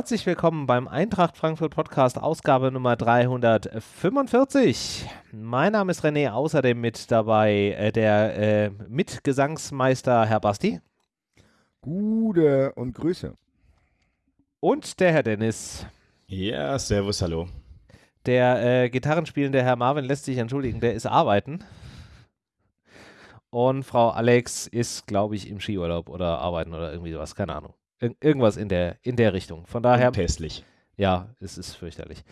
Herzlich willkommen beim Eintracht Frankfurt Podcast, Ausgabe Nummer 345. Mein Name ist René, außerdem mit dabei äh, der äh, Mitgesangsmeister Herr Basti. Gute und Grüße. Und der Herr Dennis. Ja, servus, hallo. Der äh, Gitarrenspielende Herr Marvin lässt sich entschuldigen, der ist arbeiten. Und Frau Alex ist, glaube ich, im Skiurlaub oder arbeiten oder irgendwie sowas, keine Ahnung. Ir irgendwas in der, in der Richtung. Von daher. Pässlich. Ja, es ist fürchterlich.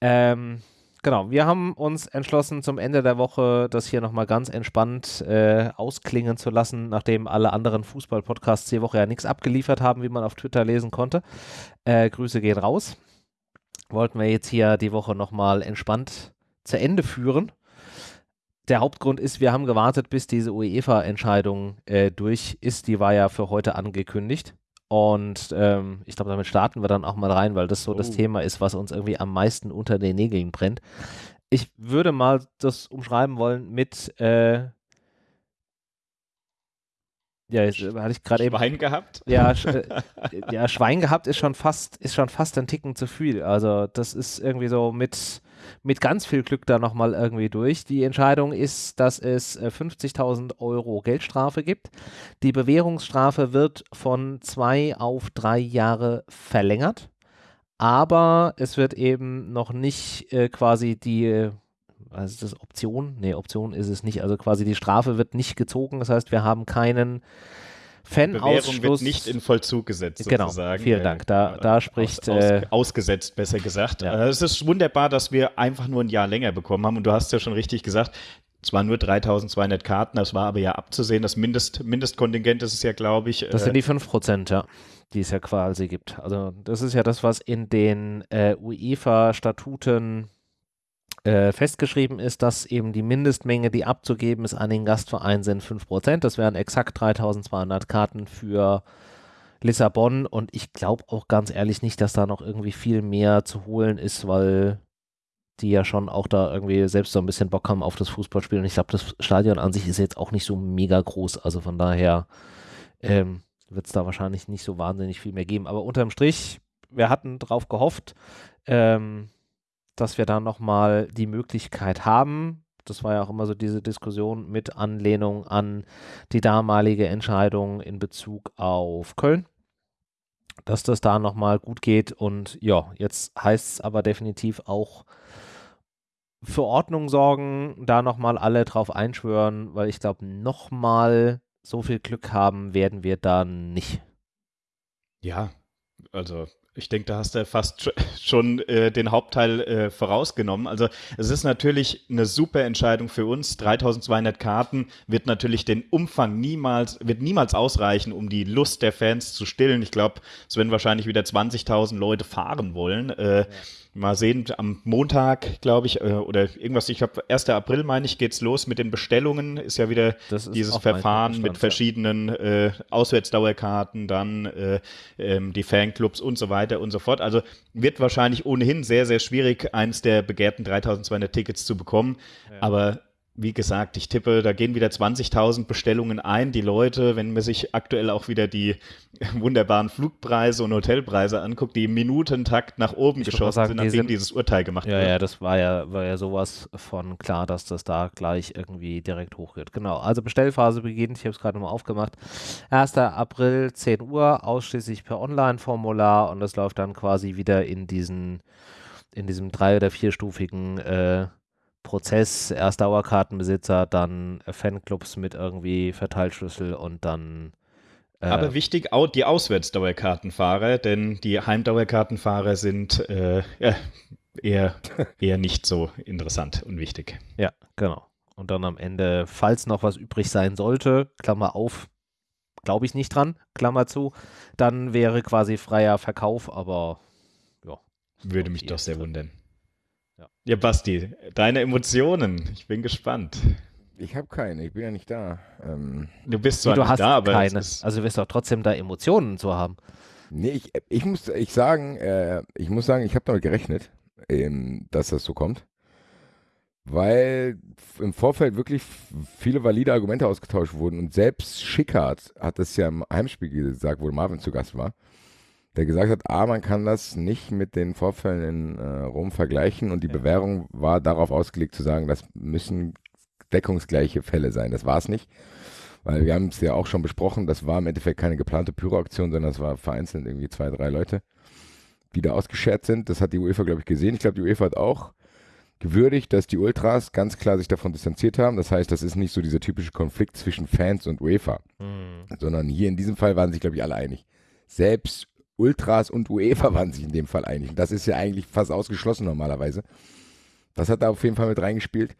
Ähm, genau, wir haben uns entschlossen, zum Ende der Woche das hier nochmal ganz entspannt äh, ausklingen zu lassen, nachdem alle anderen Fußball-Podcasts die Woche ja nichts abgeliefert haben, wie man auf Twitter lesen konnte. Äh, Grüße gehen raus. Wollten wir jetzt hier die Woche nochmal entspannt zu Ende führen der Hauptgrund ist, wir haben gewartet, bis diese UEFA-Entscheidung äh, durch ist. Die war ja für heute angekündigt. Und ähm, ich glaube, damit starten wir dann auch mal rein, weil das so oh. das Thema ist, was uns irgendwie am meisten unter den Nägeln brennt. Ich würde mal das umschreiben wollen mit äh, ja, jetzt hatte ich gerade eben. Schwein gehabt? Ja, sch äh, ja, Schwein gehabt ist schon fast, ist schon fast ein Ticken zu viel. Also, das ist irgendwie so mit, mit ganz viel Glück da nochmal irgendwie durch. Die Entscheidung ist, dass es 50.000 äh, Euro Geldstrafe gibt. Die Bewährungsstrafe wird von zwei auf drei Jahre verlängert. Aber es wird eben noch nicht äh, quasi die ist das, Option? Nee, Option ist es nicht. Also quasi die Strafe wird nicht gezogen. Das heißt, wir haben keinen Fanausschluss. wird nicht in Vollzug gesetzt, genau, sozusagen. Vielen Dank. Da, da spricht. Aus, aus, äh, ausgesetzt, besser gesagt. Ja. Äh, es ist wunderbar, dass wir einfach nur ein Jahr länger bekommen haben. Und du hast ja schon richtig gesagt, zwar nur 3200 Karten, das war aber ja abzusehen. Das Mindest, Mindestkontingent ist es ja, glaube ich. Das sind die 5 Prozent, ja, die es ja quasi gibt. Also, das ist ja das, was in den äh, UEFA-Statuten äh, festgeschrieben ist, dass eben die Mindestmenge, die abzugeben ist an den Gastverein, sind 5%. Das wären exakt 3200 Karten für Lissabon und ich glaube auch ganz ehrlich nicht, dass da noch irgendwie viel mehr zu holen ist, weil die ja schon auch da irgendwie selbst so ein bisschen Bock haben auf das Fußballspiel. Und ich glaube, das Stadion an sich ist jetzt auch nicht so mega groß. Also von daher ähm, wird es da wahrscheinlich nicht so wahnsinnig viel mehr geben. Aber unterm Strich, wir hatten drauf gehofft. Ähm, dass wir da nochmal die Möglichkeit haben, das war ja auch immer so diese Diskussion mit Anlehnung an die damalige Entscheidung in Bezug auf Köln, dass das da nochmal gut geht. Und ja, jetzt heißt es aber definitiv auch für Ordnung sorgen, da nochmal alle drauf einschwören, weil ich glaube, nochmal so viel Glück haben werden wir da nicht. Ja, also ich denke, da hast du fast schon äh, den Hauptteil äh, vorausgenommen. Also es ist natürlich eine super Entscheidung für uns. 3200 Karten wird natürlich den Umfang niemals, wird niemals ausreichen, um die Lust der Fans zu stillen. Ich glaube, es werden wahrscheinlich wieder 20.000 Leute fahren wollen. Äh, ja mal sehen, am Montag, glaube ich, äh, oder irgendwas, ich glaube, 1. April, meine ich, geht's los mit den Bestellungen. Ist ja wieder ist dieses Verfahren mit verschiedenen äh, Auswärtsdauerkarten, dann äh, ähm, die Fanclubs und so weiter und so fort. Also wird wahrscheinlich ohnehin sehr, sehr schwierig, eins der begehrten 3200 Tickets zu bekommen. Ja. Aber wie gesagt, ich tippe, da gehen wieder 20.000 Bestellungen ein. Die Leute, wenn man sich aktuell auch wieder die wunderbaren Flugpreise und Hotelpreise anguckt, die im Minutentakt nach oben ich geschossen sagen, sind, nachdem sind, dieses Urteil gemacht ja, wurde. Ja, das war ja, war ja sowas von klar, dass das da gleich irgendwie direkt hochgeht. Genau, also Bestellphase beginnt, ich habe es gerade mal aufgemacht. 1. April, 10 Uhr, ausschließlich per Online-Formular und das läuft dann quasi wieder in diesen in diesem drei- oder vierstufigen äh, Prozess, erst Dauerkartenbesitzer, dann Fanclubs mit irgendwie Verteilschlüssel und dann. Äh, Aber wichtig, die Auswärtsdauerkartenfahrer, denn die Heimdauerkartenfahrer sind äh, eher, eher nicht so interessant und wichtig. Ja, genau. Und dann am Ende, falls noch was übrig sein sollte, Klammer auf, glaube ich nicht dran, Klammer zu, dann wäre quasi freier Verkauf, aber ja. Würde mich doch sehr wundern. Ja. Basti, deine Emotionen. Ich bin gespannt. Ich habe keine, ich bin ja nicht da. Ähm, du bist zwar du nicht da, aber. Keine. Also du wirst doch trotzdem da Emotionen zu haben. Nee, ich, ich muss ich sagen, äh, ich muss sagen, ich habe damit gerechnet, ähm, dass das so kommt. Weil im Vorfeld wirklich viele valide Argumente ausgetauscht wurden und selbst Schickhardt hat das ja im Heimspiel gesagt, wo Marvin zu Gast war der gesagt hat, A, man kann das nicht mit den Vorfällen in äh, Rom vergleichen und die Ja. Bewährung war darauf ausgelegt zu sagen, das müssen deckungsgleiche Fälle sein. Das war es nicht, weil wir haben es ja auch schon besprochen, das war im Endeffekt keine geplante Pyroaktion, sondern das war vereinzelt irgendwie zwei, drei Leute, die da ausgeschert sind. Das hat die UEFA, glaube ich, gesehen. Ich glaube, die UEFA hat auch gewürdigt, dass die Ultras ganz klar sich davon distanziert haben. Das heißt, das ist nicht so dieser typische Konflikt zwischen Fans und UEFA Hm. sondern hier in diesem Fall waren sich, glaube ich, alle einig. Selbst Ultras und UEFA waren sich in dem Fall einig. Und das ist ja eigentlich fast ausgeschlossen normalerweise. Das hat da auf jeden Fall mit reingespielt.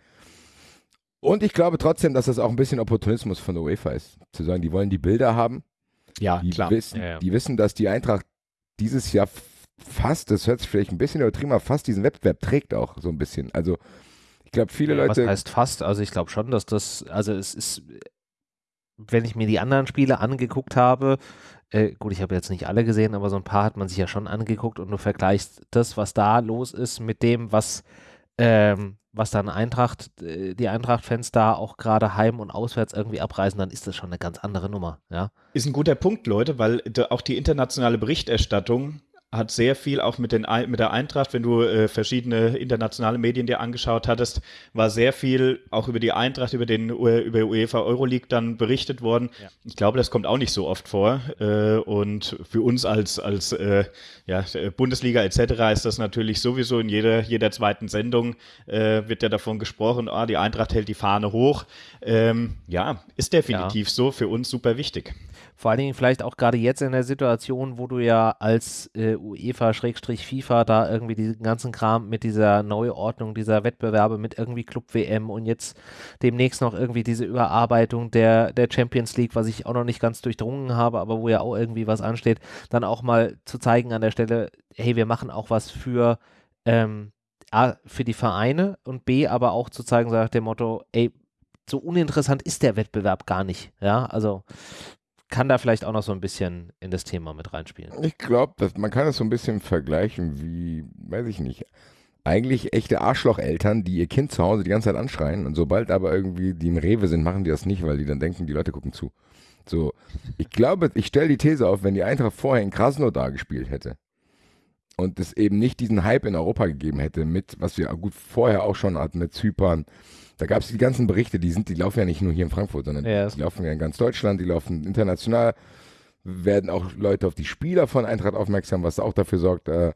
Und ich glaube trotzdem, dass das auch ein bisschen Opportunismus von der UEFA ist. Zu sagen, die wollen die Bilder haben. Ja, Die, klar. Wissen, Ja, ja. die wissen, dass die Eintracht dieses Jahr fast, das hört sich vielleicht ein bisschen übertrieben, aber fast diesen Wettbewerb trägt auch so ein bisschen. Also ich glaube, viele Was Leute. heißt fast? Also ich glaube schon, dass das, also es ist, wenn ich mir die anderen Spiele angeguckt habe, äh, gut, ich habe jetzt nicht alle gesehen, aber so ein paar hat man sich ja schon angeguckt und du vergleichst das, was da los ist, mit dem, was, ähm, was dann Eintracht, äh, die Eintracht-Fans da auch gerade heim und auswärts irgendwie abreisen, dann ist das schon eine ganz andere Nummer, ja. Ist ein guter Punkt, Leute, weil auch die internationale Berichterstattung hat sehr viel auch mit, den, mit der Eintracht, wenn du äh, verschiedene internationale Medien dir angeschaut hattest, war sehr viel auch über die Eintracht, über den über UEFA Euroleague dann berichtet worden. Ja. Ich glaube, das kommt auch nicht so oft vor. Äh, und für uns als, als äh, ja, Bundesliga etc. ist das natürlich sowieso in jeder, jeder zweiten Sendung äh, wird ja davon gesprochen, ah, die Eintracht hält die Fahne hoch. Ähm, ja, ist definitiv so, für uns super wichtig. Vor allen Dingen vielleicht auch gerade jetzt in der Situation, wo du ja als äh, UEFA-FIFA da irgendwie diesen ganzen Kram mit dieser Neuordnung dieser Wettbewerbe mit irgendwie Club-WM und jetzt demnächst noch irgendwie diese Überarbeitung der, der Champions League, was ich auch noch nicht ganz durchdrungen habe, aber wo ja auch irgendwie was ansteht, dann auch mal zu zeigen an der Stelle, hey, wir machen auch was für, ähm, A, für die Vereine und B, aber auch zu zeigen, nach dem Motto, ey, so uninteressant ist der Wettbewerb gar nicht. Ja, also kann da vielleicht auch noch so ein bisschen in das Thema mit reinspielen. Ich glaube, man kann das so ein bisschen vergleichen wie, weiß ich nicht, eigentlich echte Arschlocheltern, die ihr Kind zu Hause die ganze Zeit anschreien und sobald aber irgendwie die im Rewe sind, machen die das nicht, weil die dann denken, die Leute gucken zu. So, ich glaube, ich stelle die These auf, wenn die Eintracht vorher in Krasnodar gespielt hätte und es eben nicht diesen Hype in Europa gegeben hätte mit, was wir gut vorher auch schon hatten mit Zypern, da gab es die ganzen Berichte, die sind, die laufen ja nicht nur hier in Frankfurt, sondern Ja. die laufen ja in ganz Deutschland, die laufen international, werden auch Leute auf die Spieler von Eintracht aufmerksam, was auch dafür sorgt, äh,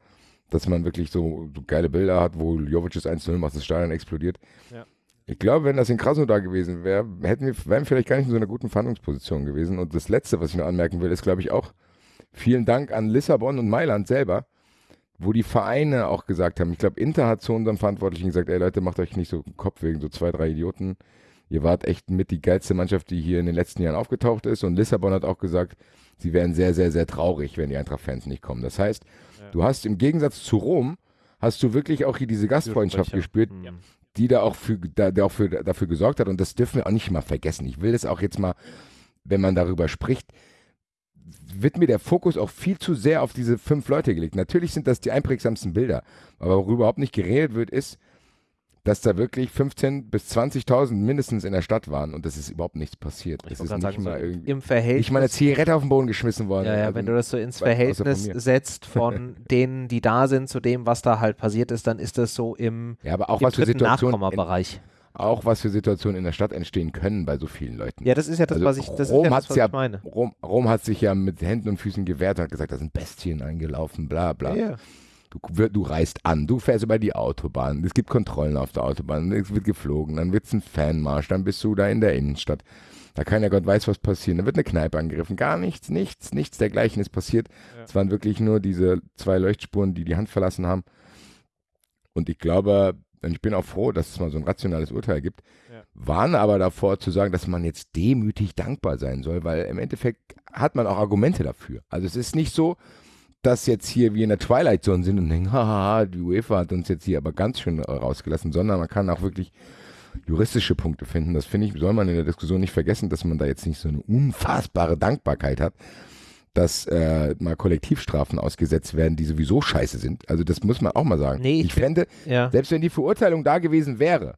dass man wirklich so, so geile Bilder hat, wo Jovic das 1-0 macht, das Stadion explodiert. Ja. Ich glaube, wenn das in Krasnodar gewesen wäre, hätten wir, wären wir vielleicht gar nicht in so einer guten Verhandlungsposition gewesen. Und das Letzte, was ich noch anmerken will, ist, glaube ich, auch vielen Dank an Lissabon und Mailand selber, wo die Vereine auch gesagt haben, ich glaube, Inter hat zu unserem Verantwortlichen gesagt, ey Leute, macht euch nicht so einen Kopf wegen so zwei, drei Idioten. Ihr wart echt mit die geilste Mannschaft, die hier in den letzten Jahren aufgetaucht ist. Und Lissabon hat auch gesagt, sie wären sehr, sehr, sehr traurig, wenn die Eintracht-Fans nicht kommen. Das heißt, Ja. du hast im Gegensatz zu Rom, hast du wirklich auch hier diese Gastfreundschaft gespürt, Hm. die da auch für, da, da auch für, dafür gesorgt hat. Und das dürfen wir auch nicht mal vergessen. Ich will das auch jetzt mal, wenn man darüber spricht, wird mir der Fokus auch viel zu sehr auf diese fünf Leute gelegt. Natürlich sind das die einprägsamsten Bilder, aber worüber überhaupt nicht geredet wird, ist, dass da wirklich 15.000 bis 20.000 mindestens in der Stadt waren und das ist überhaupt nichts passiert. Ich Es ist nicht sagen, so mal irgendwie, im Verhältnis. nicht mal eine Zigarette auf den Boden geschmissen worden. ja, ja, Also, wenn du das so ins von Verhältnis setzt von denen, die da sind, zu dem, was da halt passiert ist, dann ist das so im, ja, aber auch was für Situationen. Auch was für Situationen in der Stadt entstehen können bei so vielen Leuten. Ja, das ist ja das, Also was ich, das Rom ist ja das, was ja- ich meine. Rom, Rom hat sich ja mit Händen und Füßen gewehrt und hat gesagt, da sind Bestien eingelaufen, bla bla. Ja, Du, du reist an, du fährst über die Autobahn, es gibt Kontrollen auf der Autobahn, es wird geflogen, dann wird es ein Fanmarsch, dann bist du da in der Innenstadt. Da kann ja Gott weiß, was passiert. Dann wird eine Kneipe angegriffen. Gar nichts, nichts, nichts dergleichen ist passiert. Ja. Es waren wirklich nur diese zwei Leuchtspuren, die die Hand verlassen haben. Und ich glaube, und ich bin auch froh, dass es mal so ein rationales Urteil gibt, Ja. waren aber davor zu sagen, dass man jetzt demütig dankbar sein soll, weil im Endeffekt hat man auch Argumente dafür. Also es ist nicht so, dass jetzt hier wir in der Twilight Zone sind und denken, haha, die UEFA hat uns jetzt hier aber ganz schön rausgelassen, sondern man kann auch wirklich juristische Punkte finden. Das finde ich, soll man in der Diskussion nicht vergessen, dass man da jetzt nicht so eine unfassbare Dankbarkeit hat, dass äh, mal Kollektivstrafen ausgesetzt werden, die sowieso scheiße sind. Also das muss man auch mal sagen. Nee, ich ich fände, ja. selbst wenn die Verurteilung da gewesen wäre,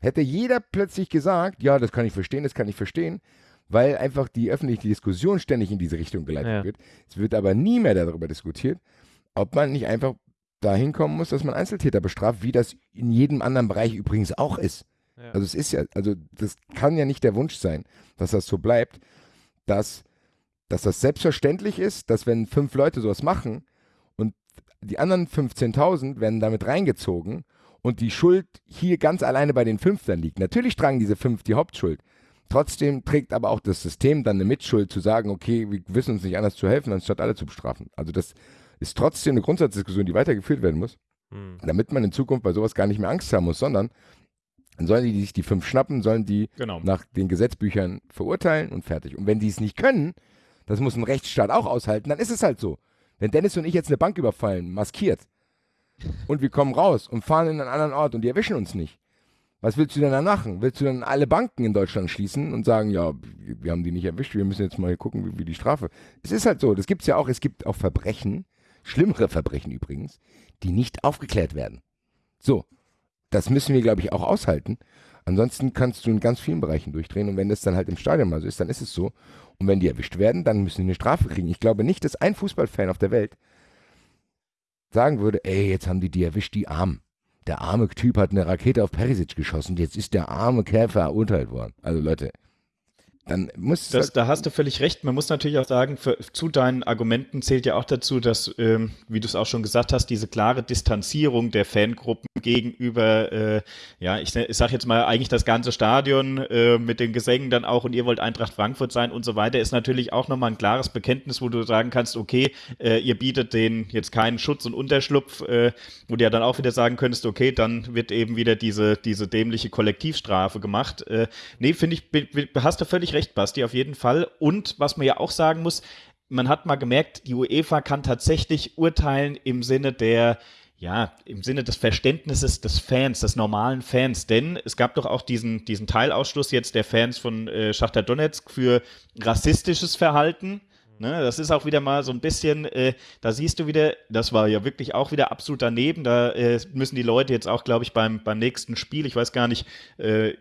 hätte jeder plötzlich gesagt, ja, das kann ich verstehen, das kann ich verstehen, weil einfach die öffentliche Diskussion ständig in diese Richtung geleitet Ja. wird. Es wird aber nie mehr darüber diskutiert, ob man nicht einfach dahin kommen muss, dass man Einzeltäter bestraft, wie das in jedem anderen Bereich übrigens auch ist. Ja. Also es ist ja, also das kann ja nicht der Wunsch sein, dass das so bleibt, dass, dass das selbstverständlich ist, dass wenn fünf Leute sowas machen und die anderen 15.000 werden damit reingezogen und die Schuld hier ganz alleine bei den fünf dann liegt. Natürlich tragen diese fünf die Hauptschuld. Trotzdem trägt aber auch das System dann eine Mitschuld zu sagen, okay, wir wissen uns nicht anders zu helfen, anstatt alle zu bestrafen. Also das ist trotzdem eine Grundsatzdiskussion, die weitergeführt werden muss Hm. damit man in Zukunft bei sowas gar nicht mehr Angst haben muss, sondern dann sollen die sich die fünf schnappen, sollen die Genau. nach den Gesetzbüchern verurteilen und fertig. Und wenn die es nicht können, das muss ein Rechtsstaat auch aushalten, dann ist es halt so. Wenn Dennis und ich jetzt eine Bank überfallen, maskiert, und wir kommen raus und fahren in einen anderen Ort und die erwischen uns nicht, was willst du denn dann machen? Willst du dann alle Banken in Deutschland schließen und sagen, ja, wir haben die nicht erwischt, wir müssen jetzt mal gucken, wie, wie die Strafe. Es ist halt so, das gibt es ja auch, es gibt auch Verbrechen, schlimmere Verbrechen übrigens, die nicht aufgeklärt werden. So, das müssen wir, glaube ich, auch aushalten. Ansonsten kannst du in ganz vielen Bereichen durchdrehen und wenn das dann halt im Stadion mal so ist, dann ist es so. Und wenn die erwischt werden, dann müssen die eine Strafe kriegen. Ich glaube nicht, dass ein Fußballfan auf der Welt sagen würde, ey, jetzt haben die die erwischt, die Armen. Der arme Typ hat eine Rakete auf Perisic geschossen, jetzt ist der arme Kerl verurteilt worden. Also Leute, dann muss Das, halt, da hast du völlig recht. Man muss natürlich auch sagen, für, zu deinen Argumenten zählt ja auch dazu, dass, ähm, wie du es auch schon gesagt hast, diese klare Distanzierung der Fangruppen gegenüber, äh, ja, ich, ich sage jetzt mal, eigentlich das ganze Stadion äh, mit den Gesängen dann auch und ihr wollt Eintracht Frankfurt sein und so weiter, ist natürlich auch nochmal ein klares Bekenntnis, wo du sagen kannst, okay, äh, ihr bietet denen jetzt keinen Schutz und Unterschlupf, äh, wo du ja dann auch wieder sagen könntest, okay, dann wird eben wieder diese, diese dämliche Kollektivstrafe gemacht. Äh, nee, finde ich, hast du völlig recht, Basti, auf jeden Fall. Und was man ja auch sagen muss, man hat mal gemerkt, die UEFA kann tatsächlich urteilen im Sinne der, ja, im Sinne des Verständnisses des Fans, des normalen Fans. Denn es gab doch auch diesen, diesen Teilausschluss jetzt der Fans von äh, Schachtar Donetsk für rassistisches Verhalten. Ne, das ist auch wieder mal so ein bisschen, äh, da siehst du wieder, das war ja wirklich auch wieder absolut daneben. Da äh, müssen die Leute jetzt auch, glaube ich, beim, beim nächsten Spiel, ich weiß gar nicht, äh,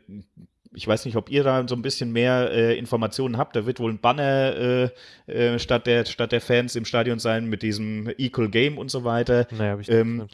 ich weiß nicht, ob ihr da so ein bisschen mehr äh, Informationen habt. Da wird wohl ein Banner äh, äh, statt, der, statt der Fans im Stadion sein mit diesem Equal Game und so weiter. Naja, habe ich Ähm,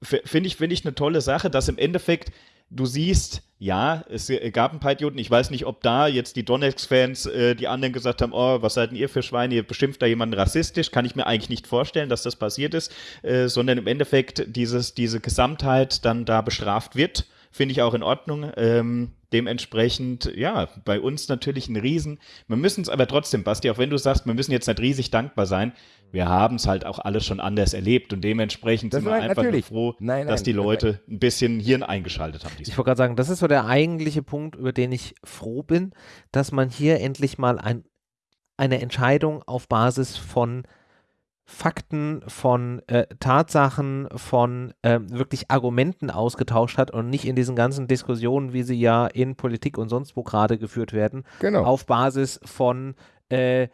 Finde ich, finde ich eine tolle Sache, dass im Endeffekt du siehst, ja, es gab ein paar Idioten. Ich weiß nicht, ob da jetzt die Donetsk-Fans, äh, die anderen gesagt haben, oh, was seid denn ihr für Schweine, ihr beschimpft da jemanden rassistisch. Kann ich mir eigentlich nicht vorstellen, dass das passiert ist, äh, sondern im Endeffekt dieses, diese Gesamtheit dann da bestraft wird. Finde ich auch in Ordnung. Ähm, dementsprechend, ja, bei uns natürlich ein Riesen. Wir müssen es aber trotzdem, Basti, auch wenn du sagst, wir müssen jetzt nicht riesig dankbar sein, wir haben es halt auch alles schon anders erlebt und dementsprechend Das sind wir nein, einfach nur froh, Nein, dass nein, die nein, Leute ein bisschen Hirn eingeschaltet haben. Ich diesmal. wollte gerade sagen, das ist so der eigentliche Punkt, über den ich froh bin, dass man hier endlich mal ein, eine Entscheidung auf Basis von Fakten, von äh, Tatsachen, von ähm, wirklich Argumenten ausgetauscht hat und nicht in diesen ganzen Diskussionen, wie sie ja in Politik und sonst wo gerade geführt werden, genau. auf Basis von äh,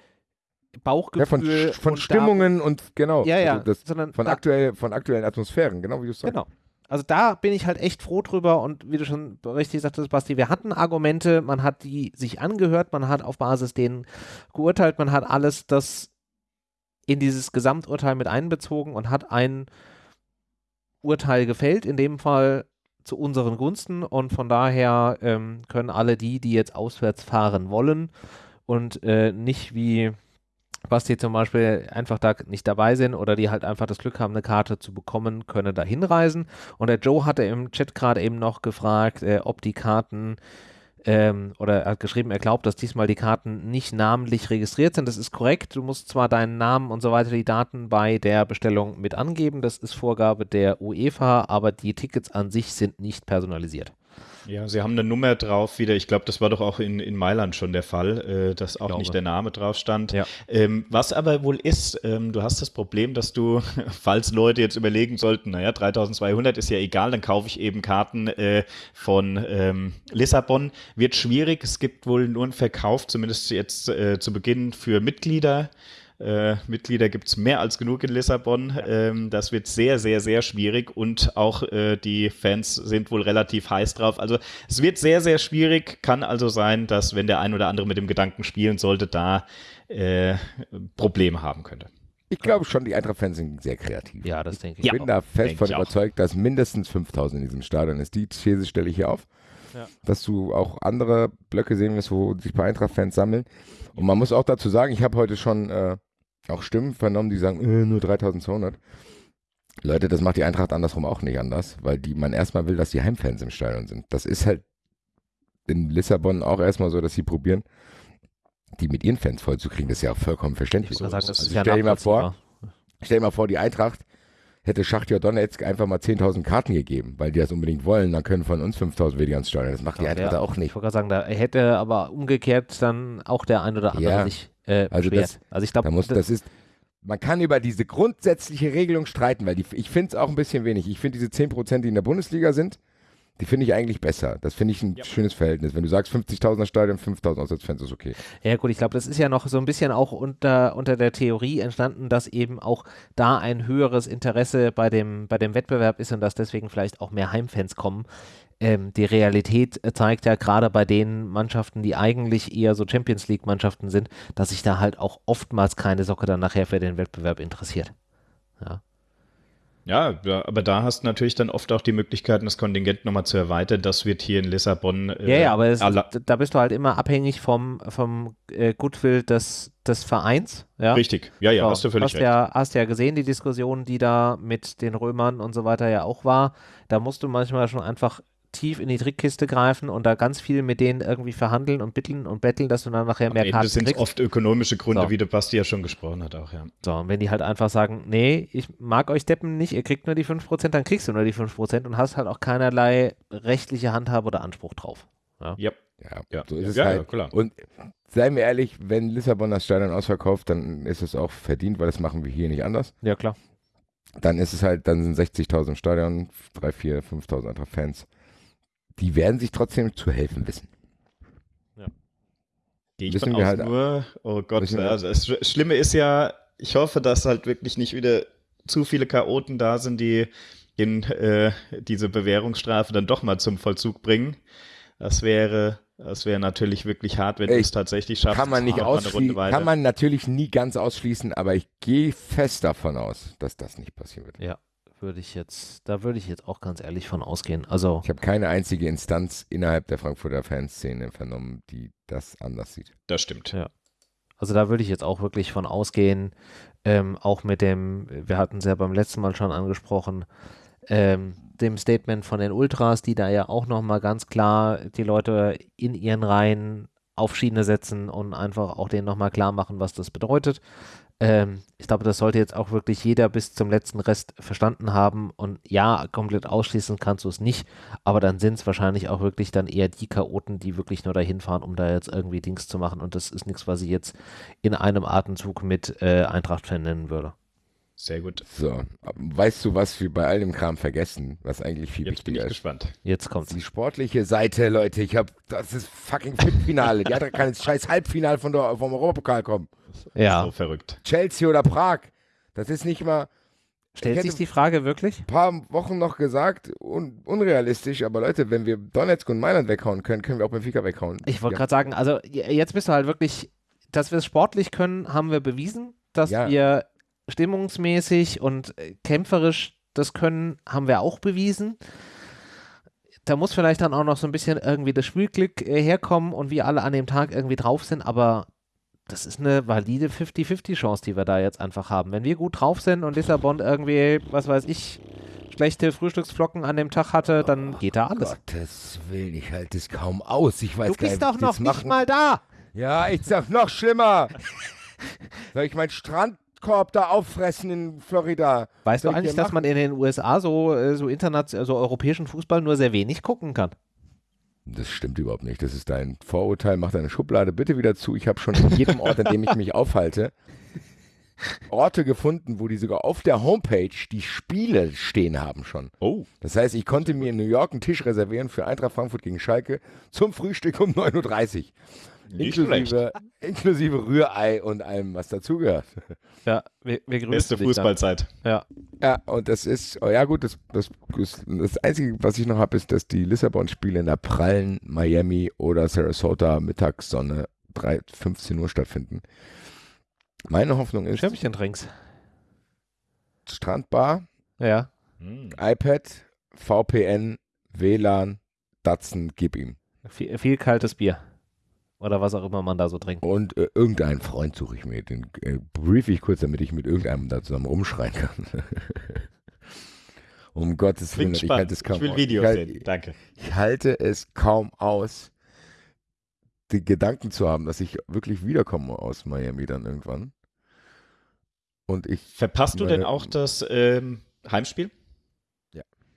Bauchgefühl Ja, von, von und Stimmungen und genau. Ja, ja, Also das, sondern von, da, aktuell, von aktuellen Atmosphären, genau wie du es sagst. Genau. Also da bin ich halt echt froh drüber und wie du schon richtig sagtest, Basti, wir hatten Argumente, man hat die sich angehört, man hat auf Basis denen geurteilt, man hat alles das in dieses Gesamturteil mit einbezogen und hat ein Urteil gefällt, in dem Fall zu unseren Gunsten und von daher ähm, können alle die, die jetzt auswärts fahren wollen und äh, nicht wie Basti zum Beispiel einfach da nicht dabei sind oder die halt einfach das Glück haben, eine Karte zu bekommen, können da hinreisen. Und der Joe hatte im Chat gerade eben noch gefragt, äh, ob die Karten ähm, oder er hat geschrieben, er glaubt, dass diesmal die Karten nicht namentlich registriert sind. Das ist korrekt. Du musst zwar deinen Namen und so weiter, die Daten bei der Bestellung mit angeben. Das ist Vorgabe der UEFA, aber die Tickets an sich sind nicht personalisiert. Ja, sie haben eine Nummer drauf wieder. Ich glaube, das war doch auch in, in Mailand schon der Fall, äh, dass auch glaube. nicht der Name drauf stand. Ja. Ähm, was aber wohl ist, ähm, du hast das Problem, dass du, falls Leute jetzt überlegen sollten, naja, 3200 ist ja egal, dann kaufe ich eben Karten äh, von ähm, Lissabon. Wird schwierig. Es gibt wohl nur einen Verkauf, zumindest jetzt äh, zu Beginn für Mitglieder. Äh, Mitglieder gibt es mehr als genug in Lissabon. Ja. Ähm, das wird sehr, sehr, sehr schwierig und auch äh, die Fans sind wohl relativ heiß drauf. Also es wird sehr, sehr schwierig. Kann also sein, dass wenn der ein oder andere mit dem Gedanken spielen sollte, da äh, Probleme haben könnte. Ich glaube schon, die Eintracht-Fans sind sehr kreativ. Ja, das denke ich. Ich bin da fest von überzeugt, dass mindestens 5000 in diesem Stadion ist. Die These stelle ich hier auf. Ja. Dass du auch andere Blöcke sehen wirst, wo sich bei Eintracht-Fans sammeln. Und man muss auch dazu sagen, ich habe heute schon äh, auch Stimmen vernommen, die sagen, äh, nur 3200. Leute, das macht die Eintracht andersrum auch nicht anders, weil die man erstmal will, dass die Heimfans im Stadion sind. Das ist halt in Lissabon auch erstmal so, dass sie probieren, die mit ihren Fans vollzukriegen. Das ist ja auch vollkommen verständlich. Ich, sagen, also ja stell dir mal vor, stell dir mal vor, die Eintracht hätte Schachtja Donetsk einfach mal 10.000 Karten gegeben, weil die das unbedingt wollen, dann können von uns 5.000 weniger ins Stadion. Das macht die Eintracht ja, auch nicht. Ich wollte gerade sagen, da hätte aber umgekehrt dann auch der ein oder andere ja, sich äh, also das, also ich glaube, da das ist, man kann über diese grundsätzliche Regelung streiten, weil die, ich finde es auch ein bisschen wenig. Ich finde diese 10%, die in der Bundesliga sind, die finde ich eigentlich besser. Das finde ich ein ja. schönes Verhältnis. Wenn du sagst 50.000er Stadion, 5.000 Auswärtsfans ist okay. Ja gut, ich glaube, das ist ja noch so ein bisschen auch unter, unter der Theorie entstanden, dass eben auch da ein höheres Interesse bei dem, bei dem Wettbewerb ist und dass deswegen vielleicht auch mehr Heimfans kommen. Ähm, die Realität zeigt ja gerade bei den Mannschaften, die eigentlich eher so Champions League-Mannschaften sind, dass sich da halt auch oftmals keine Socke dann nachher für den Wettbewerb interessiert. Ja. Ja, aber da hast du natürlich dann oft auch die Möglichkeiten, das Kontingent nochmal zu erweitern. Das wird hier in Lissabon. Äh, ja, ja, aber es, da bist du halt immer abhängig vom, vom äh, Goodwill des, des Vereins. Ja? Richtig, ja, ja, so, hast du völlig hast recht. Ja, hast ja gesehen, die Diskussion, die da mit den Römern und so weiter ja auch war. Da musst du manchmal schon einfach tief in die Trickkiste greifen und da ganz viel mit denen irgendwie verhandeln und bitteln und betteln, dass du dann nachher mehr Am Karten Ende sind oft ökonomische Gründe, so. wie der Basti ja schon gesprochen hat auch, ja. So, und wenn die halt einfach sagen, nee, ich mag euch Deppen nicht, ihr kriegt nur die 5%, dann kriegst du nur die 5% und hast halt auch keinerlei rechtliche Handhabe oder Anspruch drauf. Ja, ja. ja, ja. so ist es ja, halt. klar. Und seien wir ehrlich, wenn Lissabon das Stadion ausverkauft, dann ist es auch verdient, weil das machen wir hier nicht anders. Ja, klar. Dann ist es halt, dann sind 60.000 im Stadion, 3, 4, 5.000 andere Fans die werden sich trotzdem zu helfen wissen. Ja. Gehe ich von aus halt nur, oh Gott, also das Schlimme ist ja, ich hoffe, dass halt wirklich nicht wieder zu viele Chaoten da sind, die in, äh, diese Bewährungsstrafe dann doch mal zum Vollzug bringen. Das wäre, das wäre natürlich wirklich hart, wenn du es tatsächlich schaffst. Kann man nicht ausschließen, kann man natürlich nie ganz ausschließen, aber ich gehe fest davon aus, dass das nicht passieren wird. Ja, würde ich jetzt, da würde ich jetzt auch ganz ehrlich von ausgehen. Also ich habe keine einzige Instanz innerhalb der Frankfurter Fanszene vernommen, die das anders sieht. Das stimmt. Ja. Also da würde ich jetzt auch wirklich von ausgehen, ähm, auch mit dem, wir hatten es ja beim letzten Mal schon angesprochen, ähm, dem Statement von den Ultras, die da ja auch nochmal ganz klar die Leute in ihren Reihen auf Schiene setzen und einfach auch denen nochmal klar machen, was das bedeutet. Ähm, ich glaube, das sollte jetzt auch wirklich jeder bis zum letzten Rest verstanden haben. Und ja, komplett ausschließen kannst du es nicht, aber dann sind es wahrscheinlich auch wirklich dann eher die Chaoten, die wirklich nur dahin fahren, um da jetzt irgendwie Dings zu machen. Und das ist nichts, was ich jetzt in einem Atemzug mit äh, Eintracht-Fan nennen würde. Sehr gut. So, weißt du, was wir bei all dem Kram vergessen, was eigentlich viel Jetzt wichtiger bin ich ist? gespannt. Jetzt kommt Die sportliche Seite, Leute. Ich habe, das ist fucking Finale. Die Eintracht kann ins scheiß Halbfinale von der, vom Europapokal kommen. Ja. So verrückt. Chelsea oder Prag. Das ist nicht mal. Stellt sich die Frage wirklich? Ein paar Wochen noch gesagt, un unrealistisch, aber Leute, wenn wir Donetsk und Mailand weghauen können, können wir auch Benfica weghauen. Ich wollte ja. gerade sagen, also jetzt bist du halt wirklich, dass wir es sportlich können, haben wir bewiesen. Dass ja. wir stimmungsmäßig und äh, kämpferisch das können, haben wir auch bewiesen. Da muss vielleicht dann auch noch so ein bisschen irgendwie das Spielglück äh, herkommen und wir alle an dem Tag irgendwie drauf sind, aber das ist eine valide 50-50-Chance, die wir da jetzt einfach haben. Wenn wir gut drauf sind und Lissabon irgendwie, was weiß ich, schlechte Frühstücksflocken an dem Tag hatte, dann geht da alles. Gottes Willen, ich halte es kaum aus. Ich weiß du gar bist doch noch nicht mal da. Ja, ich sag noch schlimmer. Soll ich meinen Strandkorb da auffressen in Florida? Weißt Soll du eigentlich, dass man in den USA so, äh, so international, so europäischen Fußball nur sehr wenig gucken kann? Das stimmt überhaupt nicht. Das ist dein Vorurteil. Mach deine Schublade bitte wieder zu. Ich habe schon in jedem Ort, an dem ich mich aufhalte, Orte gefunden, wo die sogar auf der Homepage die Spiele stehen haben schon. Oh. Das heißt, ich konnte mir in New York einen Tisch reservieren für Eintracht Frankfurt gegen Schalke zum Frühstück um 9.30 Uhr. Nicht schlecht. Inklusive, inklusive Rührei und allem, was dazugehört. Ja, wir, wir grüßen Beste. Fußballzeit. Ja, Ja, und das ist, oh ja gut, das, das, das Einzige, was ich noch habe, ist, dass die Lissabon-Spiele in der prallen Miami oder Sarasota Mittagssonne 3, 15 Uhr stattfinden. Meine Hoffnung ist, Schirmchen trinkst. Strandbar, Ja, Hm. iPad, VPN, WLAN, Datsen, gib ihm. viel, viel kaltes Bier. Oder was auch immer man da so trinkt. Und äh, irgendeinen Freund suche ich mir, den äh, brief ich kurz, damit ich mit irgendeinem da zusammen rumschreien kann. um Gottes Willen, ich halte es kaum Ich will aus. Videos ich halte, sehen. Danke. Ich halte es kaum aus, den Gedanken zu haben, dass ich wirklich wiederkomme aus Miami dann irgendwann. Und ich Verpasst du denn Meine- auch das ähm, Heimspiel?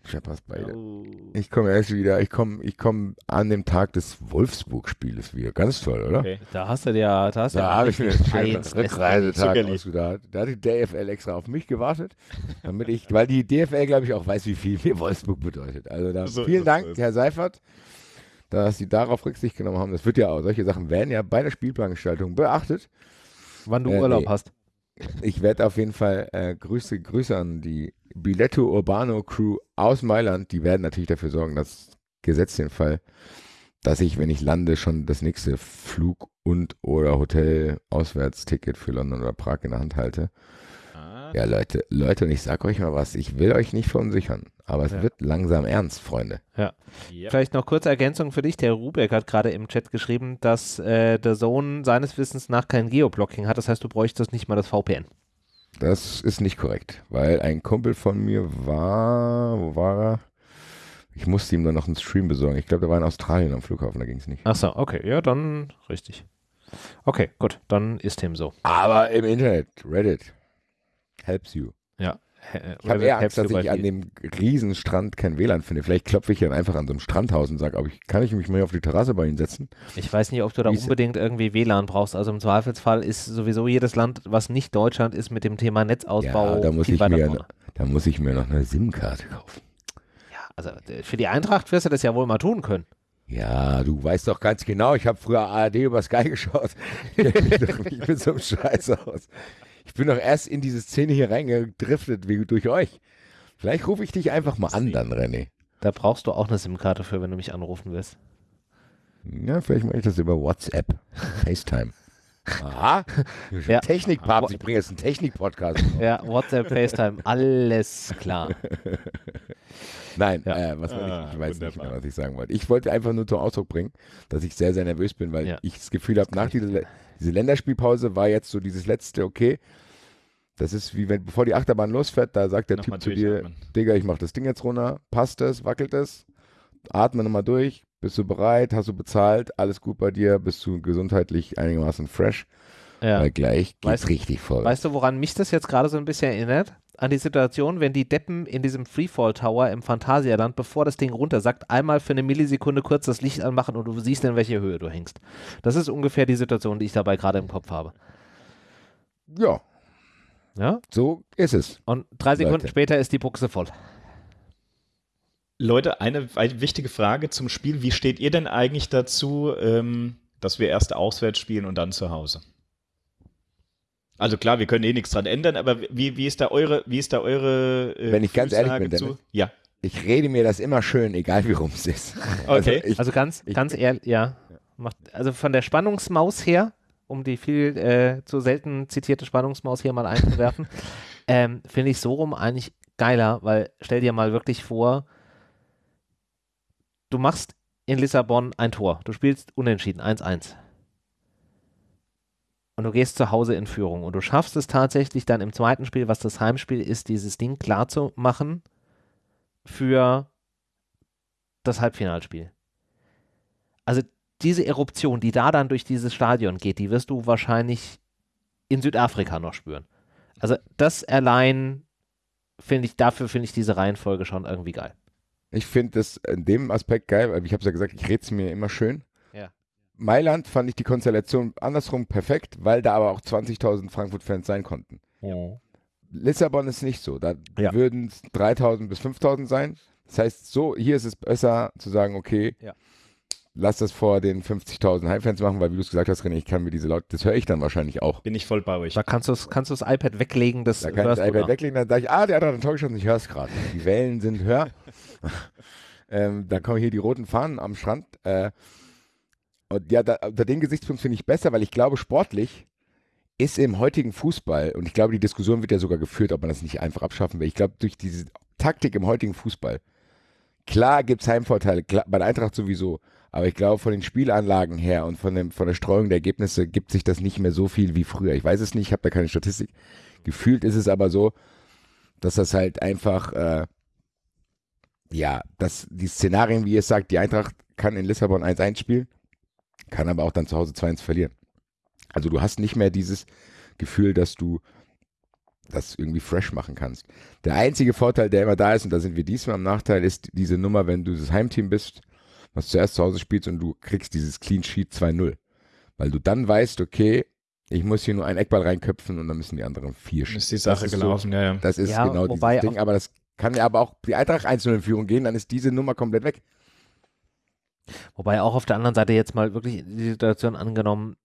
Verpasse beide. Oh. Ich komme erst wieder, ich komme ich komme an dem Tag des Wolfsburg-Spieles wieder. Ganz toll, oder? Okay. Da hast du ja, da hast du Da ja habe ich mir einen schönen Rückreisetag ausgedacht. Da hat die DFL extra auf mich gewartet, damit ich, weil die DFL, glaube ich, auch weiß, wie viel mir Wolfsburg bedeutet. Also da, So vielen Dank. Herr Seifert, dass Sie darauf Rücksicht genommen haben. Das wird ja auch, solche Sachen werden ja bei der Spielplangestaltung beachtet. wann du Äh, Urlaub nee. hast. Ich werde auf jeden Fall äh, Grüße, Grüße an die Biletto Urbano Crew aus Mailand. Die werden natürlich dafür sorgen, dass Gesetz den Fall, dass ich, wenn ich lande, schon das nächste Flug- und oder Hotel-Auswärtsticket für London oder Prag in der Hand halte. Ah, Ja, Leute, Leute, und ich sag euch mal was, ich will euch nicht verunsichern, aber es Ja. wird langsam ernst, Freunde. ja. Vielleicht noch kurze Ergänzung für dich. Der Rubeck hat gerade im Chat geschrieben, dass äh, der Sohn seines Wissens nach kein Geoblocking hat. Das heißt, du bräuchtest nicht mal das VPN. Das ist nicht korrekt, weil ein Kumpel von mir war, wo war er? Ich musste ihm dann noch einen Stream besorgen. Ich glaube, der war in Australien am Flughafen, da ging es nicht. Ach so, okay, ja, dann richtig. Okay, gut, dann ist dem so. Aber im Internet, Reddit, helps you. Ja. Ich habe eher Angst, dass ich an dem Riesenstrand kein WLAN finde. Vielleicht klopfe ich dann einfach an so einem Strandhaus und sage, ich, kann ich mich mal auf die Terrasse bei Ihnen setzen? Ich weiß nicht, ob du da Wie ist- unbedingt irgendwie WLAN brauchst. Also im Zweifelsfall ist sowieso jedes Land, was nicht Deutschland ist, mit dem Thema Netzausbau. Ja, da muss ich mir, vorne. da muss ich mir noch eine SIM-Karte kaufen. Ja, also äh, für die Eintracht wirst du das ja wohl mal tun können. Ja, du weißt doch ganz genau, ich habe früher ARD über Sky geschaut. Ich mit so einem Scheiß aus. Ich bin doch erst in diese Szene hier reingedriftet wie durch euch. Vielleicht rufe ich dich einfach mal an dann, René. Da brauchst du auch eine SIM-Karte für, wenn du mich anrufen willst. Ja, vielleicht mache ich das über WhatsApp. FaceTime. Aha. Ja. Technikpapst, ich bringe jetzt einen Technik-Podcast. Ja, WhatsApp, FaceTime, alles klar. Nein, Ja. äh, was Ah, ich? Ich weiß nicht wunderbar. mehr, was ich sagen wollte. Ich wollte einfach nur zum Ausdruck bringen, dass ich sehr, sehr nervös bin, weil Ja. ich das Gefühl habe, nach dieser diese Länderspielpause war jetzt so dieses letzte, okay, das ist wie wenn, bevor die Achterbahn losfährt, da sagt der Nochmal Typ zu dir. Digga, ich mach das Ding jetzt runter, passt es, wackelt es, atme nochmal durch, bist du bereit, hast du bezahlt, alles gut bei dir, bist du gesundheitlich einigermaßen fresh, Ja. weil gleich geht's Weißt- richtig voll. Weißt du, woran mich das jetzt gerade so ein bisschen erinnert? An die Situation, wenn die Deppen in diesem Freefall Tower im Phantasialand, bevor das Ding runtersackt, einmal für eine Millisekunde kurz das Licht anmachen und du siehst, in welche Höhe du hängst. Das ist ungefähr die Situation, die ich dabei gerade im Kopf habe. ja, Ja? so ist es. Und drei Sekunden Leute. später ist die Buchse voll. Leute, eine wichtige Frage zum Spiel. Wie steht ihr denn eigentlich dazu, ähm, dass wir erst auswärts spielen und dann zu Hause? Also klar, wir können eh nichts dran ändern, aber wie, wie ist da eure, wie ist da eure äh, Wenn ich ganz ehrlich bin, zu? Dennis. Ja, Ich rede mir das immer schön, egal wie rum es ist. Okay. ich, Also ganz, ich- ganz ehrlich, ja. Macht, also von der Spannungsmaus her, um die viel äh, zu selten zitierte Spannungsmaus hier mal einzuwerfen, ähm, finde ich so rum eigentlich geiler, weil stell dir mal wirklich vor, du machst in Lissabon ein Tor, du spielst unentschieden, 1-1. Und du gehst zu Hause in Führung und du schaffst es tatsächlich dann im zweiten Spiel, was das Heimspiel ist, dieses Ding klar zu machen für das Halbfinalspiel. Also diese Eruption, die da dann durch dieses Stadion geht, die wirst du wahrscheinlich in Südafrika noch spüren. Also das allein finde ich, dafür finde ich diese Reihenfolge schon irgendwie geil. ich finde das in dem Aspekt geil, weil ich habe es ja gesagt, ich rede es mir immer schön. Ja. Mailand fand ich die Konstellation andersrum perfekt, weil da aber auch 20.000 Frankfurt-Fans sein konnten. Lissabon ist nicht so. Da Ja. würden es 3.000 bis 5.000 sein. Das heißt, so, hier ist es besser zu sagen, okay, Ja. lass das vor den 50.000 Heimfans machen, weil wie du es gesagt hast, René, ich kann mir diese Laute, das höre ich dann wahrscheinlich auch. Bin ich voll bei euch. Da kannst du kannst das iPad weglegen, das Da kann ich hörst das du iPad da. weglegen, dann sage ich, ah, der hat ein Tor geschossen, ich höre es gerade. Die Wellen sind höher. ähm, dann kommen hier die roten Fahnen am Strand. Äh, und ja, da, unter dem Gesichtspunkt finde ich besser, weil ich glaube, sportlich ist im heutigen Fußball, und ich glaube, die Diskussion wird ja sogar geführt, ob man das nicht einfach abschaffen will. Ich glaube, durch diese Taktik im heutigen Fußball, klar gibt es Heimvorteile, klar, bei der Eintracht sowieso, aber ich glaube, von den Spielanlagen her und von, dem, von der Streuung der Ergebnisse gibt sich das nicht mehr so viel wie früher. Ich weiß es nicht, ich habe da keine Statistik. Gefühlt ist es aber so, dass das halt einfach, äh, ja, dass die Szenarien, wie ihr es sagt, die Eintracht kann in Lissabon 1-1 spielen, kann aber auch dann zu Hause 2-1 verlieren. Also du hast nicht mehr dieses Gefühl, dass du das irgendwie fresh machen kannst. Der einzige Vorteil, der immer da ist, und da sind wir diesmal am Nachteil, ist diese Nummer, wenn du das Heimteam bist, was zuerst zu Hause spielst und du kriegst dieses Clean Sheet 2-0. Weil du dann weißt, okay, ich muss hier nur einen Eckball reinköpfen und dann müssen die anderen vier schießen. ist die Sache das ist gelaufen, ja, ja. So, das ist Ja, genau dieses Ding, aber das kann ja aber auch die Eintracht 1-0 in Führung gehen, dann ist diese Nummer komplett weg. Wobei auch auf der anderen Seite jetzt mal wirklich die Situation angenommen,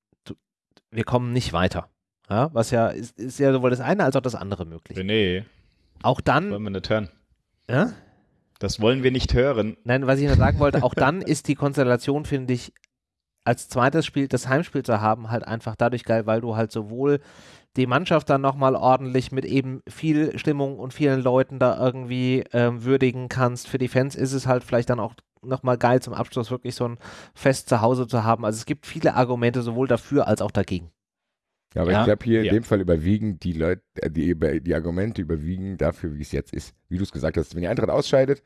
wir kommen nicht weiter. Ja, was ja ist, ist ja sowohl das eine als auch das andere möglich. René, Auch dann, wollen wir nicht hören. ja? Das wollen wir nicht hören. nein, was ich nur sagen wollte, auch dann ist die Konstellation, finde ich, als zweites Spiel, das Heimspiel zu haben, halt einfach dadurch geil, weil du halt sowohl die Mannschaft dann nochmal ordentlich mit eben viel Stimmung und vielen Leuten da irgendwie ähm, würdigen kannst. Für die Fans ist es halt vielleicht dann auch nochmal geil zum Abschluss wirklich so ein Fest zu Hause zu haben. Also es gibt viele Argumente sowohl dafür als auch dagegen. Ja, aber Ja. ich glaube, hier Ja. in dem Fall überwiegen die Leute, äh, die, die Argumente überwiegen dafür, wie es jetzt ist. Wie du es gesagt hast, wenn die Eintracht ausscheidet,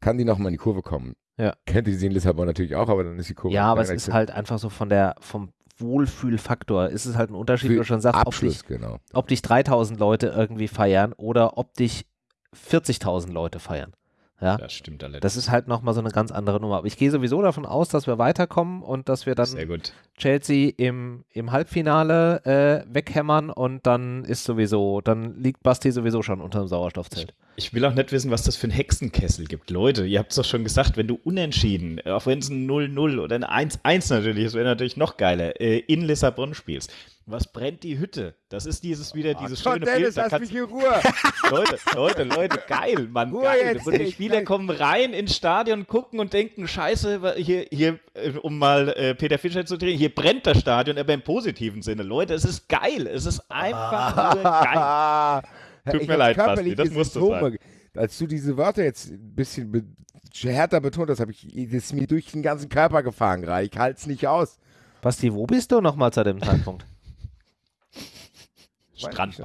kann die nochmal in die Kurve kommen. Ja. Könnte sie in Lissabon natürlich auch, aber dann ist die Kurve. ja, aber es ist halt einfach so von der, vom Wohlfühlfaktor ist es halt ein Unterschied, wie du schon sagst, ob Abschluss, dich, genau. ob dich 3000 Leute irgendwie feiern oder ob dich 40.000 Leute feiern. Ja, Das stimmt allerdings. das ist halt nochmal so eine ganz andere Nummer. Aber ich gehe sowieso davon aus, dass wir weiterkommen und dass wir dann Sehr gut. Chelsea im, im Halbfinale äh, weghämmern und dann ist sowieso, dann liegt Basti sowieso schon unter dem Sauerstoffzelt. Ich will auch nicht wissen, was das für ein Hexenkessel gibt. Leute, ihr habt es doch schon gesagt, wenn du unentschieden, auch wenn es ein 0-0 oder ein 1-1 natürlich ist, wäre natürlich noch geiler, äh, in Lissabon spielst. Was brennt die Hütte? Das ist dieses wieder dieses Gott, schöne Dennis, Bild. Da lass mich in Ruhe. Leute, Leute, Leute, geil, Mann, Ruhe geil. jetzt, Und die Spieler gleich. kommen rein ins Stadion, gucken und denken, scheiße, hier, hier äh, um mal äh, Peter Fischer zu drehen, hier brennt das Stadion, aber im positiven Sinne. Leute, es ist geil. Es ist einfach nur geil. Tut Ich mir leid, Basti, das musst du Symptome. Als du diese Wörter jetzt ein bisschen be härter betont hast, habe ich das ist mir durch den ganzen Körper gefahren gerade. Ich halte es nicht aus. Basti, wo bist du nochmal zu dem Zeitpunkt? Strand.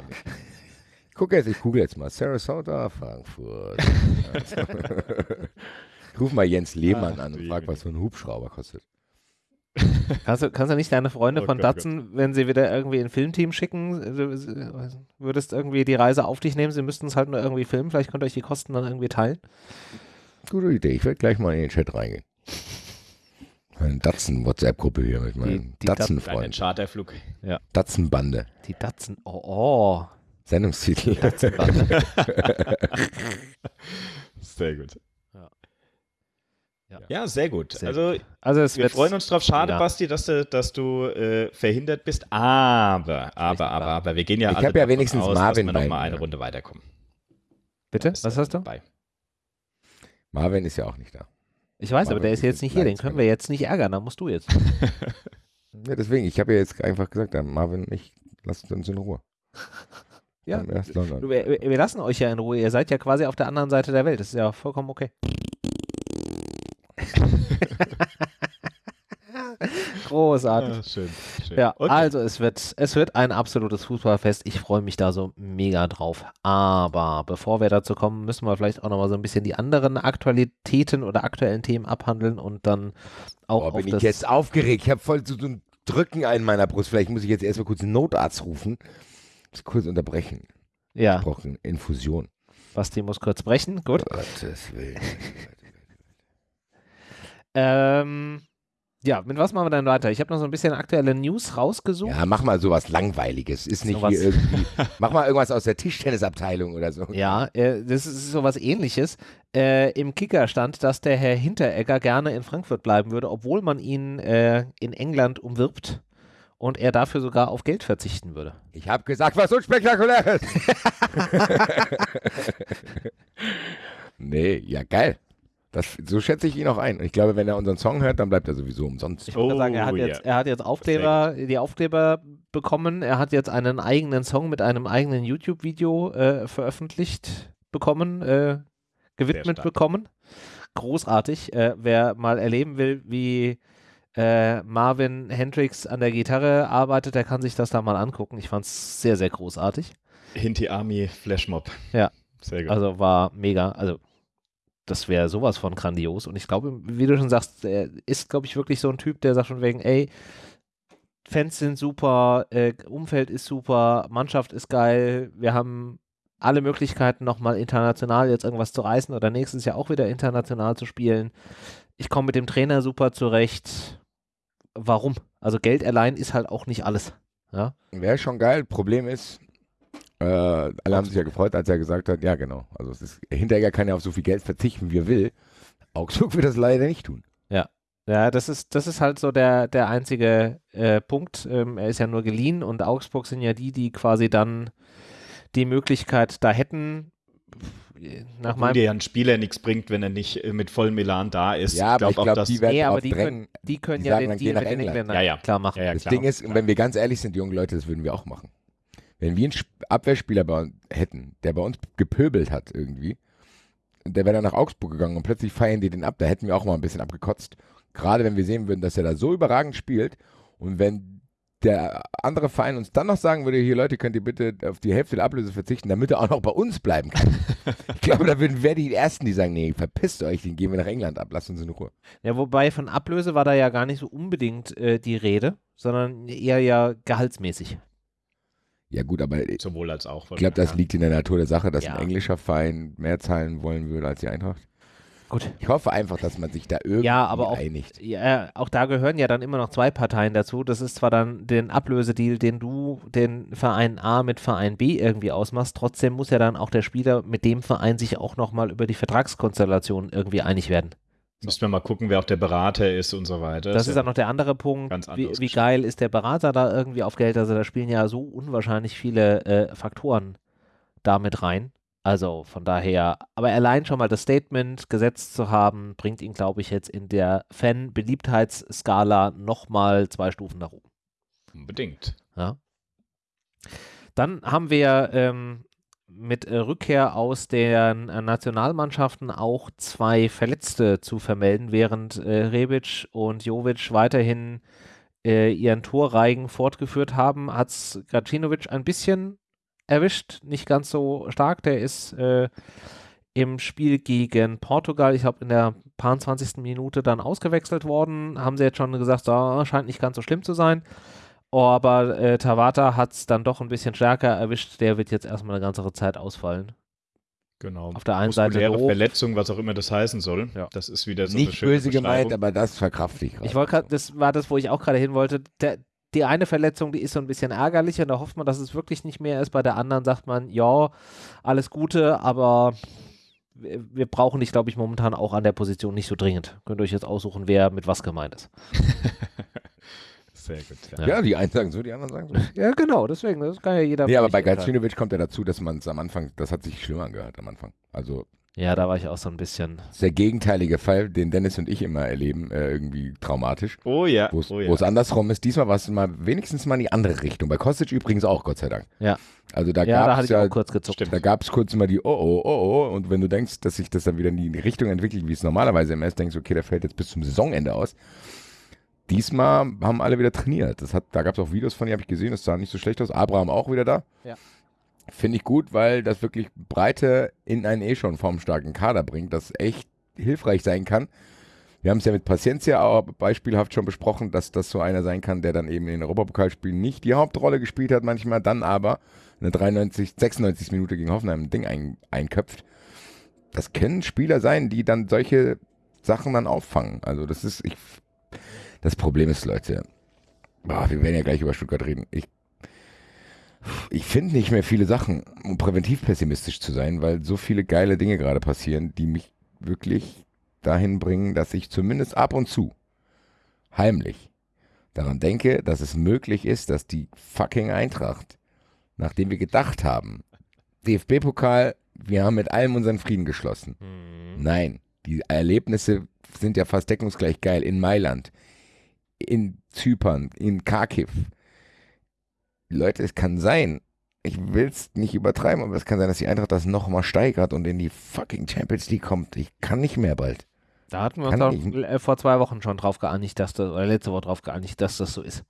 Ich gucke jetzt, ich google jetzt mal. Sarasota, Frankfurt. ich ruf mal Jens Lehmann Ach, an und frag, was so ein Hubschrauber kostet. Kannst du, kannst du nicht deine Freunde Oh von Gott, Datsun, wenn sie wieder irgendwie ein Filmteam schicken, du würdest irgendwie die Reise auf dich nehmen, sie müssten es halt nur irgendwie filmen, vielleicht könnt ihr euch die Kosten dann irgendwie teilen. Gute Idee. Ich werde gleich mal in den Chat reingehen. Meine Datsen-WhatsApp-Gruppe hier mit meinen Datsen-Freunden. Charterflug. Ja. Datsen-Bande. Die Datsun, oh, oh. Sendungstitel. Sehr gut. Ja. Ja. Ja, sehr gut. Sehr also Also es wir freuen uns drauf. Schade, Ja. Basti, dass du, dass du äh, verhindert bist. Aber, aber, aber, aber, wir gehen ja Ich alle hab ja wenigstens aus, Marvin dass wir noch bei mal eine Runde weiterkommen. Bitte? Was hast du? Dabei. Marvin ist ja auch nicht da. Ich weiß, aber der ist jetzt nicht hier, den können wir jetzt nicht ärgern, da musst du jetzt. Ja, deswegen, ich habe ja jetzt einfach gesagt, Marvin, ich lasst uns in Ruhe. Ja. Wir, wir lassen euch ja in Ruhe, ihr seid ja quasi auf der anderen Seite der Welt, das ist ja vollkommen okay. Großartig. Ah, schön, schön. Ja, Okay. also es wird, es wird ein absolutes Fußballfest. Ich freue mich da so mega drauf. Aber bevor wir dazu kommen, müssen wir vielleicht auch nochmal so ein bisschen die anderen Aktualitäten oder aktuellen Themen abhandeln und dann auch Boah, auf bin ich das, jetzt aufgeregt. Ich habe voll so, so ein Drücken in meiner Brust. Vielleicht muss ich jetzt erstmal kurz einen Notarzt rufen. Das kurz unterbrechen. ja, Ich brauche eine Infusion. Basti muss kurz brechen. Gut. Gottes Willen. Ähm, Ja, mit was machen wir dann weiter? Ich habe noch so ein bisschen aktuelle News rausgesucht. Ja, mach mal sowas Langweiliges. Ist nicht hier irgendwie. mach mal irgendwas aus der Tischtennisabteilung oder so. Ja, äh, das ist sowas ähnliches. Äh, Im Kicker stand, dass der Herr Hinteregger gerne in Frankfurt bleiben würde, obwohl man ihn äh, in England umwirbt und er dafür sogar auf Geld verzichten würde. Ich habe gesagt, was unspektakuläres. nee, ja, geil. Das, so schätze ich ihn auch ein. Und ich glaube, wenn er unseren Song hört, dann bleibt er sowieso umsonst. Ich wollte Oh, sagen, er hat, ja. jetzt, er hat jetzt Aufkleber, die Aufkleber bekommen. Er hat jetzt einen eigenen Song mit einem eigenen YouTube-Video äh, veröffentlicht bekommen, äh, gewidmet bekommen. Großartig. Äh, wer mal erleben will, wie äh, Marvin Hendricks an der Gitarre arbeitet, der kann sich das da mal angucken. Ich fand es sehr, sehr großartig. Hinti Army Flashmob. Ja. Sehr gut. Also war mega. Also das wäre sowas von grandios. Und ich glaube, wie du schon sagst, er ist, glaube ich, wirklich so ein Typ, der sagt schon wegen, ey, Fans sind super, äh, Umfeld ist super, Mannschaft ist geil, wir haben alle Möglichkeiten, nochmal international jetzt irgendwas zu reißen oder nächstes Jahr auch wieder international zu spielen. Ich komme mit dem Trainer super zurecht. Warum? Also Geld allein ist halt auch nicht alles. Ja, Wäre schon geil. Problem ist, äh, alle haben sich ja gefreut, als er gesagt hat, ja genau. Also es ist, Hinteregger kann ja auf so viel Geld verzichten, wie er will. Augsburg wird das leider nicht tun. Ja, das ist, das ist halt so der, der einzige äh, Punkt. Ähm, er ist ja nur geliehen und Augsburg sind ja die, die quasi dann die Möglichkeit da hätten. Nach Obwohl meinem, dir ja ein Spieler nichts bringt, wenn er nicht äh, mit vollem Elan da ist. Ja, aber ich auch glaube, das, die werden nee, aber die drängen. können, die können Die ja den Deal mit den England. Engländern Ja, ja. klar machen. Ja, ja, das klar. Ding ist, wenn wir ganz ehrlich sind, die jungen Leute, das würden wir auch machen. Wenn wir einen Sp- Abwehrspieler bei uns hätten, der bei uns gepöbelt hat irgendwie, und der wäre dann nach Augsburg gegangen und plötzlich feiern die den ab, da hätten wir auch mal ein bisschen abgekotzt. Gerade wenn wir sehen würden, dass er da so überragend spielt und wenn der andere Verein uns dann noch sagen würde, hier Leute, könnt ihr bitte auf die Hälfte der Ablöse verzichten, damit er auch noch bei uns bleiben kann. ich glaube, da würden wir die Ersten, die sagen, nee, verpisst euch, den gehen wir nach England ab, lasst uns in Ruhe. Ja, wobei von Ablöse war da ja gar nicht so unbedingt äh, die Rede, sondern eher ja gehaltsmäßig. Ja gut, aber ich sowohl als auch. glaube, das liegt in der Natur der Sache, dass Ja. ein englischer Verein mehr zahlen wollen würde als die Eintracht. Gut. Ich hoffe einfach, dass man sich da irgendwie Ja, aber auch- einigt. Ja, auch da gehören ja dann immer noch zwei Parteien dazu. Das ist zwar dann den Ablösedeal, den du den Verein A mit Verein B irgendwie ausmachst, trotzdem muss ja dann auch der Spieler mit dem Verein sich auch nochmal über die Vertragskonstellation irgendwie einig werden. Müssen wir mal gucken, wer auch der Berater ist und so weiter. Das ist ja dann noch der andere Punkt. Ganz Wie, wie geil ist der Berater da irgendwie auf Geld? Also da spielen ja so unwahrscheinlich viele äh, Faktoren damit rein. Also von daher, aber allein schon mal das Statement gesetzt zu haben, bringt ihn, glaube ich, jetzt in der Fan-Beliebtheitsskala nochmal zwei Stufen nach oben. unbedingt. Ja. Dann haben wir ähm, mit äh, Rückkehr aus den äh, Nationalmannschaften auch zwei Verletzte zu vermelden, während äh, Rebic und Jovic weiterhin äh, ihren Torreigen fortgeführt haben, hat es Gacinovic ein bisschen erwischt, nicht ganz so stark. Der ist äh, im Spiel gegen Portugal, ich glaube in der paar 20. Minute dann ausgewechselt worden. Haben sie jetzt schon gesagt, so, scheint nicht ganz so schlimm zu sein. Aber äh, Tawata hat es dann doch ein bisschen stärker erwischt. Der wird jetzt erstmal eine ganze Zeit ausfallen. Genau. Auf der einen Seite doof. Verletzung, was auch immer das heißen soll. Ja. Das ist wieder so eine Nicht schöne böse gemeint, aber das verkrafte ich gerade. Ich wollte gerade, das war das, wo ich auch gerade hin wollte. Der, die eine Verletzung, die ist so ein bisschen ärgerlich und da hofft man, dass es wirklich nicht mehr ist. Bei der anderen sagt man, ja, alles Gute, aber wir, wir brauchen dich, glaube ich, momentan auch an der Position nicht so dringend. Könnt ihr euch jetzt aussuchen, wer mit was gemeint ist. Sehr gut. Ja. Ja, die einen sagen so, die anderen sagen so. Ja, genau, deswegen, das kann ja jeder. Nee, aber bei. Gacinovic kommt ja dazu, dass man es am Anfang, das hat sich schlimm angehört am Anfang. Also Ja, da war ich auch so ein bisschen. das ist der gegenteilige Fall, den Dennis und ich immer erleben, äh, irgendwie traumatisch. Oh ja. Wo es oh ja. andersrum ist. Diesmal war es mal wenigstens mal in die andere Richtung. Bei Kostic übrigens auch, Gott sei Dank. Ja. Also da Ja, da gab hatte es ich ja, auch kurz gezuckt. Stimmt. da gab es kurz mal die Oh, oh, oh, oh. Und wenn du denkst, dass sich das dann wieder in die Richtung entwickelt, wie es normalerweise immer ist, denkst du, okay, der fällt jetzt bis zum Saisonende aus. Diesmal haben alle wieder trainiert. Das hat, da gab es auch Videos von, die habe ich gesehen, das sah nicht so schlecht aus. Abraham auch wieder da. Ja. Finde ich gut, weil das wirklich Breite in einen eh schon formstarken Kader bringt, das echt hilfreich sein kann. Wir haben es ja mit Paciencia auch beispielhaft schon besprochen, dass das so einer sein kann, der dann eben in den Europapokalspielen nicht die Hauptrolle gespielt hat manchmal, dann aber eine 93, 96 Minute gegen Hoffenheim ein Ding ein, einköpft. Das können Spieler sein, die dann solche Sachen dann auffangen. Also das ist, ich, Das Problem ist, Leute, boah, wir werden ja gleich über Stuttgart reden. Ich, ich finde nicht mehr viele Sachen, um präventiv pessimistisch zu sein, weil so viele geile Dinge gerade passieren, die mich wirklich dahin bringen, dass ich zumindest ab und zu heimlich daran denke, dass es möglich ist, dass die fucking Eintracht, nachdem wir gedacht haben, DFB-Pokal, wir haben mit allem unseren Frieden geschlossen. Mhm. Nein, die Erlebnisse sind ja fast deckungsgleich geil. In Mailand, in Zypern, in Kharkiv. Leute, es kann sein, ich will es nicht übertreiben, aber es kann sein, dass die Eintracht das nochmal steigert und in die fucking Champions League kommt. Ich kann nicht mehr bald. Da hatten wir Kann uns doch äh, vor zwei Wochen schon drauf geeinigt, dass das, oder letzte Woche drauf geeinigt, dass das so ist.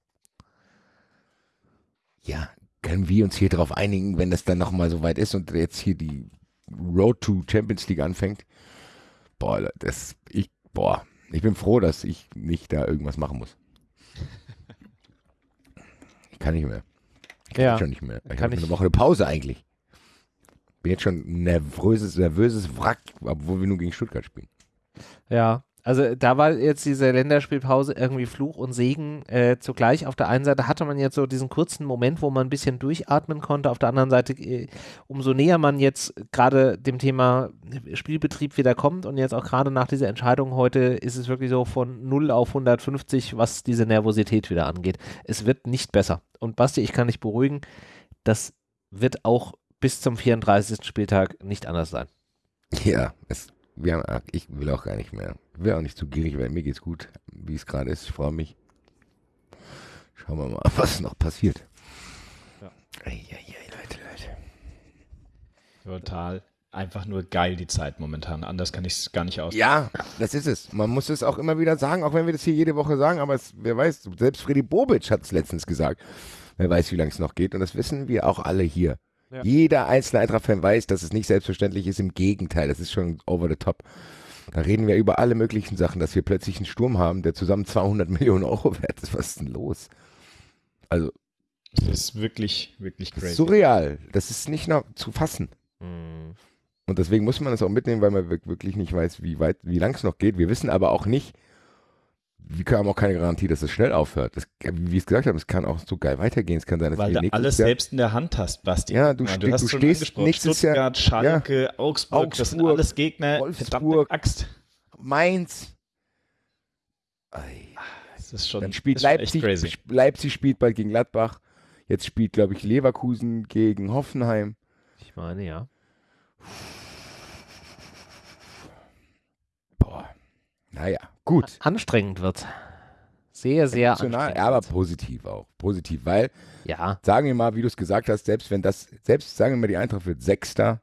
Ja, können wir uns hier drauf einigen, wenn das dann nochmal so weit ist und jetzt hier die Road to Champions League anfängt? Boah, das, ich, boah, ich bin froh, dass ich nicht da irgendwas machen muss. Ich kann nicht mehr. Ich kann Ja. schon nicht mehr. Ich Kann habe eine Woche eine Pause eigentlich. Bin jetzt schon ein nervöses, nervöses Wrack, obwohl wir nur gegen Stuttgart spielen. Ja, also da war jetzt diese Länderspielpause irgendwie Fluch und Segen äh, zugleich. Auf der einen Seite hatte man jetzt so diesen kurzen Moment, wo man ein bisschen durchatmen konnte. Auf der anderen Seite, äh, umso näher man jetzt gerade dem Thema Spielbetrieb wieder kommt und jetzt auch gerade nach dieser Entscheidung heute ist es wirklich so von 0 auf 150, was diese Nervosität wieder angeht. Es wird nicht besser. Und Basti, ich kann dich beruhigen, das wird auch bis zum 34. Spieltag nicht anders sein. Ja, es, wir haben, ach, ich will auch gar nicht mehr. Ich will auch nicht zu gierig werden. Mir geht's gut, wie es gerade ist. Ich freue mich. Schauen wir mal, was noch passiert. Ja. Eieiei, Leute, Leute. Total. Einfach nur geil die Zeit momentan. Anders kann ich es gar nicht aus. Ja, das ist es. Man muss es auch immer wieder sagen, auch wenn wir das hier jede Woche sagen, aber es, wer weiß, selbst Freddy Bobic hat es letztens gesagt. Wer weiß, wie lange es noch geht und das wissen wir auch alle hier. Ja. Jeder einzelne Eintracht-Fan weiß, dass es nicht selbstverständlich ist. Im Gegenteil, das ist schon over the top. Da reden wir über alle möglichen Sachen, dass wir plötzlich einen Sturm haben, der zusammen 200 Millionen Euro wert ist. Was ist denn los? Also, Das ist wirklich, wirklich das crazy. ist surreal. Das ist nicht noch zu fassen. Hm. Und deswegen muss man das auch mitnehmen, weil man wirk- wirklich nicht weiß, wie weit, wie lang es noch geht. Wir wissen aber auch nicht, wir haben auch keine Garantie, dass es schnell aufhört. Das, wie wir es gesagt haben, es kann auch so geil weitergehen. Es kann sein, dass Weil du alles Jahr, selbst in der Hand hast, Basti. Ja, du Ja, ste- hast du schon stehst Jahr- Stuttgart, Schalke, Augsburg, das sind Augsburg, alles Gegner. Wolfsburg. Axt. Mainz. Ei. Das ist schon, Dann spielt ist schon Leipzig, echt crazy. sp- Leipzig spielt bald gegen Gladbach. Jetzt spielt, glaube ich, Leverkusen gegen Hoffenheim. Ich meine, ja. Boah. Naja, gut. Anstrengend wird. Sehr, sehr Emotional, anstrengend. aber positiv auch. Positiv, weil Ja, sagen wir mal, wie du es gesagt hast, selbst wenn das, selbst sagen wir mal, die Eintracht wird Sechster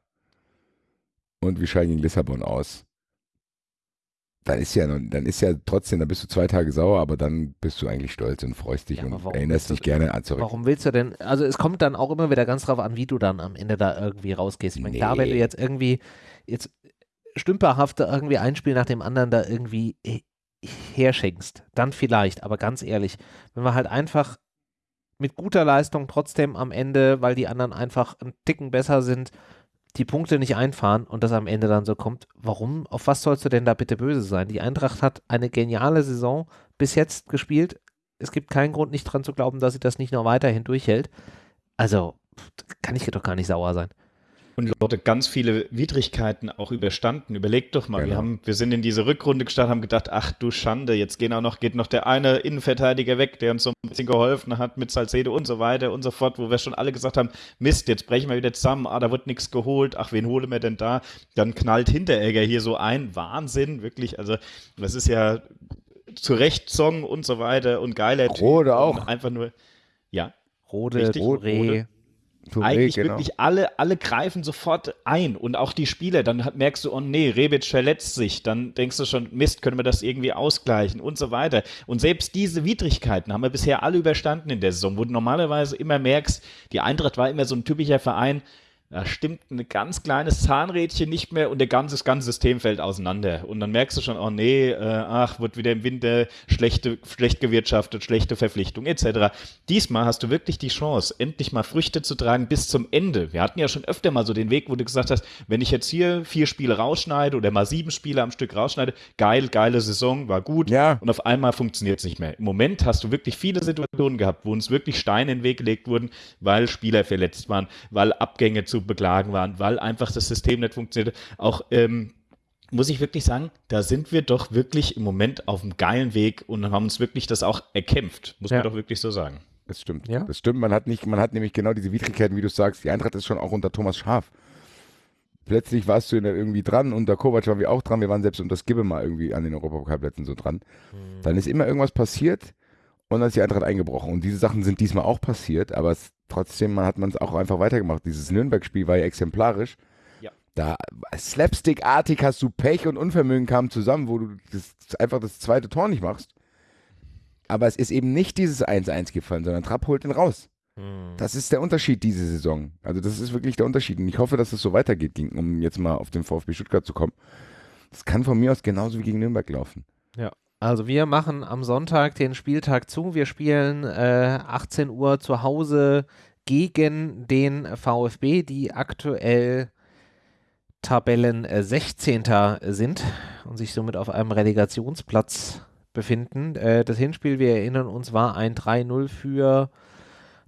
und wir scheiden gegen Lissabon aus, dann ist ja, dann ist ja trotzdem, dann bist du zwei Tage sauer, aber dann bist du eigentlich stolz und freust dich Ja, und erinnerst dich gerne an zurück. warum willst du denn, also es kommt dann auch immer wieder ganz drauf an, wie du dann am Ende da irgendwie rausgehst. Ich meine, klar, wenn du Nee. jetzt irgendwie, jetzt stümperhaft da irgendwie ein Spiel nach dem anderen da irgendwie äh, herschenkst, dann vielleicht, aber ganz ehrlich, wenn wir halt einfach mit guter Leistung trotzdem am Ende, weil die anderen einfach einen Ticken besser sind, die Punkte nicht einfahren und das am Ende dann so kommt, warum, auf was sollst du denn da bitte böse sein? Die Eintracht hat eine geniale Saison bis jetzt gespielt. Es gibt keinen Grund, nicht dran zu glauben, dass sie das nicht noch weiterhin durchhält. Also, kann ich doch gar nicht sauer sein. Und Leute, ganz viele Widrigkeiten auch überstanden. Überlegt doch mal, wir, Genau. haben, wir sind in diese Rückrunde gestartet, haben gedacht, ach du Schande, jetzt gehen auch noch, geht noch der eine Innenverteidiger weg, der uns so ein bisschen geholfen hat mit Salcedo und so weiter und so fort, wo wir schon alle gesagt haben, Mist, jetzt brechen wir wieder zusammen, ah, da wird nichts geholt, ach, wen holen wir denn da? Dann knallt Hinteregger hier so ein, Wahnsinn, wirklich, also das ist ja zu Recht Song und so weiter und geiler Rode auch. Einfach nur, ja, Rode, Richtig, Touré, Rode. Touré, eigentlich genau. wirklich alle, alle greifen sofort ein und auch die Spieler. Dann hat, merkst du, oh nee, Rebic verletzt sich. Dann denkst du schon, Mist, können wir das irgendwie ausgleichen und so weiter. Und selbst diese Widrigkeiten haben wir bisher alle überstanden in der Saison, wo du normalerweise immer merkst, die Eintracht war immer so ein typischer Verein, da stimmt ein ganz kleines Zahnrädchen nicht mehr und der ganze, das ganze System fällt auseinander. Und dann merkst du schon, oh nee, äh, ach, wird wieder im Winter schlechte, schlecht gewirtschaftet, schlechte Verpflichtung etc. Diesmal hast du wirklich die Chance, endlich mal Früchte zu tragen bis zum Ende. Wir hatten ja schon öfter mal so den Weg, wo du gesagt hast, wenn ich jetzt hier vier Spiele rausschneide oder mal sieben Spiele am Stück rausschneide, geil, geile Saison, war gut. Ja. Und auf einmal funktioniert es nicht mehr. Im Moment hast du wirklich viele Situationen gehabt, wo uns wirklich Steine in den Weg gelegt wurden, weil Spieler verletzt waren, weil Abgänge zu beklagen waren, weil einfach das System nicht funktioniert. Auch ähm, muss ich wirklich sagen, da sind wir doch wirklich im Moment auf einem geilen Weg und haben uns wirklich das auch erkämpft, muss Ja. man doch wirklich so sagen. Das stimmt. Ja. Das stimmt. Man hat nicht, man hat nämlich genau diese Widrigkeiten, wie du sagst. Die Eintracht ist schon auch unter Thomas Schaf. Plötzlich warst du in der irgendwie dran, unter Kovac waren wir auch dran, wir waren selbst unter Skibbe mal irgendwie an den Europapokalplätzen so dran. Dann ist immer irgendwas passiert und dann ist die Eintracht eingebrochen. Und diese Sachen sind diesmal auch passiert, aber es, trotzdem man hat man es auch einfach weitergemacht. Dieses Nürnberg-Spiel war ja exemplarisch. Ja. Da slapstick-artig hast du Pech und Unvermögen kamen zusammen, wo du das, einfach das zweite Tor nicht machst. Aber es ist eben nicht dieses 1-1 gefallen, sondern Trapp holt ihn raus. Hm. Das ist der Unterschied diese Saison. Also das ist wirklich der Unterschied. Und ich hoffe, dass es so weitergeht, um jetzt mal auf den VfB Stuttgart zu kommen. Das kann von mir aus genauso wie gegen Nürnberg laufen. Also wir machen am Sonntag den Spieltag zu. Wir spielen äh, 18 Uhr zu Hause gegen den VfB, die aktuell Tabellen äh, 16. sind und sich somit auf einem Relegationsplatz befinden. Äh, das Hinspiel, wir erinnern uns, war ein 3-0 für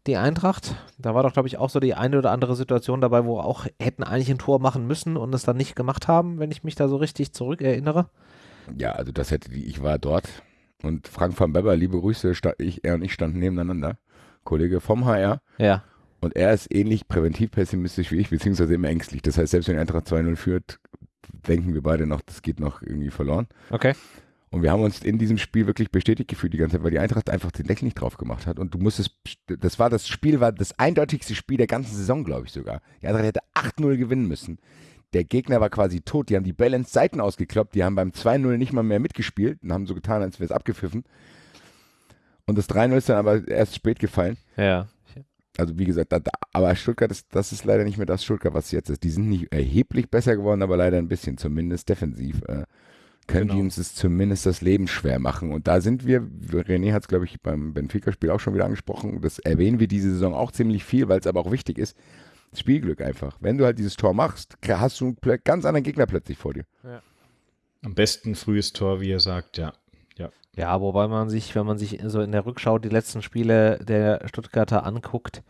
die Eintracht. Da war doch, glaube ich, auch so die eine oder andere Situation dabei, wo auch hätten eigentlich ein Tor machen müssen und es dann nicht gemacht haben, wenn ich mich da so richtig zurückerinnere. Ja, also das hätte die, ich war dort und Frank van Beber, liebe Grüße, ich, er und ich standen nebeneinander, Kollege vom HR. Ja. Und er ist ähnlich präventiv pessimistisch wie ich, beziehungsweise immer ängstlich. Das heißt, selbst wenn die Eintracht 2-0 führt, denken wir beide noch, das geht noch irgendwie verloren. Okay. Und wir haben uns in diesem Spiel wirklich bestätigt gefühlt die ganze Zeit, weil die Eintracht einfach den Deckel nicht drauf gemacht hat. Und du musstest, das war das Spiel, war das eindeutigste Spiel der ganzen Saison, glaube ich sogar. Die Eintracht hätte 8-0 gewinnen müssen. Der Gegner war quasi tot. Die haben die Balance Seiten ausgekloppt. Die haben beim 2-0 nicht mal mehr mitgespielt und haben so getan, als wäre es abgepfiffen. Und das 3-0 ist dann aber erst spät gefallen. Ja. Also wie gesagt, da, da, aber Stuttgart ist, das ist leider nicht mehr das Stuttgart, was jetzt ist. Die sind nicht erheblich besser geworden, aber leider ein bisschen, zumindest defensiv. Äh, können Genau. die uns das zumindest das Leben schwer machen. Und da sind wir, René hat es, glaube ich, beim Benfica-Spiel auch schon wieder angesprochen, das erwähnen wir diese Saison auch ziemlich viel, weil es aber auch wichtig ist. Spielglück einfach. Wenn du halt dieses Tor machst, hast du einen ganz anderen Gegner plötzlich vor dir. Am besten frühes Tor, wie ihr sagt, ja. Ja, wobei man sich, wenn man sich so in der Rückschau die letzten Spiele der Stuttgarter anguckt,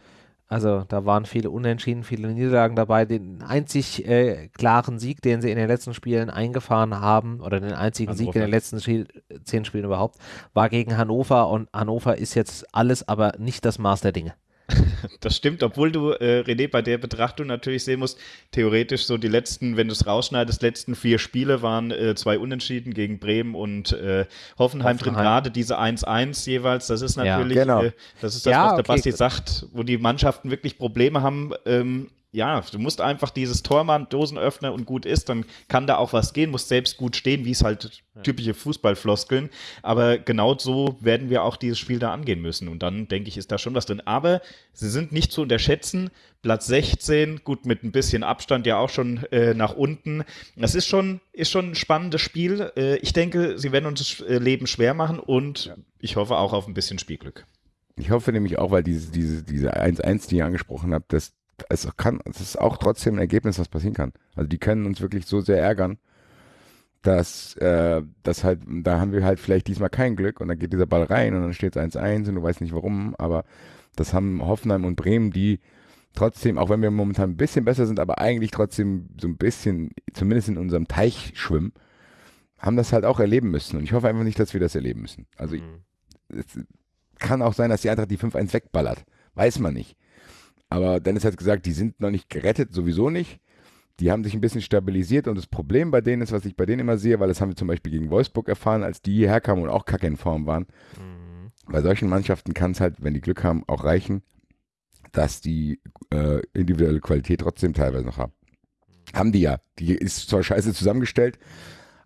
also da waren viele Unentschieden, viele Niederlagen dabei. Den einzig äh, klaren Sieg, den sie in den letzten Spielen eingefahren haben, oder den einzigen Sieg in Hannover. den letzten Spiel, zehn Spielen überhaupt, war gegen Hannover und Hannover ist jetzt alles, aber nicht das Maß der Dinge. Das stimmt, obwohl du, äh, René, bei der Betrachtung natürlich sehen musst, theoretisch so die letzten, wenn du es rausschneidest, letzten vier Spiele waren äh, zwei Unentschieden gegen Bremen und äh, Hoffenheim, drin, Hoffenheim. gerade diese 1-1 jeweils, das ist Ja, natürlich, genau. äh, das ist das, Ja, was der okay. Basti sagt, wo die Mannschaften wirklich Probleme haben, ähm, ja, du musst einfach dieses Tor machen, Dosenöffner und gut ist, dann kann da auch was gehen, musst selbst gut stehen, wie es halt typische Fußballfloskeln. Aber genau so werden wir auch dieses Spiel da angehen müssen. Und dann denke ich, ist da schon was drin. Aber sie sind nicht zu unterschätzen. Platz 16, gut mit ein bisschen Abstand ja auch schon äh, nach unten. Das ist schon, ist schon ein spannendes Spiel. Äh, ich denke, sie werden uns das äh, Leben schwer machen und ich hoffe auch auf ein bisschen Spielglück. Ich hoffe nämlich auch, weil diese, diese, diese 1-1, die ihr angesprochen habt, das, es kann, es ist auch trotzdem ein Ergebnis, was passieren kann. Also die können uns wirklich so sehr ärgern, dass, äh, dass halt, da haben wir halt vielleicht diesmal kein Glück und dann geht dieser Ball rein und dann steht es 1-1 und du weißt nicht warum, aber das haben Hoffenheim und Bremen, die trotzdem, auch wenn wir momentan ein bisschen besser sind, aber eigentlich trotzdem so ein bisschen, zumindest in unserem Teich schwimmen, haben das halt auch erleben müssen. Und ich hoffe einfach nicht, dass wir das erleben müssen. Also ich, es kann auch sein, dass die Eintracht die 5-1 wegballert. Weiß man nicht. Aber Dennis hat gesagt, die sind noch nicht gerettet, sowieso nicht. Die haben sich ein bisschen stabilisiert und das Problem bei denen ist, was ich bei denen immer sehe, weil das haben wir zum Beispiel gegen Wolfsburg erfahren, als die hierher kamen und auch kacke in Form waren. Bei solchen Mannschaften kann es halt, wenn die Glück haben, auch reichen, dass die äh, individuelle Qualität trotzdem teilweise noch haben. Haben die ja. Die ist zwar scheiße zusammengestellt,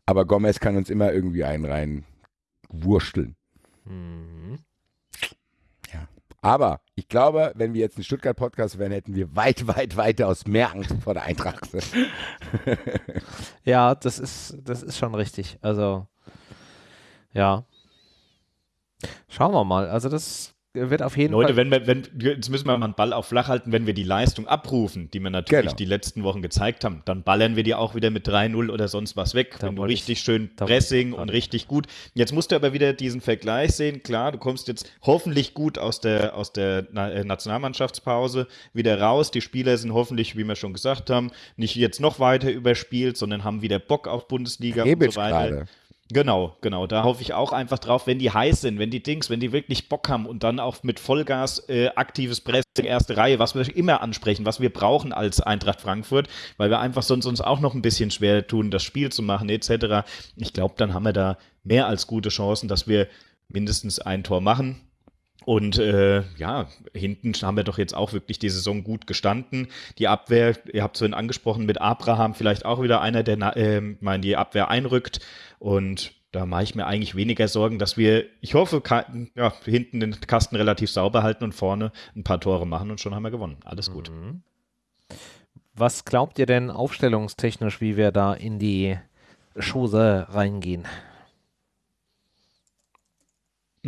aber Gomez kann uns immer irgendwie einen rein wursteln. Mhm. Aber ich glaube, wenn wir jetzt ein Stuttgart-Podcast wären, hätten wir weit, weit, weitaus mehr Angst vor der Eintracht. Ja, das ist, das ist schon richtig. Also, ja. Schauen wir mal. Also, das wird auf jeden Leute, Fall. wenn wir, wenn, jetzt müssen wir mal einen Ball auf flach halten, wenn wir die Leistung abrufen, die wir natürlich Genau. die letzten Wochen gezeigt haben, dann ballern wir die auch wieder mit 3-0 oder sonst was weg. Da wenn du richtig ich- schön Pressing und richtig gut. Jetzt musst du aber wieder diesen Vergleich sehen. Klar, du kommst jetzt hoffentlich gut aus der, aus der äh, Nationalmannschaftspause wieder raus. Die Spieler sind hoffentlich, wie wir schon gesagt haben, nicht jetzt noch weiter überspielt, sondern haben wieder Bock auf Bundesliga Rebic und so weiter. gerade. Genau, genau. Da hoffe ich auch einfach drauf, wenn die heiß sind, wenn die Dings, wenn die wirklich Bock haben und dann auch mit Vollgas äh, aktives Pressing, erste Reihe, was wir immer ansprechen, was wir brauchen als Eintracht Frankfurt, weil wir einfach sonst uns auch noch ein bisschen schwer tun, das Spiel zu machen etc. Ich glaube, dann haben wir da mehr als gute Chancen, dass wir mindestens ein Tor machen. Und äh, ja, hinten haben wir doch jetzt auch wirklich die Saison gut gestanden. Die Abwehr, ihr habt es vorhin angesprochen, mit Abraham vielleicht auch wieder einer, der ähm, mal in die Abwehr einrückt. Und da mache ich mir eigentlich weniger Sorgen, dass wir, ich hoffe, ja, hinten den Kasten relativ sauber halten und vorne ein paar Tore machen und schon haben wir gewonnen. Alles gut. Mhm. Was glaubt ihr denn aufstellungstechnisch, wie wir da in die Chose reingehen?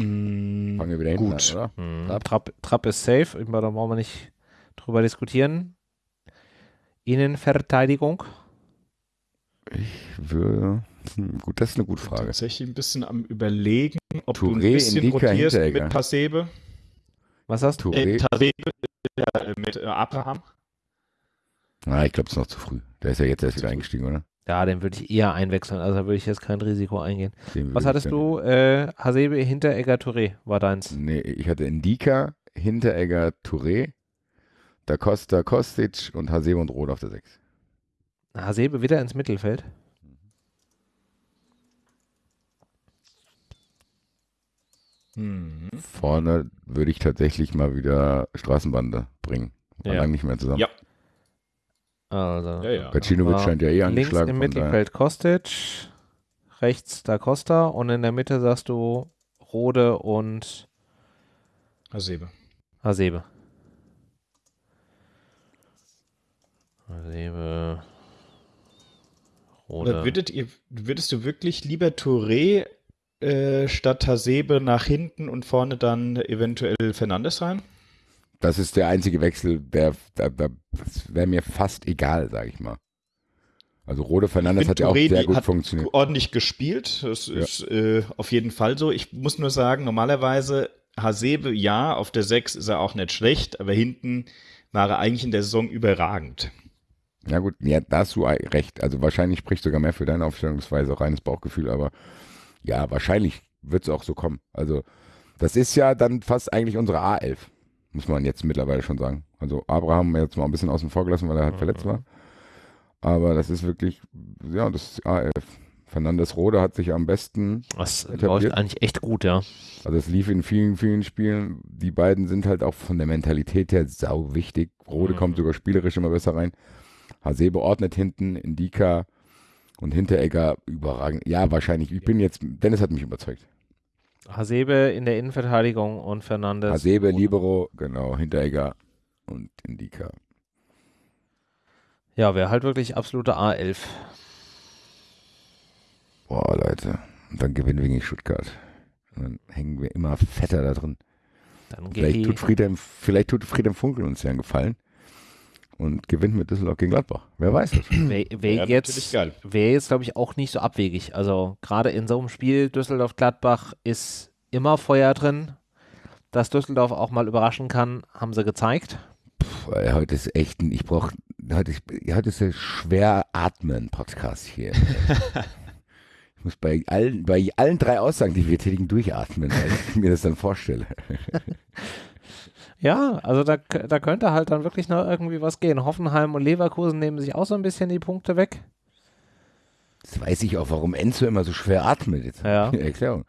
Mm, Fangen wir wieder hinten Gut. an, oder? Hm. Trapp. Trapp, Trapp ist safe, über- da wollen wir nicht drüber diskutieren. Innenverteidigung. Würde, hm, gut, das ist eine gute Frage. Tatsächlich ein bisschen am überlegen, ob du Touré, ein bisschen Indika, rotierst Hinteregger. mit Pasebe. Was hast du? Äh, Tasebe, ja, äh, mit äh, Abraham. ah, ich glaube, es ist noch zu früh. Der ist ja jetzt erst wieder eingestiegen, oder? Ja, den würde ich eher einwechseln, also da würde ich jetzt kein Risiko eingehen. Den Was hattest du? Äh, Hasebe, Hinteregger, Touré war deins. Nee, ich hatte Indika, Hinteregger, Touré, Da Costa, Kostic und Hasebe und Roth auf der 6. Hasebe wieder ins Mittelfeld. Mhm. Vorne würde ich tatsächlich mal wieder Straßenbande bringen. War Ja. lange nicht mehr zusammen. Ja. Also Ja, ja. Pacinovic scheint ja eh links angeschlagen. im von daher- Mittelfeld Kostic, rechts Da Costa und in der Mitte sagst du Rode und Hasebe. Hasebe. Hasebe. Oder Rode. würdet ihr, würdest du wirklich lieber Touré äh, statt Hasebe nach hinten und vorne dann eventuell Fernandes rein? Das ist der einzige Wechsel, der, der, der das wäre mir fast egal, sage ich mal. Also Rode Fernandes hat ja auch Touré, sehr gut hat funktioniert. ordentlich gespielt. Das Ja. ist äh, auf jeden Fall so. Ich muss nur sagen, normalerweise Hasebe, ja, auf der 6 ist er auch nicht schlecht, aber hinten war er eigentlich in der Saison überragend. Ja gut, ja, da hast du recht. Also wahrscheinlich spricht sogar mehr für deine Aufstellungsweise, auch reines Bauchgefühl, aber ja, wahrscheinlich wird es auch so kommen. Also das ist ja dann fast eigentlich unsere A11, muss man jetzt mittlerweile schon sagen. Also Abraham jetzt mal ein bisschen außen vor gelassen, weil er halt verletzt war. Aber das ist wirklich, ja, das ist A11. Fernandes Rode hat sich am besten, Das etabliert. läuft eigentlich echt gut, ja. also es lief in vielen, vielen Spielen. Die beiden sind halt auch von der Mentalität her sau wichtig. Rode Mhm. kommt sogar spielerisch immer besser rein. Hasebe ordnet hinten, Indika und Hinteregger überragend. Ja, wahrscheinlich. Ich bin jetzt, Dennis hat mich überzeugt. Hasebe in der Innenverteidigung und Fernandes. Hasebe. Libero, genau, Hinteregger und Indika. Ja, wäre halt wirklich absolute A11. Boah, Leute. Und dann gewinnen wir gegen Stuttgart. Und dann hängen wir immer fetter da drin. Dann Vielleicht tut, Friedhelm, vielleicht tut Friedhelm Funkel uns ja einen Gefallen und gewinnt mit Düsseldorf gegen Gladbach. Wer weiß das? Wäre wär Wäre natürlich jetzt, wär jetzt glaube ich, auch nicht so abwegig. Also gerade in so einem Spiel Düsseldorf-Gladbach ist immer Feuer drin. Dass Düsseldorf auch mal überraschen kann, haben sie gezeigt. Puh, heute ist echt ein, ich brauche, heute ist, heute ist der schwer atmen Podcast hier. ich muss bei allen, bei allen drei Aussagen, die wir tätigen, durchatmen, weil ich mir das dann vorstelle. Ja, also da, da könnte halt dann wirklich noch irgendwie was gehen. Hoffenheim und Leverkusen nehmen sich auch so ein bisschen die Punkte weg. Jetzt weiß ich auch, warum Enzo immer so schwer atmet. Jetzt Ja. Erklärung.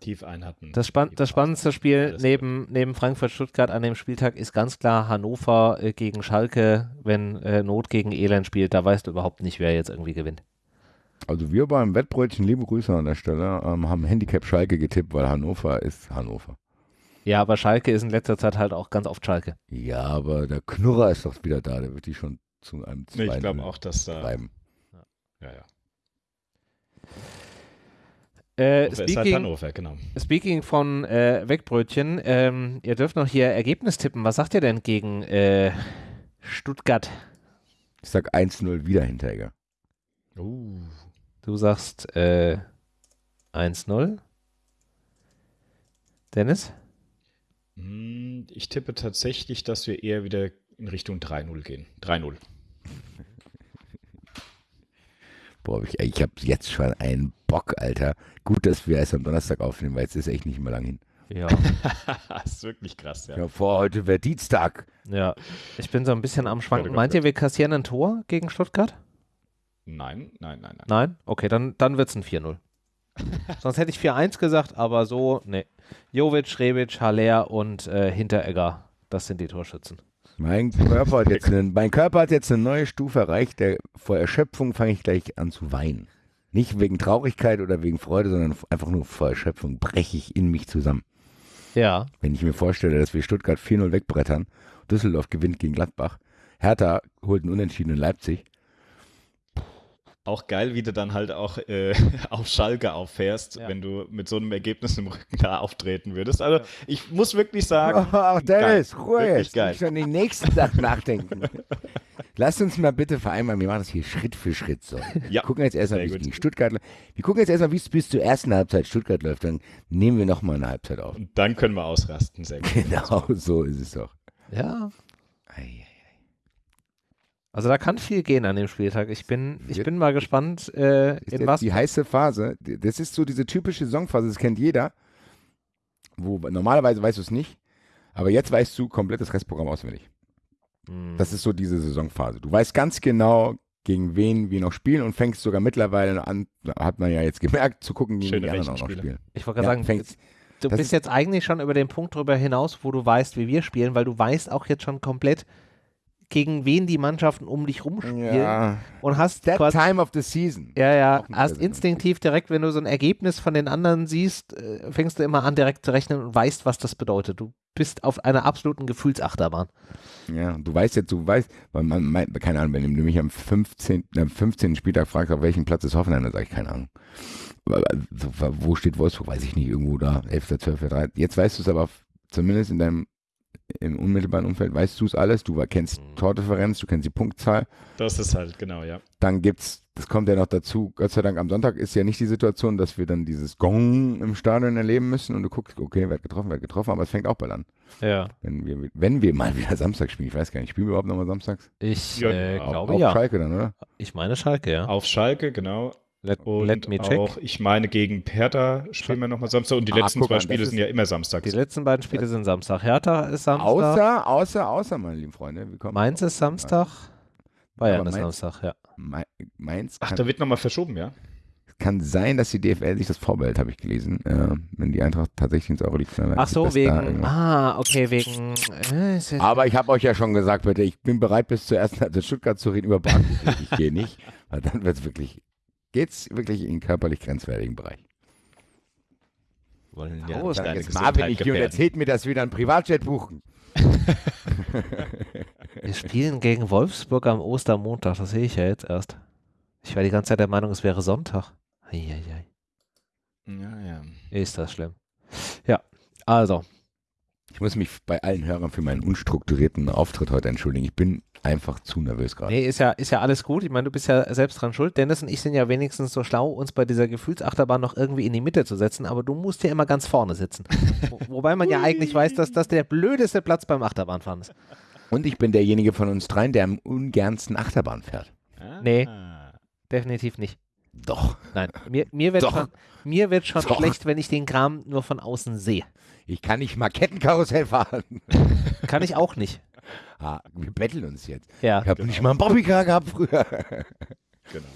Tief einhatten. Das, spann das spannendste Spiel neben, neben Frankfurt-Stuttgart an dem Spieltag ist ganz klar Hannover äh, gegen Schalke, wenn äh, Not gegen Elend spielt. Da weißt du überhaupt nicht, wer jetzt irgendwie gewinnt. Also wir beim Wettbrötchen, liebe Grüße an der Stelle, ähm, haben Handicap Schalke getippt, weil Hannover ist Hannover. Ja, aber Schalke ist in letzter Zeit halt auch ganz oft Schalke. Ja, aber der Knurrer ist doch wieder da, der wird die schon zu einem Nee, ich 2-0 glaube auch, dass da. treiben. Ja, ja. Äh, halt speaking, Hannover, genau. speaking von äh, Wegbrötchen, ähm, ihr dürft noch hier Ergebnis tippen. Was sagt ihr denn gegen äh, Stuttgart? Ich sag 1-0 wieder Hinteregger. Uh. Du sagst äh, 1-0. Dennis? Hm, Ich tippe tatsächlich, dass wir eher wieder in Richtung 3-0 gehen. 3-0. Boah, ich, ich habe jetzt schon einen Bock, Alter. Gut, dass wir erst am Donnerstag aufnehmen, weil es ist echt nicht mehr lang hin. Ja. das ist wirklich krass, ja. Ja, vor heute wäre Dienstag. ja. Ich bin so ein bisschen am Schwanken. Meint ihr, wir kassieren ein Tor gegen Stuttgart? Nein, nein, nein, nein. Nein? Okay, dann, dann wird es ein 4-0. Sonst hätte ich 4-1 gesagt, aber so, nee. Jovic, Rebic, Haller und äh, Hinteregger, das sind die Torschützen. Mein Körper, hat jetzt eine, mein Körper hat jetzt eine neue Stufe erreicht. Der, vor Erschöpfung fange ich gleich an zu weinen. Nicht wegen Traurigkeit oder wegen Freude, sondern einfach nur vor Erschöpfung breche ich in mich zusammen. Ja. Wenn ich mir vorstelle, dass wir Stuttgart 4-0 wegbrettern, Düsseldorf gewinnt gegen Gladbach, Hertha holt einen Unentschieden in Leipzig. Auch geil, wie du dann halt auch äh, auf Schalke auffährst, Ja. wenn du mit so einem Ergebnis im Rücken da auftreten würdest. Also ich muss wirklich sagen, Ach, Dennis, geil. Ruhe Wirklich jetzt. Ich schon den nächsten Tag nachdenken. Lass uns mal bitte vereinbaren, wir machen das hier Schritt für Schritt so. Wir Ja, gucken jetzt erstmal, wie es gegen Stuttgart läuft. Wir gucken jetzt erstmal, wie es bis zur ersten Halbzeit Stuttgart läuft. Dann nehmen wir nochmal eine Halbzeit auf. und dann können wir ausrasten. Sehr gut. Genau, so ist es doch. Ja. Ei, Also da kann viel gehen an dem Spieltag. Ich bin, ich bin mal gespannt, äh, ist in was. die heiße Phase. Das ist so diese typische Saisonphase, das kennt jeder. Wo normalerweise weißt du es nicht, aber jetzt weißt du komplett das Restprogramm auswendig. Hm. Das ist so diese Saisonphase. Du weißt ganz genau, gegen wen wir noch spielen und fängst sogar mittlerweile an, hat man ja jetzt gemerkt, zu gucken, gegen Schöne die anderen auch noch spielen. ich wollte gerade Ja, sagen, fängst, du das bist ist- jetzt eigentlich schon über den Punkt drüber hinaus, wo du weißt, wie wir spielen, weil du weißt auch jetzt schon komplett, gegen wen die Mannschaften um dich rumspielen ja, und hast that quasi time of the season. Ja, ja, hast instinktiv direkt, wenn du so ein Ergebnis von den anderen siehst, äh, fängst du immer an, direkt zu rechnen und weißt, was das bedeutet. Du bist auf einer absoluten Gefühlsachterbahn. Ja, du weißt jetzt, du weißt, weil man, mein, keine Ahnung, wenn du mich am 15., am 15. Spieltag fragst, auf welchem Platz ist Hoffenheim, dann sage ich keine Ahnung. Wo steht Wolfsburg? Weiß ich nicht, irgendwo da, 11., 12., 13. Jetzt weißt du es aber zumindest in deinem im unmittelbaren Umfeld, weißt du es alles, du kennst Mhm. Tordifferenz, du kennst die Punktzahl, Das ist halt, genau, ja. dann gibt's, das kommt ja noch dazu, Gott sei Dank am Sonntag ist ja nicht die Situation, dass wir dann dieses Gong im Stadion erleben müssen und du guckst, okay, wer hat getroffen, wer hat getroffen, aber es fängt auch bald an. Ja. Wenn wir, wenn wir mal wieder Samstag spielen, ich weiß gar nicht, spielen wir überhaupt nochmal samstags? Ich Ja, äh, auf- glaube Auf ja. Schalke dann, oder? Ich meine Schalke, ja. Auf Schalke, genau. Let, Und let me check. auch, ich meine, gegen Hertha spielen wir nochmal Samstag und die Ah, letzten zwei Spiele sind ja immer samstags. Die letzten beiden Spiele sind Samstag. Hertha ist Samstag. Außer, außer, außer, meine lieben Freunde. Wir kommen Mainz ist Samstag. Bayern Aber ist Mainz- Samstag, ja. Mainz Ach, da wird nochmal verschoben, ja? kann sein, dass die DFL sich das vorbehält, habe ich gelesen. Äh, wenn die Eintracht tatsächlich ins Euroleague Ach so, wegen. Ah, okay, wegen. Äh, Aber ich habe euch ja schon gesagt, bitte, ich bin bereit, bis zur ersten Stuttgart zu reden über Bahn. Ich gehe nicht, weil dann wird es wirklich, geht's wirklich in den körperlich grenzwertigen Bereich. Wollen Oh, Dann deine jetzt Marvin nicht hier und erzählt mir, dass wir dann Privatjet buchen. Wir spielen gegen Wolfsburg am Ostermontag. Das sehe ich ja jetzt erst. Ich war die ganze Zeit der Meinung, es wäre Sonntag. Eieiei. Ja, ja. Ist das schlimm. Ja, also. Ich muss mich bei allen Hörern für meinen unstrukturierten Auftritt heute entschuldigen. Ich bin einfach zu nervös gerade. Nee, ist ja, ist ja alles gut. Ich meine, du bist ja selbst dran schuld. Dennis und ich sind ja wenigstens so schlau, uns bei dieser Gefühlsachterbahn noch irgendwie in die Mitte zu setzen, aber du musst ja immer ganz vorne sitzen. Wo, wobei man ja eigentlich weiß, dass das der blödeste Platz beim Achterbahnfahren ist. Und ich bin derjenige von uns dreien, der am ungernsten Achterbahn fährt. Nee. Definitiv nicht. Doch. Nein, mir, mir wird Doch. schon, mir wird schon Doch. schlecht, wenn ich den Kram nur von außen sehe. Ich kann nicht mal Kettenkarussell fahren. Kann ich auch nicht. Ah, wir betteln uns jetzt. Ja. Ich habe nicht mal einen Bobbycar gehabt früher. Genau.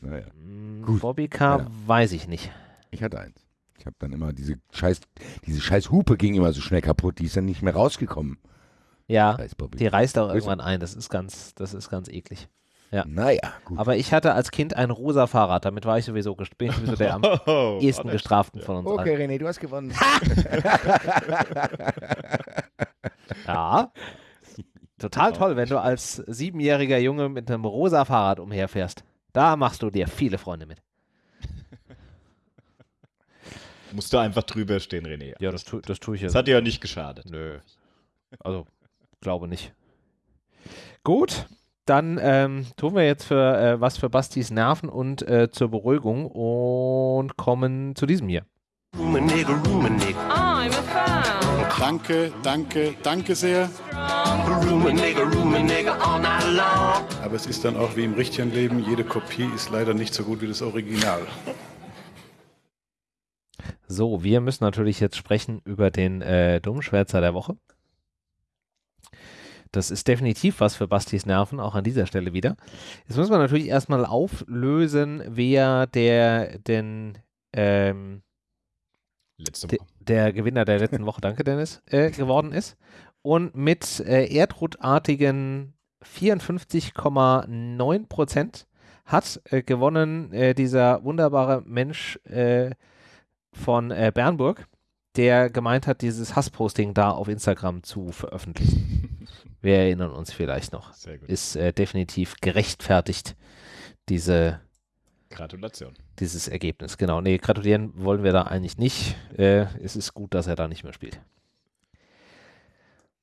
naja, Mm, Gut. Bobbycar Ja. weiß ich nicht. ich hatte eins. Ich habe dann immer diese scheiß, diese scheiß Hupe ging immer so schnell kaputt, die ist dann nicht mehr rausgekommen. Ja, die reißt auch irgendwann ein. Das ist ganz, das ist ganz eklig. Ja. Naja, gut. Aber ich hatte als Kind ein rosa Fahrrad, damit war ich sowieso, bin ich sowieso der am Oh, ehesten gestraften von uns Okay, allen. René, du hast gewonnen. Ja. Total toll, wenn du als siebenjähriger Junge mit einem rosa Fahrrad umherfährst. Da machst du dir viele Freunde mit. ja. Musst du einfach drüber stehen, René. Ja, das, tu, das tue ich Das jetzt. hat dir ja nicht geschadet. Nö. Also, glaube nicht. Gut, dann ähm, tun wir jetzt für äh, was für Bastis Nerven und äh, zur Beruhigung und kommen zu diesem hier. Room a nigga, room a nigga, I'm a fan. Danke, danke, danke sehr. a nigga all night long. Aber es ist dann auch wie im richtigen Leben, jede Kopie ist leider nicht so gut wie das Original. So, wir müssen natürlich jetzt sprechen über den äh, Dummschwätzer der Woche. Das ist definitiv was für Bastis Nerven, auch an dieser Stelle wieder. Jetzt müssen wir natürlich erstmal auflösen, wer der denn ähm, De- Woche. der Gewinner der letzten Woche, danke Dennis, äh, geworden ist. Und mit äh, erdrutartigen 54,9 Prozent hat äh, gewonnen äh, dieser wunderbare Mensch äh, von äh, Bernburg, der gemeint hat, dieses Hassposting da auf Instagram zu veröffentlichen. Wir erinnern uns vielleicht noch. Sehr gut. Ist äh, definitiv gerechtfertigt, diese Gratulation. dieses Ergebnis. Genau. Nee, gratulieren wollen wir da eigentlich nicht. Äh, es ist gut, dass er da nicht mehr spielt.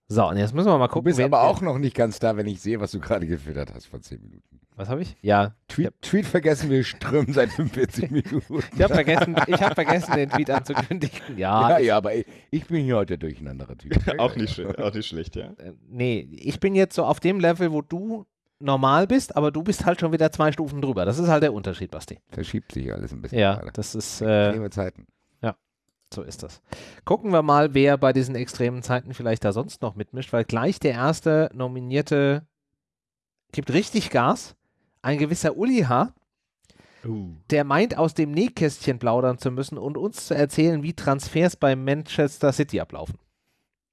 So, und jetzt müssen wir mal Du gucken. bist wen- aber auch noch nicht ganz da, wenn ich sehe, was du gerade gefüttert hast vor 10 Minuten. Was habe ich? Ja. Tweet, Tweet vergessen wir strömen seit 45 Minuten. Ich habe vergessen, ich hab vergessen, den Tweet anzukündigen. Ja. Ja, ja, aber ich, ich bin hier heute der durcheinandere Typ. auch, nicht, sch- auch nicht schlecht, ja. Äh, Nee, ich bin jetzt so auf dem Level, wo du normal bist, aber du bist halt schon wieder zwei Stufen drüber. Das ist halt der Unterschied, Basti. Verschiebt sich alles ein bisschen. Ja, gerade. das ist, äh, Zeiten. So ist das. Gucken wir mal, wer bei diesen extremen Zeiten vielleicht da sonst noch mitmischt, weil gleich der erste Nominierte gibt richtig Gas. Ein gewisser Uli H., Uh. der meint, aus dem Nähkästchen plaudern zu müssen und uns zu erzählen, wie Transfers bei Manchester City ablaufen.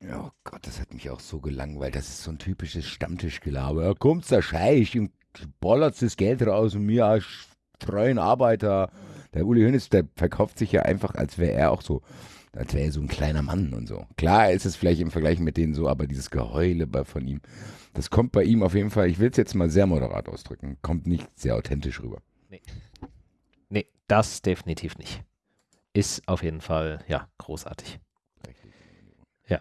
Ja, oh Gott, das hat mich auch so gelangweilt. Das ist so ein typisches Stammtischgelaber. Da kommt der Scheich und bollert das Geld raus und mir als treuen Arbeiter. Der Uli Hoeneß, der verkauft sich ja einfach, als wäre er auch so, als wäre er so ein kleiner Mann und so. Klar ist es vielleicht im Vergleich mit denen so, aber dieses Geheule bei, von ihm, das kommt bei ihm auf jeden Fall, ich will es jetzt mal sehr moderat ausdrücken, kommt nicht sehr authentisch rüber. Nee, das definitiv nicht. Ist auf jeden Fall, ja, großartig. Ja.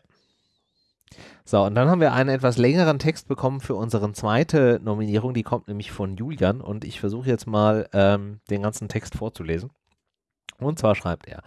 So, und dann haben wir einen etwas längeren Text bekommen für unsere zweite Nominierung. Die kommt nämlich von Julian und ich versuche jetzt mal ähm, den ganzen Text vorzulesen. Und zwar schreibt er,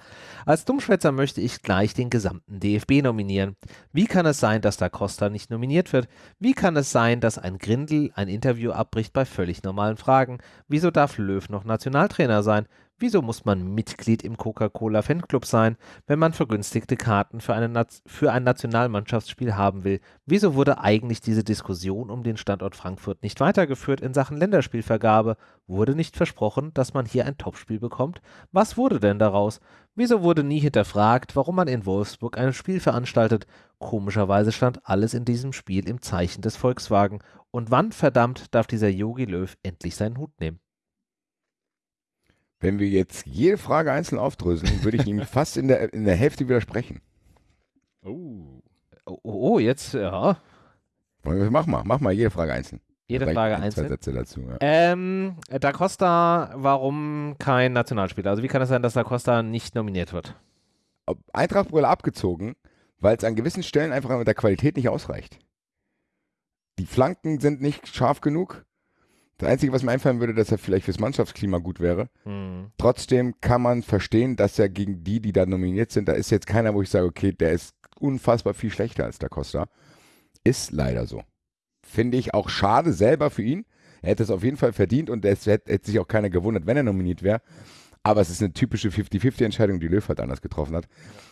als Dummschwätzer möchte ich gleich den gesamten DFB nominieren. Wie kann es sein, dass da Costa nicht nominiert wird? Wie kann es sein, dass ein Grindel ein Interview abbricht bei völlig normalen Fragen? Wieso darf Löw noch Nationaltrainer sein? Wieso muss man Mitglied im Coca-Cola Fanclub sein, wenn man vergünstigte Karten für, eine für ein Nationalmannschaftsspiel haben will? Wieso wurde eigentlich diese Diskussion um den Standort Frankfurt nicht weitergeführt in Sachen Länderspielvergabe? Wurde nicht versprochen, dass man hier ein Topspiel bekommt? Was wurde denn daraus? Wieso wurde nie hinterfragt, warum man in Wolfsburg ein Spiel veranstaltet? Komischerweise stand alles in diesem Spiel im Zeichen des Volkswagen. Und wann verdammt darf dieser Yogi Löw endlich seinen Hut nehmen? Wenn wir jetzt jede Frage einzeln aufdröseln, würde ich ihm fast in der, in der Hälfte widersprechen. Oh. Oh, oh, jetzt, ja. Mach mal, mach mal jede Frage einzeln. Jede Vielleicht Frage ein, einzeln. Zwei Sätze dazu. Ja. Ähm, Da Costa, warum kein Nationalspieler? Also wie kann es sein, dass Da Costa nicht nominiert wird? Ob- Eintracht-Brille abgezogen, weil es an gewissen Stellen einfach mit der Qualität nicht ausreicht. Die Flanken sind nicht scharf genug. Das Einzige, was mir einfallen würde, dass er vielleicht fürs Mannschaftsklima gut wäre. Hm. Trotzdem kann man verstehen, dass er gegen die, die da nominiert sind, da ist jetzt keiner, wo ich sage, okay, der ist unfassbar viel schlechter als der Costa. Ist leider so. Finde ich auch schade selber für ihn. Er hätte es auf jeden Fall verdient und es hätte, hätte sich auch keiner gewundert, wenn er nominiert wäre. Aber es ist eine typische 50-50-Entscheidung, die Löw halt anders getroffen hat.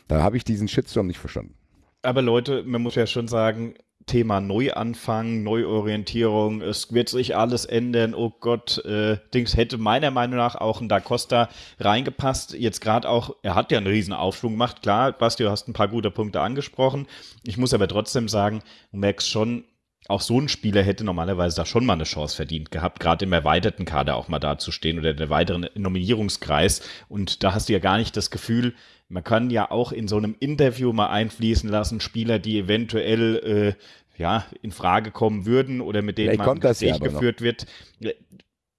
Da habe ich diesen Shitstorm nicht verstanden. Aber Leute, man muss ja schon sagen, Thema Neuanfang, Neuorientierung, es wird sich alles ändern. Oh Gott, äh, Dings hätte meiner Meinung nach auch ein Da Costa reingepasst. Jetzt gerade auch, er hat ja einen riesen Aufschwung gemacht. Klar, Basti, du hast ein paar gute Punkte angesprochen. Ich muss aber trotzdem sagen, du merkst schon, auch so ein Spieler hätte normalerweise da schon mal eine Chance verdient gehabt, gerade im erweiterten Kader auch mal dazustehen oder der weiteren Nominierungskreis. Und da hast du ja gar nicht das Gefühl, man kann ja auch in so einem Interview mal einfließen lassen, Spieler, die eventuell äh, ja, in Frage kommen würden oder mit denen Vielleicht man ja Gespräch aber noch. geführt wird.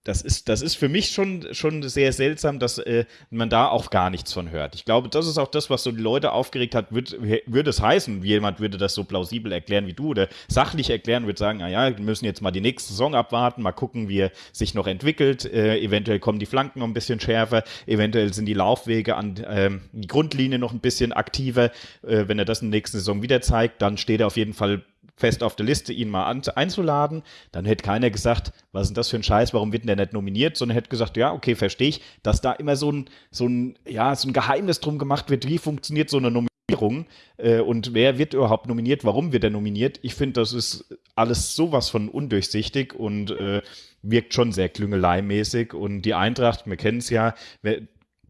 Das ist, das ist für mich schon, schon sehr seltsam, dass äh, man da auch gar nichts von hört. Ich glaube, das ist auch das, was so die Leute aufgeregt hat. Würd, würde es heißen, jemand würde das so plausibel erklären wie du oder sachlich erklären, würde sagen, naja, wir müssen jetzt mal die nächste Saison abwarten, mal gucken, wie er sich noch entwickelt. Äh, eventuell kommen die Flanken noch ein bisschen schärfer, eventuell sind die Laufwege an ähm, die Grundlinie noch ein bisschen aktiver. Äh, wenn er das in der nächsten Saison wieder zeigt, dann steht er auf jeden Fall fest auf der Liste, ihn mal an, einzuladen. Dann hätte keiner gesagt, was ist denn das für ein Scheiß, warum wird denn der nicht nominiert, sondern hätte gesagt, ja, okay, verstehe ich, dass da immer so ein, so ein, ja, so ein Geheimnis drum gemacht wird, wie funktioniert so eine Nominierung äh, und wer wird überhaupt nominiert, warum wird er nominiert. Ich finde, das ist alles sowas von undurchsichtig und äh, wirkt schon sehr klüngeleimäßig und die Eintracht, wir kennen es ja, wer,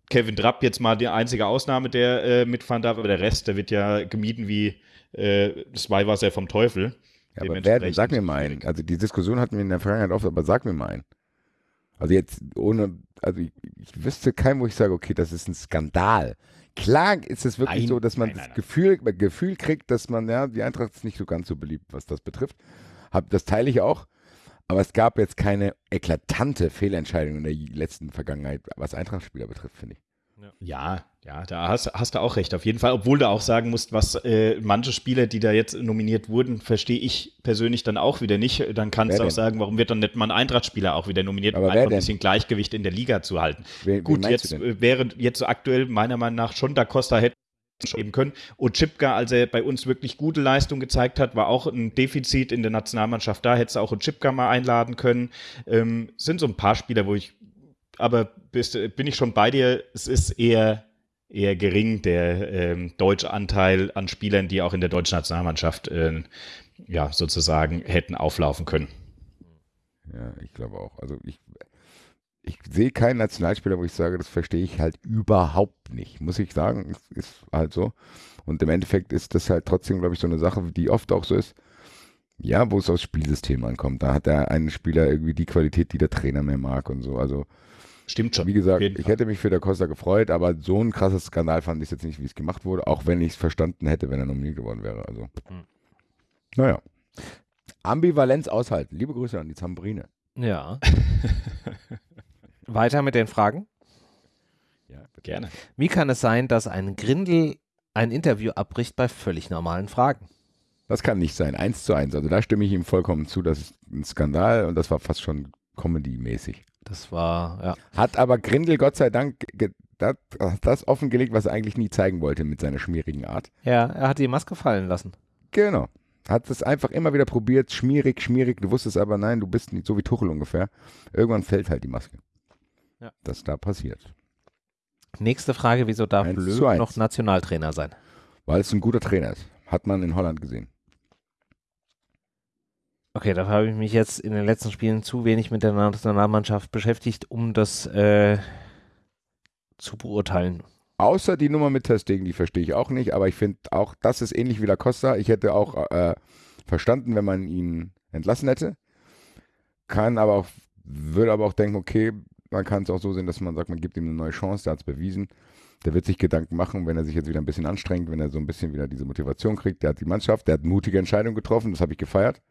Kevin Trapp jetzt mal die einzige Ausnahme, der äh, mitfahren darf, aber der Rest, der wird ja gemieden wie äh, das Weihwasser vom Teufel. Ja, aber wer, sag mir mal einen. Also die Diskussion hatten wir in der Vergangenheit oft, aber sag mir mal einen. Also jetzt ohne, also ich, ich wüsste keinen, wo ich sage, okay, das ist ein Skandal. Klar ist es wirklich Nein, so, dass man nein, das nein, nein. Gefühl, Gefühl kriegt, dass man, ja, die Eintracht ist nicht so ganz so beliebt, was das betrifft. Hab, das teile ich auch. Aber es gab jetzt keine eklatante Fehlentscheidung in der letzten Vergangenheit, was Eintracht-Spieler betrifft, finde ich. Ja, ja, da hast, hast du auch recht, auf jeden Fall. Obwohl du auch sagen musst, was äh, manche Spieler, die da jetzt nominiert wurden, verstehe ich persönlich dann auch wieder nicht. Dann kannst Wer du auch denn? sagen, warum wird dann nicht mal ein Eintracht-Spieler auch wieder nominiert, Aber um wer einfach ein denn? bisschen Gleichgewicht in der Liga zu halten. Wen Gut, jetzt äh, wäre jetzt so aktuell meiner Meinung nach schon Da Costa hätte geben können. Und Chipka, als er bei uns wirklich gute Leistung gezeigt hat, war auch ein Defizit in der Nationalmannschaft da, hättest du auch einen Chipka mal einladen können. Ähm, sind so ein paar Spieler, wo ich, aber bist, bin ich schon bei dir, es ist eher eher gering, der ähm, deutsche Anteil an Spielern, die auch in der deutschen Nationalmannschaft äh, ja, sozusagen hätten auflaufen können. Ja, ich glaube auch. Also ich, ich sehe keinen Nationalspieler, wo ich sage, das verstehe ich halt überhaupt nicht. Muss ich sagen, ist, ist halt so. Und im Endeffekt ist das halt trotzdem, glaube ich, so eine Sache, die oft auch so ist. Ja, wo es aufs Spielsystem ankommt. Da hat der eine Spieler irgendwie die Qualität, die der Trainer mehr mag und so. Also, Stimmt schon. wie gesagt, ich hätte mich für der Costa gefreut, aber so ein krasses Skandal fand ich jetzt nicht, wie es gemacht wurde, auch wenn ich es verstanden hätte, wenn er nominiert geworden wäre. Also, Hm. naja. Ambivalenz aushalten. Liebe Grüße an die Zambrine. Ja. Weiter mit den Fragen. Ja, bitte. Gerne. Wie kann es sein, dass ein Grindel ein Interview abbricht bei völlig normalen Fragen? Das kann nicht sein. Eins zu eins. Also da stimme ich ihm vollkommen zu. Das ist ein Skandal und das war fast schon Comedy-mäßig. Das war, ja. Hat aber Grindel Gott sei Dank das, das offengelegt, was er eigentlich nie zeigen wollte mit seiner schmierigen Art. Ja, er hat die Maske fallen lassen. Genau. Hat es einfach immer wieder probiert. Schmierig, schmierig. Du wusstest aber, nein, du bist nicht so wie Tuchel ungefähr. Irgendwann fällt halt die Maske. Ja. Das da passiert. Nächste Frage, wieso darf Löw noch Nationaltrainer sein? Weil es ein guter Trainer ist. Hat man in Holland gesehen. Okay, dafür habe ich mich jetzt in den letzten Spielen zu wenig mit der Nationalmannschaft beschäftigt, um das äh, zu beurteilen. Außer die Nummer mit Testing, die verstehe ich auch nicht, aber ich finde auch, das ist ähnlich wie La Costa. Ich hätte auch äh, verstanden, wenn man ihn entlassen hätte. Kann aber auch, würde aber auch denken, okay, man kann es auch so sehen, dass man sagt, man gibt ihm eine neue Chance, der hat es bewiesen. Der wird sich Gedanken machen, wenn er sich jetzt wieder ein bisschen anstrengt, wenn er so ein bisschen wieder diese Motivation kriegt. Der hat die Mannschaft, der hat mutige Entscheidungen getroffen, das habe ich gefeiert.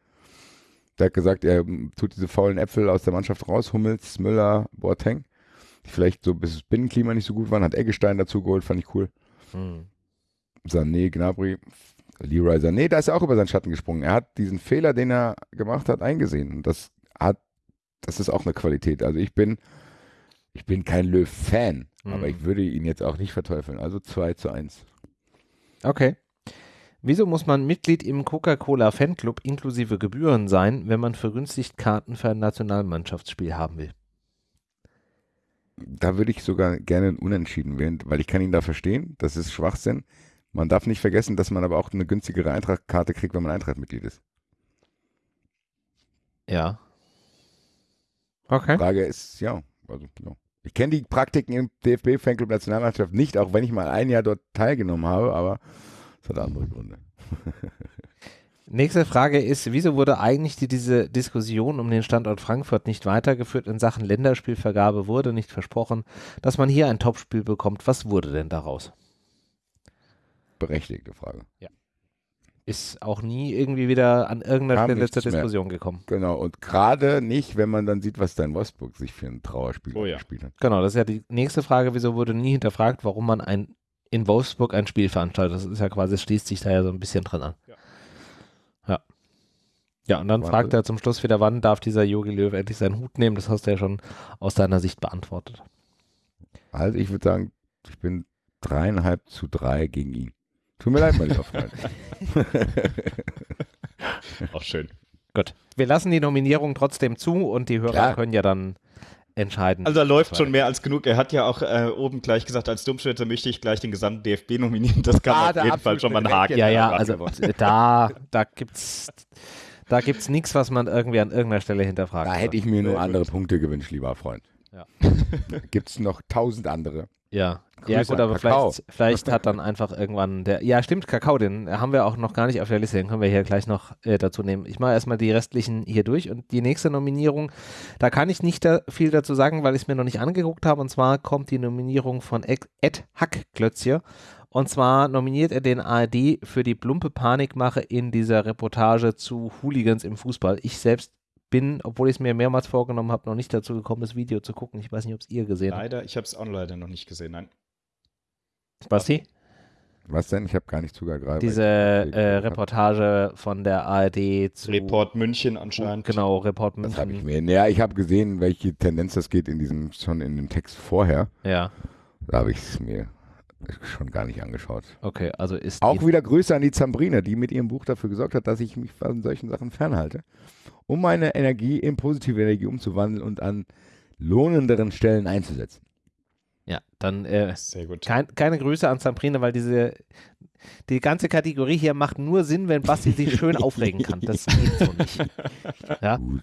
Der hat gesagt, er mm, tut diese faulen Äpfel aus der Mannschaft raus, Hummels, Müller, Boateng, die vielleicht so bis das Binnenklima nicht so gut waren, hat Eggestein dazu geholt, fand ich cool. Hm. Sané, Gnabry, Leroy Sané, da ist er auch über seinen Schatten gesprungen. Er hat diesen Fehler, den er gemacht hat, eingesehen. Und das hat, das ist auch eine Qualität. Also ich bin, ich bin kein Löw-Fan, Mhm. aber ich würde ihn jetzt auch nicht verteufeln. Also 2 zu 1. Okay. Wieso muss man Mitglied im Coca-Cola Fanclub inklusive Gebühren sein, wenn man vergünstigt Karten für ein Nationalmannschaftsspiel haben will? Da würde ich sogar gerne ein Unentschieden wählen, weil ich kann ihn da verstehen. Das ist Schwachsinn. Man darf nicht vergessen, dass man aber auch eine günstigere Eintrachtkarte kriegt, wenn man Eintrachtmitglied ist. Ja. Okay. Frage ist, ja, also, ja. Ich kenne die Praktiken im DFB-Fanclub Nationalmannschaft nicht, auch wenn ich mal ein Jahr dort teilgenommen habe, aber hat andere Gründe. Nächste Frage ist, wieso wurde eigentlich die, diese Diskussion um den Standort Frankfurt nicht weitergeführt in Sachen Länderspielvergabe? Wurde nicht versprochen, dass man hier ein Topspiel bekommt. Was wurde denn daraus? Berechtigte Frage. Ist auch nie irgendwie wieder an irgendeiner Kam Stelle zur mehr. Diskussion gekommen. Genau, und gerade nicht, wenn man dann sieht, was da in Wolfsburg sich für ein Trauerspiel Oh ja. gespielt hat. Genau, das ist ja die nächste Frage. Wieso wurde nie hinterfragt, warum man ein, in Wolfsburg ein Spiel veranstaltet? Das ist ja quasi, es schließt sich da ja so ein bisschen dran an. Ja. Ja. Ja, und dann Warte. fragt er zum Schluss wieder, wann darf dieser Jogi Löw endlich seinen Hut nehmen? Das hast du ja schon aus deiner Sicht beantwortet. Also ich würde sagen, ich bin dreieinhalb zu drei gegen ihn. Tut mir leid, mein lieber Freund. Auch schön. Gut. Wir lassen die Nominierung trotzdem zu und die Hörer Klar. können ja dann entscheiden. Also da läuft schon mehr als genug. Er hat ja auch äh, oben gleich gesagt, als Dummschwätzer möchte ich gleich den gesamten DFB nominieren. Das kann Ah, auf jeden Fall schon mal einen Haken. ja, ja, also da, da gibt's da gibt's nichts, was man irgendwie an irgendeiner Stelle hinterfragt. Da hätte ich mir nur andere Punkte gewünscht, lieber Freund. Ja. Gibt es noch tausend andere? Ja, ja Grüße gut, an aber vielleicht, vielleicht hat dann einfach irgendwann der, ja stimmt, Kakao, den haben wir auch noch gar nicht auf der Liste, den können wir hier gleich noch äh, dazu nehmen. Ich mache erstmal die restlichen hier durch und die nächste Nominierung, da kann ich nicht da viel dazu sagen, weil ich es mir noch nicht angeguckt habe und zwar kommt die Nominierung von Ed Ed Hackklötzje und zwar nominiert er den ARD für die plumpe Panikmache in dieser Reportage zu Hooligans im Fußball. Ich selbst bin, obwohl ich es mir mehrmals vorgenommen habe, noch nicht dazu gekommen, das Video zu gucken. Ich weiß nicht, ob es ihr gesehen habt. Leider, ich habe es auch leider noch nicht gesehen. Nein. Basti? Was denn? Ich habe gar nicht zugehört gerade. Diese äh, Reportage von der ARD zu Report München anscheinend. Genau, Report Das habe ich München. mir. Ja, ich habe gesehen, welche Tendenz das geht in diesem schon in dem Text vorher. Ja, Da habe ich es mir schon gar nicht angeschaut. okay, also ist Auch wieder Grüße an die Zambrine, die mit ihrem Buch dafür gesorgt hat, dass ich mich von solchen Sachen fernhalte, um meine Energie in positive Energie umzuwandeln und an lohnenderen Stellen einzusetzen. Ja, dann äh, Sehr gut. kein, keine Grüße an Zamprine, weil diese die ganze Kategorie hier macht nur Sinn, wenn Basti sich schön aufregen kann. Das geht so nicht. Ja, Gut.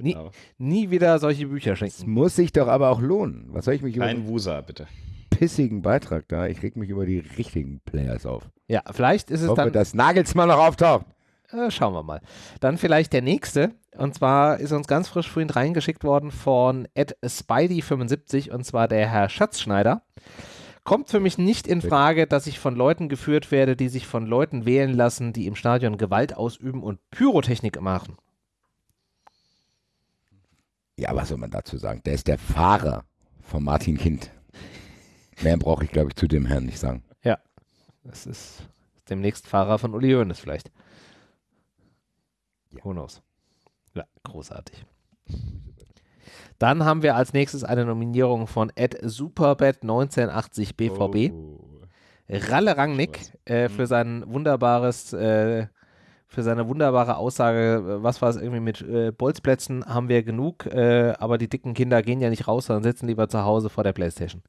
nie, Genau. nie wieder solche Bücher Es schenken. muss sich doch aber auch lohnen. Was soll ich mich einen Wusa, bitte. pissigen Beitrag da? Ich reg mich über die richtigen Players auf. Ja, vielleicht ist Ich es hoffe, dann dass Nagelsmann noch auftaucht. Äh, schauen wir mal. Dann vielleicht der nächste. Und zwar ist uns ganz frisch vorhin reingeschickt worden von Ed Spidey75 und zwar der Herr Schatzschneider. Kommt für mich nicht in Frage, dass ich von Leuten geführt werde, die sich von Leuten wählen lassen, die im Stadion Gewalt ausüben und Pyrotechnik machen. Ja, was soll man dazu sagen? Der ist der Fahrer von Martin Kind. Mehr brauche ich, glaube ich, zu dem Herrn nicht sagen. Das ist demnächst Fahrer von Uli Hoeneß vielleicht. Who knows? Ja, großartig. Dann haben wir als nächstes eine Nominierung von Ed Superbet 1980 BVB. Oh. Ralle Rangnick äh, für sein wunderbares, äh, für seine wunderbare Aussage, was war es irgendwie mit äh, Bolzplätzen haben wir genug, äh, aber die dicken Kinder gehen ja nicht raus, sondern sitzen lieber zu Hause vor der Playstation.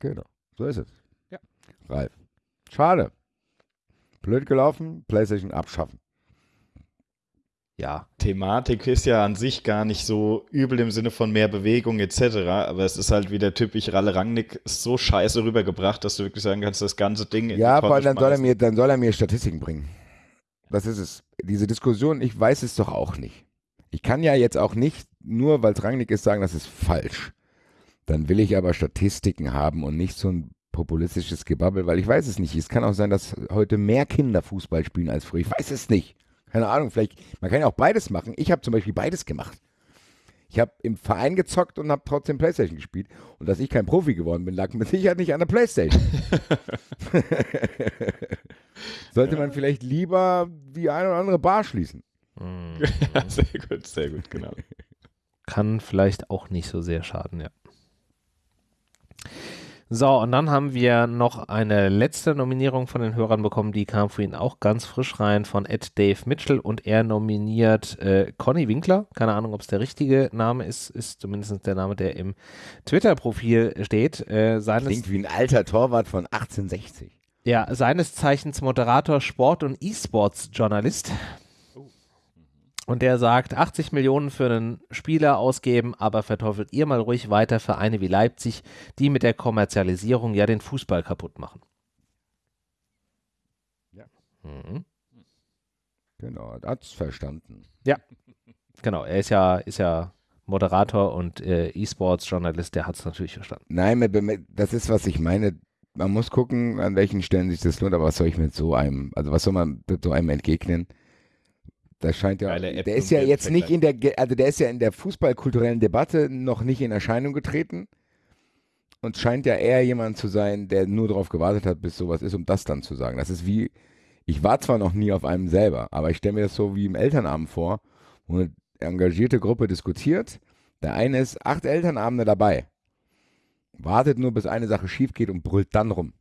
Genau. So ist es. Ja. Ralf. Schade. Blöd gelaufen, PlayStation abschaffen. Ja, Thematik ist ja an sich gar nicht so übel im Sinne von mehr Bewegung etc., aber es ist halt wieder typisch Ralle Rangnick so scheiße rübergebracht, dass du wirklich sagen kannst, das ganze Ding in Ja, weil dann soll, er mir, dann soll er mir Statistiken bringen. Das ist es. Diese Diskussion, ich weiß es doch auch nicht. Ich kann ja jetzt auch nicht, nur weil es Rangnick ist, sagen, das ist falsch. Dann will ich aber Statistiken haben und nicht so ein populistisches Gebabbel, weil ich weiß es nicht. Es kann auch sein, dass heute mehr Kinder Fußball spielen als früher. Ich weiß es nicht. Keine Ahnung, vielleicht, man kann ja auch beides machen. Ich habe zum Beispiel beides gemacht. Ich habe im Verein gezockt und habe trotzdem Playstation gespielt. Und dass ich kein Profi geworden bin, lag mit Sicherheit nicht an der Playstation. Sollte man vielleicht lieber die eine oder andere Bar schließen. hm, Ja, sehr gut, sehr gut, genau. kann vielleicht auch nicht so sehr schaden, ja. So, und dann haben wir noch eine letzte Nominierung von den Hörern bekommen, die kam für ihn auch ganz frisch rein von Ed Dave Mitchell und er nominiert äh, Conny Winkler. Keine Ahnung, ob es der richtige Name ist, ist zumindest der Name, der im Twitter-Profil steht. Äh, Klingt wie ein alter Torwart von 1860. ja, seines Zeichens Moderator, Sport- und E-Sports-Journalist. Und der sagt, 80 Millionen für einen Spieler ausgeben, aber verteufelt ihr mal ruhig weiter Vereine wie Leipzig, die mit der Kommerzialisierung ja den Fußball kaputt machen. Ja. Mhm. Genau, hat's verstanden. Genau, er ist ja, ist ja Moderator und äh, E-Sports-Journalist, der hat es natürlich verstanden. Nein, das ist, was ich meine. Man muss gucken, an welchen Stellen sich das lohnt, aber was soll ich mit so einem, also was soll man mit so einem entgegnen? Das scheint ja, Geile App der ist zum ja jetzt nicht in der, also der ist ja in der fußballkulturellen Debatte noch nicht in Erscheinung getreten und scheint ja eher jemand zu sein, der nur darauf gewartet hat, bis sowas ist, um das dann zu sagen. Das ist wie, ich war zwar noch nie auf einem selber, aber ich stelle mir das so wie im Elternabend vor, wo eine engagierte Gruppe diskutiert. Der eine ist acht Elternabende dabei wartet nur, bis eine Sache schief geht und brüllt dann rum.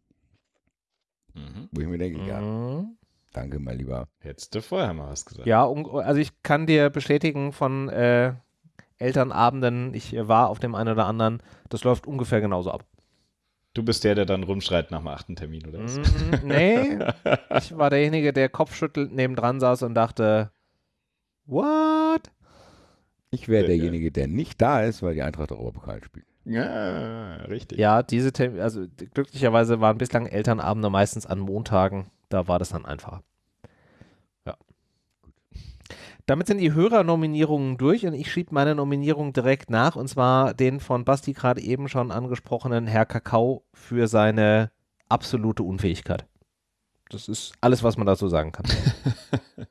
Mhm. Wo ich mir denke, ja, Mhm. Danke, mein Lieber. Hättest du vorher mal was gesagt. Ja, also ich kann dir bestätigen von äh, Elternabenden, ich äh, war auf dem einen oder anderen, das läuft ungefähr genauso ab. Du bist der, der dann rumschreit nach dem achten Termin, oder was? Mm, nee, ich war derjenige, der kopfschüttelnd nebendran saß und dachte, what? Ich wäre derjenige, der nicht da ist, weil die Eintracht Europapokal spielt. Ja, richtig. Ja, diese Termine, also glücklicherweise waren bislang Elternabende meistens an Montagen, da war das dann einfacher. Ja. Damit sind die Hörernominierungen durch und ich schiebe meine Nominierung direkt nach und zwar den von Basti gerade eben schon angesprochenen Herr Kakao für seine absolute Unfähigkeit. Das ist alles, was man dazu sagen kann.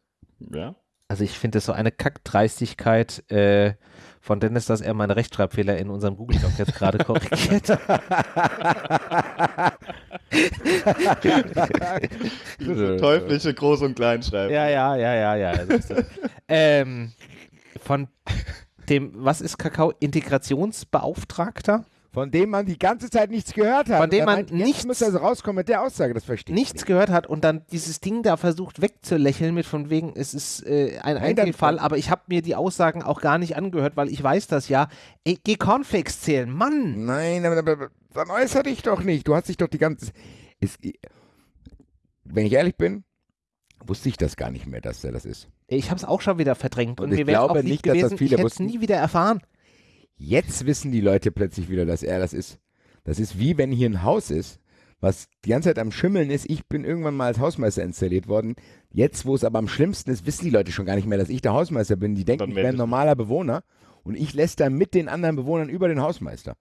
Ja. Also ich finde es so eine Kackdreistigkeit äh, von Dennis, dass er meine Rechtschreibfehler in unserem Google Doc jetzt gerade korrigiert. Diese teuflische Groß- und Kleinschreibung. ja, ja, ja, ja, ja. ähm, von dem, was ist Kakao? Integrationsbeauftragter? Von dem man die ganze Zeit nichts gehört hat. Von dem man meint, nichts- muss er so rauskommen mit der Aussage, das verstehe ich Nichts nicht. gehört hat und dann dieses Ding da versucht wegzulächeln mit von wegen, es ist äh, ein Nein, Einzelfall, aber ich habe mir die Aussagen auch gar nicht angehört, weil ich weiß das ja. Ey, geh Cornflakes zählen, Mann! Nein, aber, aber, aber dann äußer dich doch nicht. Du hast dich doch die ganze. Es, wenn ich ehrlich bin, wusste ich das gar nicht mehr, dass er das ist. Ich habe es auch schon wieder verdrängt Und und, ich mir wäre auch nicht, dass das gewesen, viele ich hätte es wussten. nie wieder erfahren. Jetzt wissen die Leute plötzlich wieder, dass er das ist. Das ist wie wenn hier ein Haus ist, was die ganze Zeit am Schimmeln ist. Ich bin irgendwann mal als Hausmeister installiert worden. Jetzt, wo es aber am schlimmsten ist, wissen die Leute schon gar nicht mehr, dass ich der Hausmeister bin. Die denken, Dann ich wäre ein normaler Bewohner und ich lässt mit den anderen Bewohnern über den Hausmeister.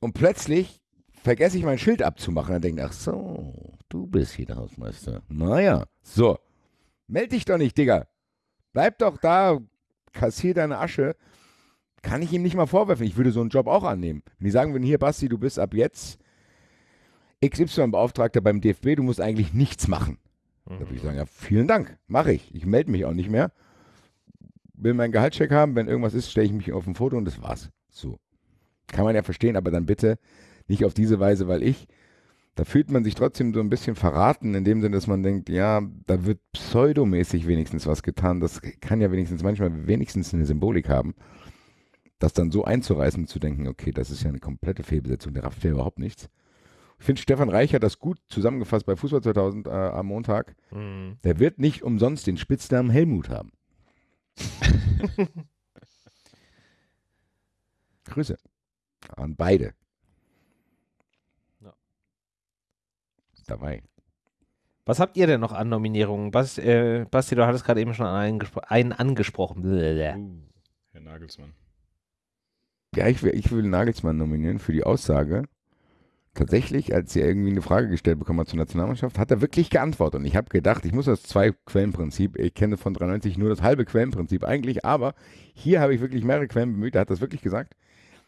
Und plötzlich vergesse ich mein Schild abzumachen und denke, ach so, du bist hier der Hausmeister. Naja, so. Meld dich doch nicht, Digga. Bleib doch da, kassier deine Asche kann ich ihm nicht mal vorwerfen. Ich würde so einen Job auch annehmen. Wenn die sagen würden, hier Basti, du bist ab jetzt XY-Beauftragter beim DFB, du musst eigentlich nichts machen. Da würde ich sagen, ja, vielen Dank, mache ich. Ich melde mich auch nicht mehr. Will meinen Gehaltscheck haben, wenn irgendwas ist, stelle ich mich auf ein Foto und das war's. So. Kann man ja verstehen, aber dann bitte nicht auf diese Weise, weil ich, da fühlt man sich trotzdem so ein bisschen verraten, in dem Sinne, dass man denkt, ja, da wird pseudomäßig wenigstens was getan. Das kann ja wenigstens manchmal wenigstens eine Symbolik haben das dann so einzureißen, zu denken, okay, das ist ja eine komplette Fehlbesetzung, der rafft ja überhaupt nichts. Ich finde, Stefan Reich hat das gut zusammengefasst bei Fußball 2000 äh, am Montag. Mhm. Der wird nicht umsonst den Spitznamen Helmut haben. Grüße an beide. Ja. Dabei. Was habt ihr denn noch an Nominierungen? Bas, äh, Basti, du hattest gerade eben schon einen, einen angesprochen. Uh, Herr Nagelsmann. Ja, ich will, ich will Nagelsmann nominieren für die Aussage. Tatsächlich, als er irgendwie eine Frage gestellt bekommen hat zur Nationalmannschaft, hat er wirklich geantwortet. Und ich habe gedacht, ich muss das Zwei-Quellenprinzip, ich kenne von 93 nur das halbe Quellenprinzip eigentlich, aber hier habe ich wirklich mehrere Quellen bemüht. Er hat das wirklich gesagt.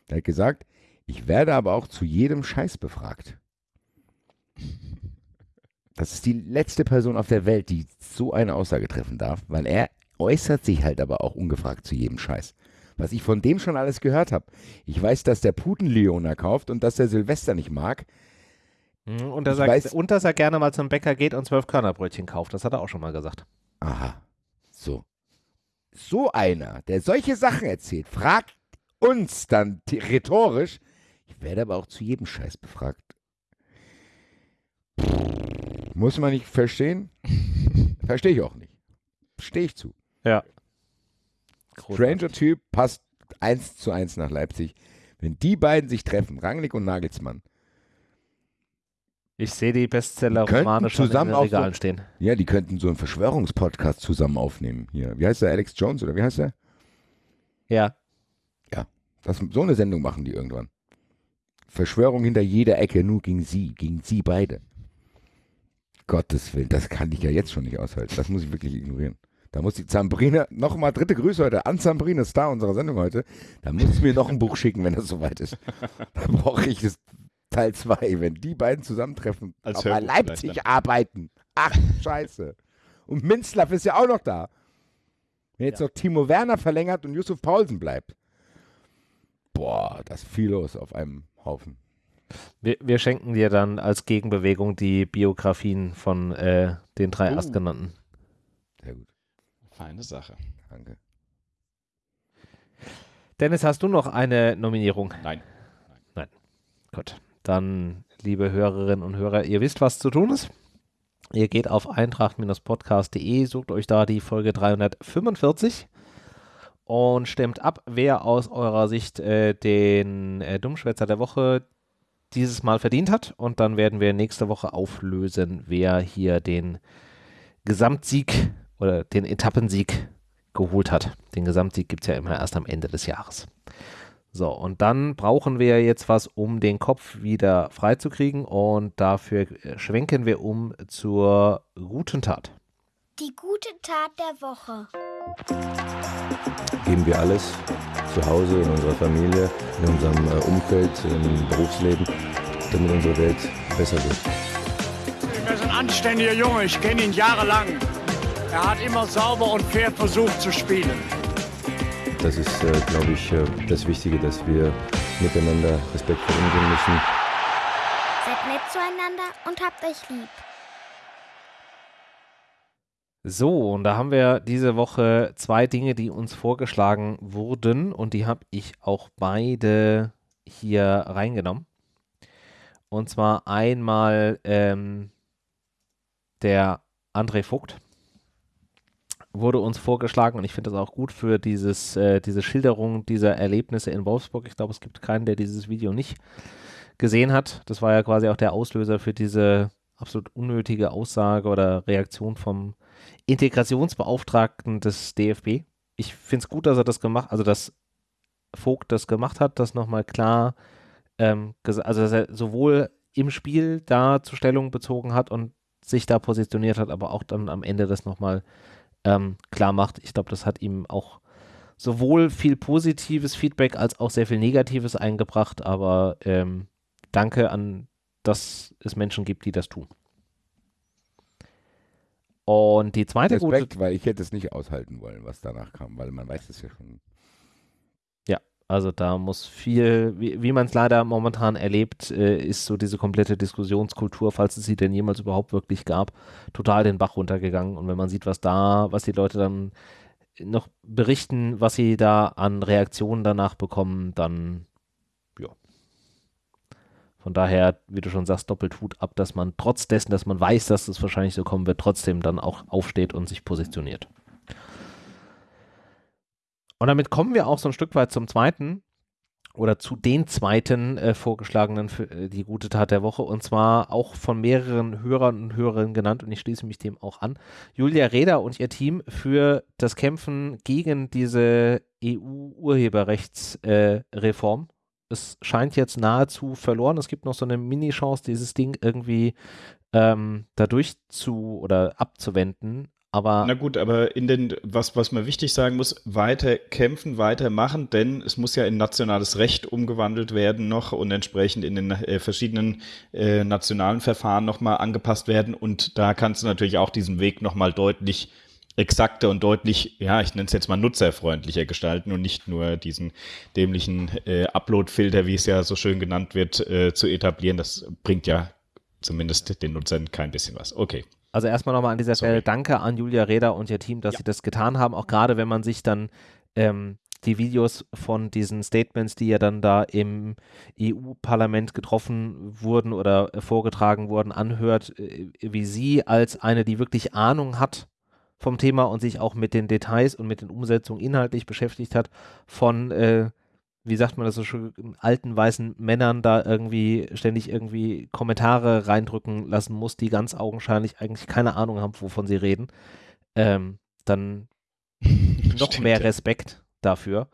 Er hat gesagt, ich werde aber auch zu jedem Scheiß befragt. Das ist die letzte Person auf der Welt, die so eine Aussage treffen darf, weil er äußert sich halt aber auch ungefragt zu jedem Scheiß. Was ich von dem schon alles gehört habe. Ich weiß, dass der Putenleoner kauft und dass der Silvester nicht mag. Mhm, Und, dass er, weiß- und dass er gerne mal zum Bäcker geht und zwölf Körnerbrötchen kauft. Das hat er auch schon mal gesagt. Aha. So. So einer, der solche Sachen erzählt, fragt uns dann rhetorisch. Ich werde aber auch zu jedem Scheiß befragt. Muss man nicht verstehen? Verstehe ich auch nicht. Stehe ich zu. Stranger-Typ passt eins zu eins nach Leipzig. Wenn die beiden sich treffen, Rangnick und Nagelsmann, Ich sehe die Bestseller-Romane schon in zusammen den auch so- stehen. Ja, die könnten so einen Verschwörungspodcast zusammen aufnehmen. Hier, wie heißt der? Alex Jones oder wie heißt der? Ja. Das, so eine Sendung machen die irgendwann. Verschwörung hinter jeder Ecke, nur gegen sie, gegen sie beide. Gottes Willen, das kann ich ja jetzt schon nicht aushalten. Das muss ich wirklich ignorieren. Da muss die Zambrine, nochmal dritte Grüße heute an Zambrine, Star unserer Sendung heute. Da muss sie mir noch ein Buch schicken, wenn das soweit ist. Da brauche ich das Teil 2, wenn die beiden zusammentreffen, Als vielleicht Leipzig arbeiten. Ach, scheiße. Und Minzlaff ist ja auch noch da. Wenn jetzt noch Timo Werner verlängert und Yusuf Paulsen bleibt. Boah, das ist viel los auf einem Haufen. Wir, wir schenken dir dann als Gegenbewegung die Biografien von äh, den drei Oh. Erstgenannten. Sehr gut, Feine Sache. danke. Dennis, hast du noch eine Nominierung? Nein. Gut. Dann, liebe Hörerinnen und Hörer, ihr wisst, was zu tun ist. Ihr geht auf eintracht-podcast.de, sucht euch da die Folge 345 und stimmt ab, wer aus eurer Sicht äh, den äh, Dummschwätzer der Woche dieses Mal verdient hat. Und dann werden wir nächste Woche auflösen, wer hier den Gesamtsieg oder den Etappensieg geholt hat. Den Gesamtsieg gibt es ja immer erst am Ende des Jahres. So, und dann brauchen wir jetzt was, um den Kopf wieder freizukriegen. Und dafür äh, schwenken wir um zur guten Tat. Die gute Tat der Woche. geben wir alles zu Hause, in unserer Familie, in unserem äh, Umfeld, im Berufsleben, damit unsere Welt besser wird. Er ist ein anständiger Junge, ich kenne ihn jahrelang. Er hat immer sauber und fair versucht zu spielen. Das ist, äh, glaube ich, äh, das Wichtige, dass wir miteinander respektvoll umgehen müssen. Seid nett zueinander und habt euch lieb. So, und da haben wir diese Woche zwei Dinge, die uns vorgeschlagen wurden. Und die habe ich auch beide hier reingenommen. Und zwar einmal ähm, der André Vogt wurde uns vorgeschlagen und ich finde das auch gut für dieses, äh, diese Schilderung dieser Erlebnisse in Wolfsburg. Ich glaube, es gibt keinen, der dieses Video nicht gesehen hat. Das war ja quasi auch der Auslöser für diese absolut unnötige Aussage oder Reaktion vom Integrationsbeauftragten des DFB. Ich finde es gut, dass er das gemacht, also dass Vogt das gemacht hat, das nochmal klar, ähm, also dass er sowohl im Spiel da zur Stellung bezogen hat und sich da positioniert hat, aber auch dann am Ende das nochmal ähm, klar macht. Ich glaube, das hat ihm auch sowohl viel positives Feedback als auch sehr viel Negatives eingebracht, aber ähm, danke an, dass es Menschen gibt, die das tun. Und die zweite gute Respekt, weil ich hätte es nicht aushalten wollen, was danach kam, weil man weiß es ja schon. Also da muss viel, wie, wie man es leider momentan erlebt, äh, ist so diese komplette Diskussionskultur, falls es sie denn jemals überhaupt wirklich gab, total den Bach runtergegangen. Und wenn man sieht, was da, was die Leute dann noch berichten, was sie da an Reaktionen danach bekommen, dann ja. Von daher, wie du schon sagst, doppelt Hut ab, dass man trotz dessen, dass man weiß, dass es wahrscheinlich so kommen wird, trotzdem dann auch aufsteht und sich positioniert. Und damit kommen wir auch so ein Stück weit zum zweiten oder zu den zweiten äh, vorgeschlagenen für äh, die gute Tat der Woche und zwar auch von mehreren Hörern und Hörerinnen genannt und ich schließe mich dem auch an. Julia Reda und ihr Team für das Kämpfen gegen diese EU-Urheberrechtsreform. Äh. Es scheint jetzt nahezu verloren. Es gibt noch so eine Mini-Chance, dieses Ding irgendwie ähm, dadurch zu oder abzuwenden. Aber Na gut, aber in den, was, was man wichtig sagen muss, weiter kämpfen, weiter machen, denn es muss ja in nationales Recht umgewandelt werden noch und entsprechend in den äh, verschiedenen äh, nationalen Verfahren nochmal angepasst werden. Und da kannst du natürlich auch diesen Weg nochmal deutlich exakter und deutlich, ja, ich nenne es jetzt mal nutzerfreundlicher gestalten und nicht nur diesen dämlichen äh, Upload-Filter, wie es ja so schön genannt wird, äh, zu etablieren. Das bringt ja zumindest den Nutzern kein bisschen was. Okay. Also erstmal nochmal an dieser Sorry. Stelle danke an Julia Reda und ihr Team, dass sie das getan haben. Auch gerade wenn man sich dann ähm, die Videos von diesen Statements, die ja dann da im EU-Parlament getroffen wurden oder vorgetragen wurden, anhört, äh, wie sie als eine, die wirklich Ahnung hat vom Thema und sich auch mit den Details und mit den Umsetzungen inhaltlich beschäftigt hat, von äh, wie sagt man das so schön, alten weißen Männern da irgendwie ständig irgendwie Kommentare reindrücken lassen muss, die ganz augenscheinlich eigentlich keine Ahnung haben, wovon sie reden, ähm, dann noch Stimmt, mehr. Respekt dafür.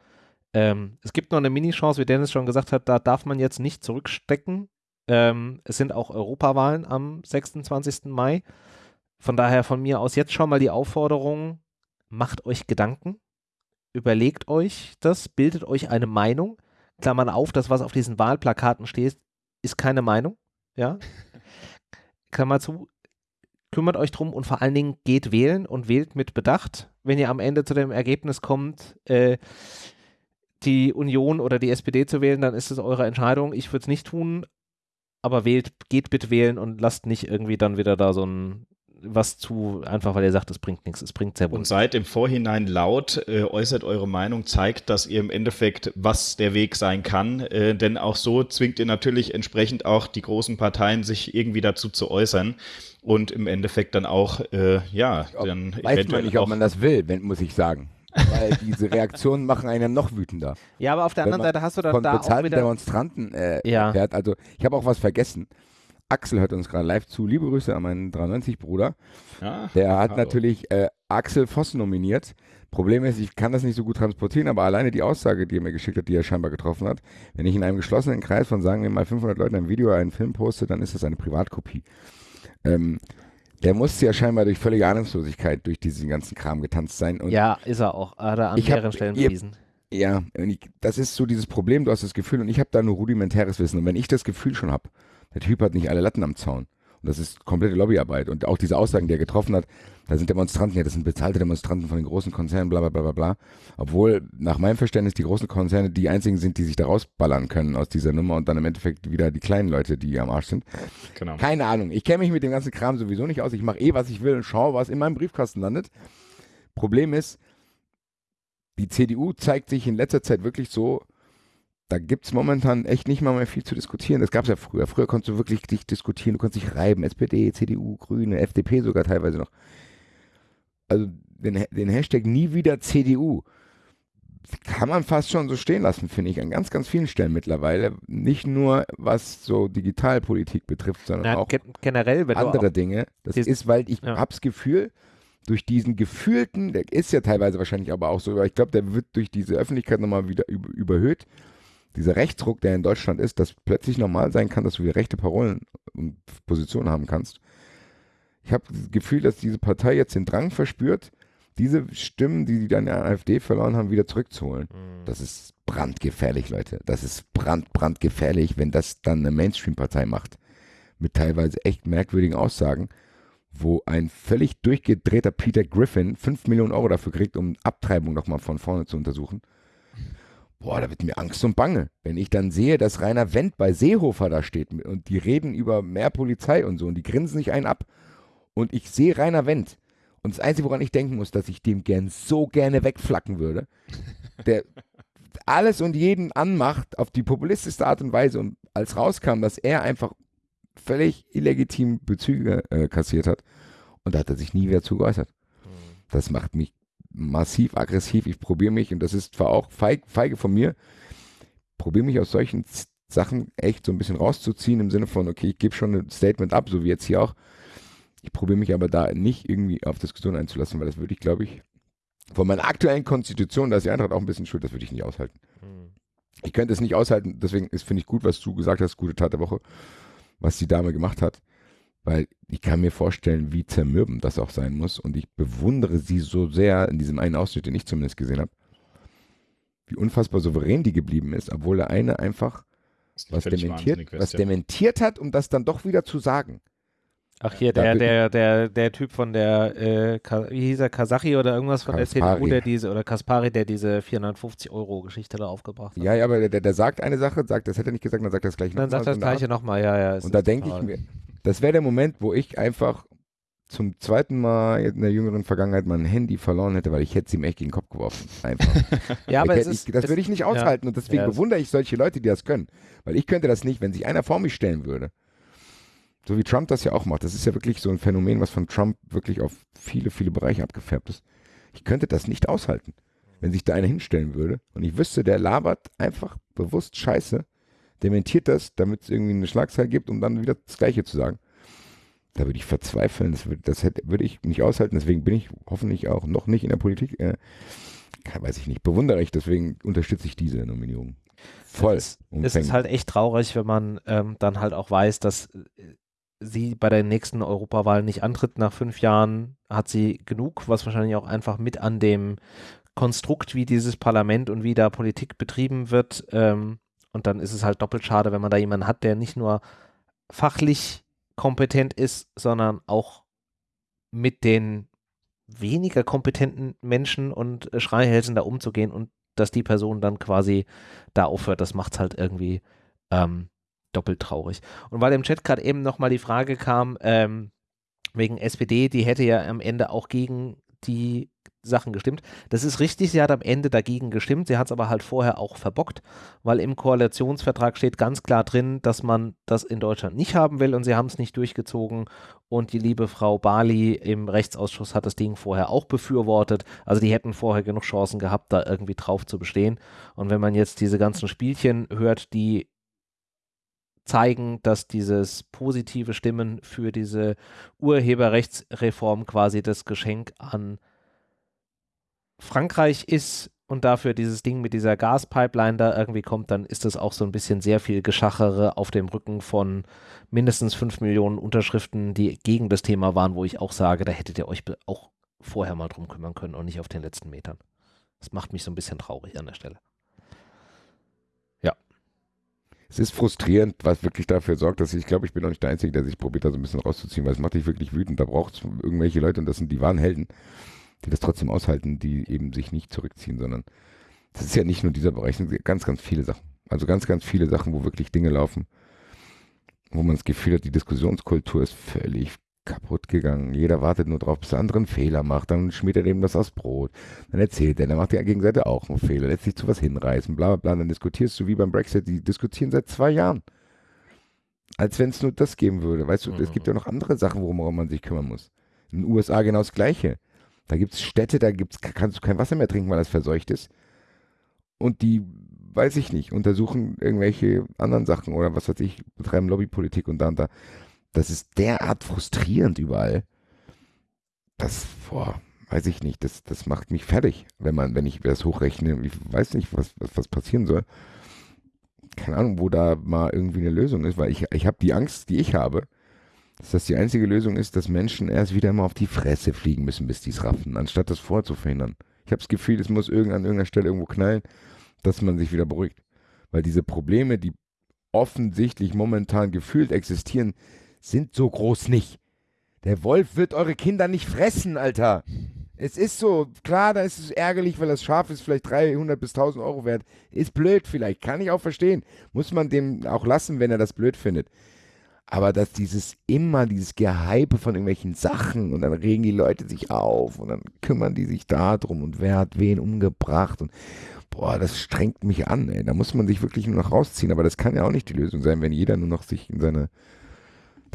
Ähm, es gibt noch eine Mini-Chance, wie Dennis schon gesagt hat, da darf man jetzt nicht zurückstecken. Ähm, es sind auch Europawahlen am 26. Mai. Von daher von mir aus jetzt schon mal die Aufforderung, macht euch Gedanken, überlegt euch das, bildet euch eine Meinung. Klammern auf, das, was auf diesen Wahlplakaten steht, ist keine Meinung. Ja. Klammer zu, kümmert euch drum und vor allen Dingen geht wählen und wählt mit Bedacht. Wenn ihr am Ende zu dem Ergebnis kommt, äh, die Union oder die SPD zu wählen, dann ist es eure Entscheidung. Ich würde es nicht tun, aber wählt, geht bitte wählen und lasst nicht irgendwie dann wieder da so ein was zu, einfach weil ihr sagt, es bringt nichts, es bringt sehr wohl. Und seid im Vorhinein laut, äh, äußert eure Meinung, zeigt, dass ihr im Endeffekt, was der Weg sein kann. Äh, denn auch so zwingt ihr natürlich entsprechend auch die großen Parteien, sich irgendwie dazu zu äußern. Und im Endeffekt dann auch, äh, ja, Ob, dann weiß man nicht, ob man das will, wenn, muss ich sagen. Weil diese Reaktionen machen einen noch wütender. Ja, aber auf der Wenn anderen Seite hast du dann Von da auch wieder. Demonstranten äh, Ja. erfährt. Also ich habe auch was vergessen. Axel hört uns gerade live zu. Liebe Grüße an meinen 93-Bruder. Ja, Der hat hallo. natürlich äh, Axel Voss nominiert. Problem ist, ich kann das nicht so gut transportieren, aber alleine die Aussage, die er mir geschickt hat, die er scheinbar getroffen hat, wenn ich in einem geschlossenen Kreis von, sagen wir mal, 500 Leuten ein Video, einen Film poste, dann ist das eine Privatkopie. Ähm, der musste ja scheinbar durch völlige Ahnungslosigkeit durch diesen ganzen Kram getanzt sein. Und ja, ist er auch. Hat er an Ich hab- mehreren Stellen bewiesen. ja, und ich, das ist so dieses Problem, du hast das Gefühl und ich habe da nur rudimentäres Wissen. Und wenn ich das Gefühl schon habe, der Typ hat nicht alle Latten am Zaun. Und das ist komplette Lobbyarbeit. Und auch diese Aussagen, die er getroffen hat, da sind Demonstranten, ja, das sind bezahlte Demonstranten von den großen Konzernen, bla bla bla bla bla. Obwohl, nach meinem Verständnis, die großen Konzerne die einzigen sind, die sich da rausballern können aus dieser Nummer und dann im Endeffekt wieder die kleinen Leute, die am Arsch sind. genau. Keine Ahnung. Ich kenne mich mit dem ganzen Kram sowieso nicht aus. Ich mache eh, was ich will und schaue, was in meinem Briefkasten landet. Problem ist, die CDU zeigt sich in letzter Zeit wirklich so, da gibt es momentan echt nicht mal mehr viel zu diskutieren. Das gab es ja früher. Früher konntest du wirklich dich diskutieren, du konntest dich reiben. SPD, CDU, Grüne, FDP sogar teilweise noch. Also den, den Hashtag nie wieder CDU kann man fast schon so stehen lassen, finde ich, an ganz, ganz vielen Stellen mittlerweile. Nicht nur was so Digitalpolitik betrifft, sondern Na, auch gen generell, andere Dinge. Das ist, weil ich Ja. hab's Gefühl, durch diesen gefühlten, der ist ja teilweise wahrscheinlich aber auch so, aber ich glaube, der wird durch diese Öffentlichkeit nochmal wieder über, überhöht. Dieser Rechtsruck, der in Deutschland ist, dass plötzlich normal sein kann, dass du wieder rechte Parolen und Positionen haben kannst. Ich habe das Gefühl, dass diese Partei jetzt den Drang verspürt, diese Stimmen, die die dann der AfD verloren haben, wieder zurückzuholen. Mhm. Das ist brandgefährlich, Leute. Das ist brand, brandgefährlich, wenn das dann eine Mainstream-Partei macht. Mit teilweise echt merkwürdigen Aussagen, wo ein völlig durchgedrehter Peter Griffin 5 Millionen Euro dafür kriegt, um Abtreibung nochmal von vorne zu untersuchen. Boah, da wird mir Angst und Bange. Wenn ich dann sehe, dass Rainer Wendt bei Seehofer da steht und die reden über mehr Polizei und so und die grinsen sich einen ab und ich sehe Rainer Wendt und das Einzige, woran ich denken muss, dass ich dem gern so gerne wegflacken würde, der alles und jeden anmacht auf die populistischste Art und Weise und als rauskam, dass er einfach völlig illegitim Bezüge äh, kassiert hat und da hat er sich nie wieder zu geäußert. Das macht mich massiv aggressiv. Ich probiere mich und das ist zwar auch feig, feige von mir, probiere mich aus solchen Sachen echt so ein bisschen rauszuziehen im Sinne von, okay, ich gebe schon ein Statement ab, so wie jetzt hier auch. Ich probiere mich aber da nicht irgendwie auf Diskussion einzulassen, weil das würde ich, glaube ich, von meiner aktuellen Konstitution, da ist die Eintracht auch ein bisschen schuld, das würde ich nicht aushalten. Mhm. Ich könnte es nicht aushalten, deswegen ist, finde ich gut, was du gesagt hast, gute Tat der Woche, was die Dame gemacht hat, weil ich kann mir vorstellen, wie zermürbend das auch sein muss und ich bewundere sie so sehr in diesem einen Ausschnitt, den ich zumindest gesehen habe, wie unfassbar souverän die geblieben ist, obwohl der eine einfach was dementiert, was dementiert hat, um das dann doch wieder zu sagen. Ach hier, der, der, der, der Typ von der, äh, wie hieß er, Kasachi oder irgendwas von der Kaspari. CDU, der diese, oder Kaspari, der diese 450 Euro Geschichte da aufgebracht hat. Ja, ja, aber der, der, der sagt eine Sache, sagt, das hätte er nicht gesagt, dann sagt er das gleiche Dann sagt nochmal, er das gleiche nochmal, ja, ja. Und da denke ich mir, das wäre der Moment, wo ich einfach zum zweiten Mal in der jüngeren Vergangenheit mein Handy verloren hätte, weil ich hätte es ihm echt gegen den Kopf geworfen. Einfach. Ja, aber ich, es hätte- ist, ich, das würde ich nicht ja. aushalten und deswegen Ja, bewundere ich solche Leute, die das können. Weil ich könnte das nicht, wenn sich einer vor mich stellen würde. So wie Trump das ja auch macht. Das ist ja wirklich so ein Phänomen, was von Trump wirklich auf viele, viele Bereiche abgefärbt ist. Ich könnte das nicht aushalten. wenn sich da einer hinstellen würde und ich wüsste, der labert einfach bewusst Scheiße, dementiert das, damit es irgendwie eine Schlagzeile gibt, um dann wieder das Gleiche zu sagen. Da würde ich verzweifeln, das, würde, das hätte, würde ich nicht aushalten, deswegen bin ich hoffentlich auch noch nicht in der Politik. Äh, weiß ich nicht, bewundere ich, deswegen unterstütze ich diese Nominierung. Voll. Es, es ist halt echt traurig, wenn man ähm, dann halt auch weiß, dass äh, sie bei der nächsten Europawahl nicht antritt. Nach fünf Jahren hat sie genug, was wahrscheinlich auch einfach mit an dem Konstrukt, wie dieses Parlament und wie da Politik betrieben wird. Ähm, und dann ist es halt doppelt schade, wenn man da jemanden hat, der nicht nur fachlich kompetent ist, sondern auch mit den weniger kompetenten Menschen und äh, Schreihälsen da umzugehen und dass die Person dann quasi da aufhört, das macht es halt irgendwie ähm, doppelt traurig. Und weil im Chat gerade eben nochmal die Frage kam, ähm, wegen SPD, die hätte ja am Ende auch gegen die Sachen gestimmt. Das ist richtig, sie hat am Ende dagegen gestimmt, sie hat es aber halt vorher auch verbockt, weil im Koalitionsvertrag steht ganz klar drin, dass man das in Deutschland nicht haben will und sie haben es nicht durchgezogen. Und die liebe Frau Bali im Rechtsausschuss hat das Ding vorher auch befürwortet, also die hätten vorher genug Chancen gehabt, da irgendwie drauf zu bestehen. Und wenn man jetzt diese ganzen Spielchen hört, die zeigen, dass dieses positive Stimmen für diese Urheberrechtsreform quasi das Geschenk an Frankreich ist und dafür dieses Ding mit dieser Gaspipeline da irgendwie kommt, dann ist das auch so ein bisschen sehr viel Geschachere auf dem Rücken von mindestens fünf Millionen Unterschriften, die gegen das Thema waren, wo ich auch sage, da hättet ihr euch auch vorher mal drum kümmern können und nicht auf den letzten Metern. Das macht mich so ein bisschen traurig an der Stelle es ist frustrierend, was wirklich dafür sorgt, dass ich, ich glaube, ich bin auch nicht der Einzige, der sich probiert, da so ein bisschen rauszuziehen, weil es macht dich wirklich wütend. Da braucht es irgendwelche Leute, und das sind die wahren Helden, die das trotzdem aushalten, die eben sich nicht zurückziehen, sondern das ist ja nicht nur dieser Bereich, es sind ganz, ganz viele Sachen. Also ganz, ganz viele Sachen, wo wirklich Dinge laufen, wo man das Gefühl hat, die Diskussionskultur ist völlig kaputt gegangen. Jeder wartet nur drauf, bis der andere einen Fehler macht. Dann schmiert er dem das aus Brot. Dann erzählt er, dann macht die Gegenseite auch einen Fehler. Lässt sich zu was hinreißen, bla bla bla. Dann diskutierst du wie beim Brexit. Die diskutieren seit zwei Jahren. Als wenn es nur das geben würde. Weißt du, mhm. es gibt ja noch andere Sachen, worum man sich kümmern muss. In den USA genau das Gleiche. Da gibt es Städte, da gibt's, kannst du kein Wasser mehr trinken, weil das verseucht ist. Und die, weiß ich nicht, untersuchen irgendwelche anderen Sachen oder was weiß ich, betreiben Lobbypolitik und da und da. Das ist derart frustrierend überall. Das, boah, weiß ich nicht, das, das macht mich fertig, wenn man, wenn ich das hochrechne. Ich weiß nicht, was, was, was passieren soll. Keine Ahnung, wo da mal irgendwie eine Lösung ist, weil ich, ich habe die Angst, die ich habe, dass das die einzige Lösung ist, dass Menschen erst wieder immer auf die Fresse fliegen müssen, bis die es raffen, anstatt das vorzuverhindern. Ich habe das Gefühl, es muss irgend, an irgendeiner Stelle irgendwo knallen, dass man sich wieder beruhigt. Weil diese Probleme, die offensichtlich momentan gefühlt existieren, sind so groß nicht. Der Wolf wird eure Kinder nicht fressen, Alter. Es ist so, klar, da ist es ärgerlich, weil das Schaf ist vielleicht 300 bis 1000 Euro wert. Ist blöd vielleicht, kann ich auch verstehen. Muss man dem auch lassen, wenn er das blöd findet. Aber dass dieses immer, dieses Gehype von irgendwelchen Sachen und dann regen die Leute sich auf und dann kümmern die sich darum und wer hat wen umgebracht und boah, das strengt mich an, ey. Da muss man sich wirklich nur noch rausziehen. Aber das kann ja auch nicht die Lösung sein, wenn jeder nur noch sich in seine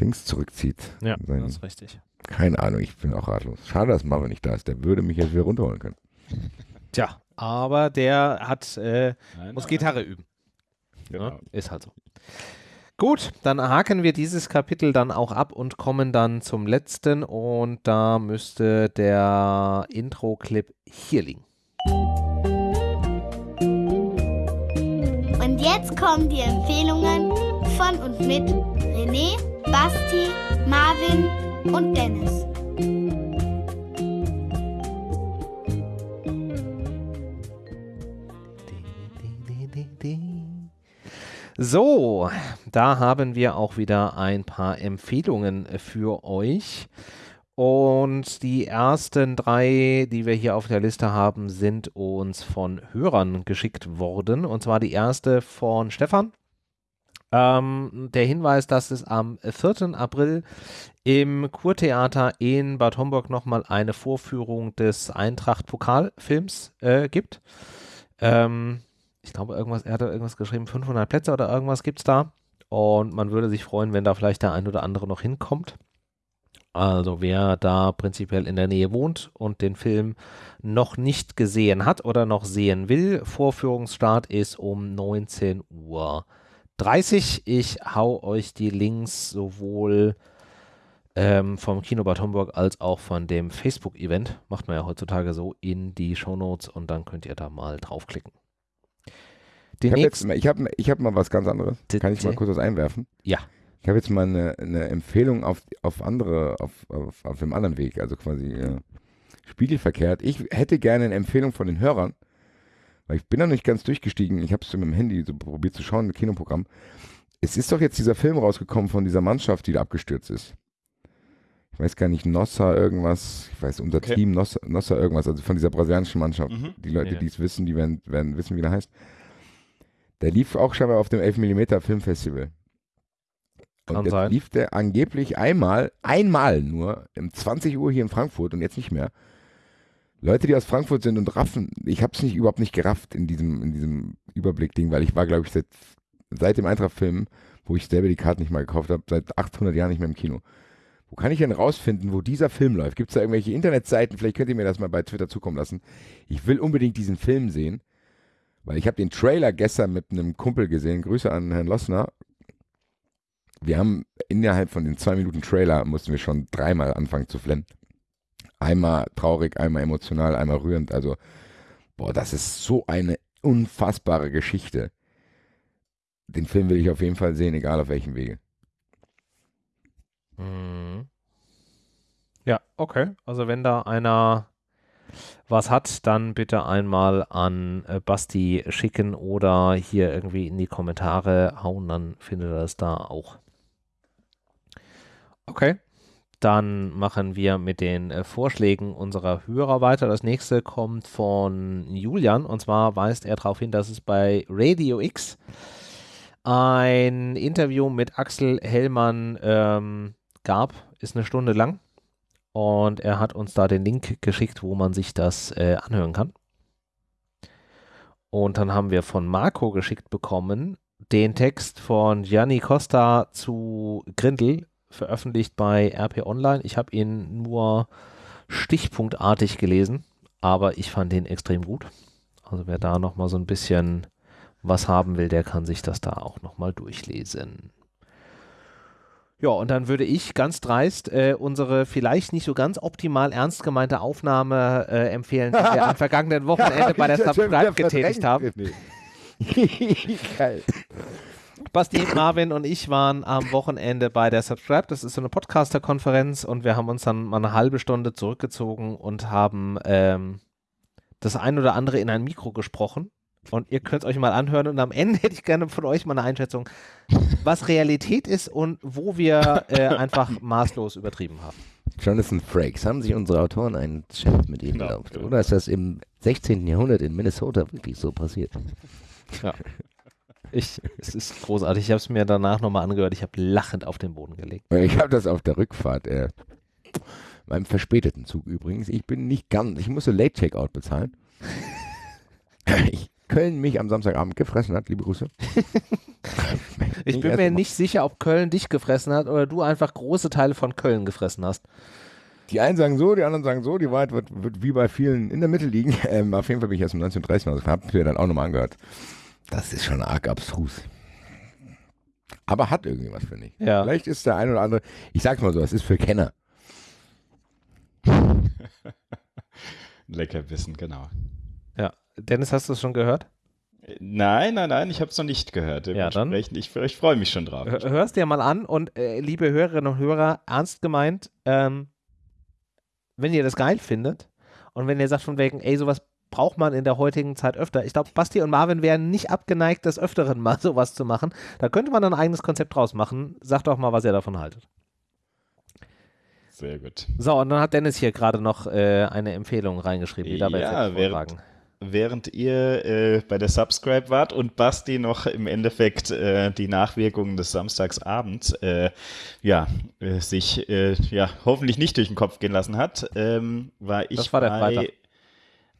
Dings zurückzieht. Ja, Sein, das ist richtig. Keine Ahnung, ich bin auch ratlos. Schade, dass Marvin nicht da ist. Der würde mich jetzt wieder runterholen können. Tja, aber der hat, äh, nein, muss nein. Gitarre üben. Genau. Ja, ist halt so. Gut, dann haken wir dieses Kapitel dann auch ab und kommen dann zum letzten und da müsste der Intro-Clip hier liegen. Und jetzt kommen die Empfehlungen von und mit René Basti, Marvin und Dennis. So, da haben wir auch wieder ein paar Empfehlungen für euch. Und die ersten drei, die wir hier auf der Liste haben, sind uns von Hörern geschickt worden. Und zwar die erste von Stefan. Ähm, der Hinweis, dass es am 4. April im Kurtheater in Bad Homburg nochmal eine Vorführung des Eintracht-Pokalfilms äh, gibt. Ähm, ich glaube, irgendwas, er hat irgendwas geschrieben, 500 Plätze oder irgendwas gibt es da. Und man würde sich freuen, wenn da vielleicht der ein oder andere noch hinkommt. Also wer da prinzipiell in der Nähe wohnt und den Film noch nicht gesehen hat oder noch sehen will, Vorführungsstart ist um 19 Uhr 30. Ich hau euch die Links sowohl ähm, vom Kino Bad Homburg als auch von dem Facebook-Event, macht man ja heutzutage so, in die Shownotes und dann könnt ihr da mal draufklicken. Die Ich habe ich hab, ich hab mal was ganz anderes. Kann ich mal kurz was einwerfen? Ja. Ich habe jetzt mal eine, eine Empfehlung auf, auf andere, auf, auf, auf dem anderen Weg, also quasi äh, spiegelverkehrt. Ich hätte gerne eine Empfehlung von den Hörern, weil ich bin noch nicht ganz durchgestiegen. Ich habe es mit dem Handy so probiert zu schauen, ein Kinoprogramm. Es ist doch jetzt dieser Film rausgekommen von dieser Mannschaft, die da abgestürzt ist. Ich weiß gar nicht, Nossa irgendwas, ich weiß, unser Okay. Team Nossa, Nossa irgendwas, also von dieser brasilianischen Mannschaft. Mhm. Die Leute, Ja. die es wissen, die werden, werden wissen, wie der heißt. Der lief auch scheinbar auf dem 11mm Filmfestival. Und Kann jetzt sein. lief der angeblich einmal, einmal nur, um 20 Uhr hier in Frankfurt und jetzt nicht mehr. Leute, die aus Frankfurt sind und raffen, ich habe es nicht überhaupt nicht gerafft in diesem, in diesem Überblick-Ding, weil ich war, glaube ich, seit, seit dem Eintracht-Film, wo ich selber die Karten nicht mal gekauft habe, seit 800 Jahren nicht mehr im Kino. Wo kann ich denn rausfinden, wo dieser Film läuft? Gibt es da irgendwelche Internetseiten? Vielleicht könnt ihr mir das mal bei Twitter zukommen lassen. Ich will unbedingt diesen Film sehen, weil ich habe den Trailer gestern mit einem Kumpel gesehen. Grüße an Herrn Lossner. Wir haben innerhalb von den zwei Minuten Trailer mussten wir schon dreimal anfangen zu flennen. Einmal traurig, einmal emotional, einmal rührend. Also, boah, das ist so eine unfassbare Geschichte. Den Film will ich auf jeden Fall sehen, egal auf welchem Wege. Mhm. Ja, okay. Also wenn da einer was hat, dann bitte einmal an äh, Basti schicken oder hier irgendwie in die Kommentare hauen, dann findet er das da auch. Okay. Dann machen wir mit den äh, Vorschlägen unserer Hörer weiter. Das nächste kommt von Julian und zwar weist er darauf hin, dass es bei Radio X ein Interview mit Axel Hellmann ähm, gab, ist eine Stunde lang. Und er hat uns da den Link geschickt, wo man sich das äh, anhören kann. Und dann haben wir von Marco geschickt bekommen den Text von Gianni Costa zu Grindel, veröffentlicht bei RP Online. Ich habe ihn nur stichpunktartig gelesen, aber ich fand ihn extrem gut. Also wer da nochmal so ein bisschen was haben will, der kann sich das da auch nochmal durchlesen. Ja, und dann würde ich ganz dreist äh, unsere vielleicht nicht so ganz optimal ernst gemeinte Aufnahme äh, empfehlen, die wir am vergangenen Wochenende bei der Subscribe getätigt haben. Geil. Basti, Marvin und ich waren am Wochenende bei der Subscribe. Das ist so eine Podcaster-Konferenz und wir haben uns dann mal eine halbe Stunde zurückgezogen und haben ähm, das ein oder andere in ein Mikro gesprochen. Und ihr könnt es euch mal anhören und am Ende hätte ich gerne von euch mal eine Einschätzung, was Realität ist und wo wir äh, einfach maßlos übertrieben haben. Jonathan Frakes, haben sich unsere Autoren einen Chat mit ihm Genau, erlaubt? genau. Oder ist das im 16. Jahrhundert in Minnesota wirklich so passiert? Ich, es ist großartig. Ich habe es mir danach nochmal angehört. Ich habe lachend auf den Boden gelegt. Ich habe das auf der Rückfahrt, äh, beim verspäteten Zug übrigens. Ich bin nicht ganz, ich musste Late Checkout bezahlen. ich, Köln mich am Samstagabend gefressen hat, liebe Grüße. Ich bin mir nicht sicher, ob Köln dich gefressen hat oder du einfach große Teile von Köln gefressen hast. Die einen sagen so, die anderen sagen so. Die Wahrheit wird, wird wie bei vielen in der Mitte liegen. Ähm, auf jeden Fall bin ich erst um 19.30 Uhr rausgefahren. Hab mir dann auch nochmal angehört. Das ist schon arg abstrus. Aber hat irgendwie was, finde ich. Ja. Vielleicht ist der ein oder andere, ich sag's mal so, es ist für Kenner. Lecker wissen, genau. Dennis, hast du es schon gehört? Nein, nein, nein, ich habe es noch nicht gehört. Ja, dann. Ich, ich freue mich schon drauf. Hör- Hörst dir mal an und äh, liebe Hörerinnen und Hörer, ernst gemeint, ähm, wenn ihr das geil findet und wenn ihr sagt von wegen, ey, sowas braucht man in der heutigen Zeit öfter. Ich glaube, Basti und Marvin wären nicht abgeneigt, des Öfteren mal sowas zu machen. Da könnte man ein eigenes Konzept draus machen. Sagt doch mal, was ihr davon haltet. Sehr gut. So, und dann hat Dennis hier gerade noch äh, eine Empfehlung reingeschrieben, die dabei Ja, während-. Während ihr äh, bei der Subscribe wart und Basti noch im Endeffekt äh, die Nachwirkungen des Samstagsabends äh, ja, äh, sich äh, ja, hoffentlich nicht durch den Kopf gehen lassen hat, ähm, war ich Das war der bei Freitag.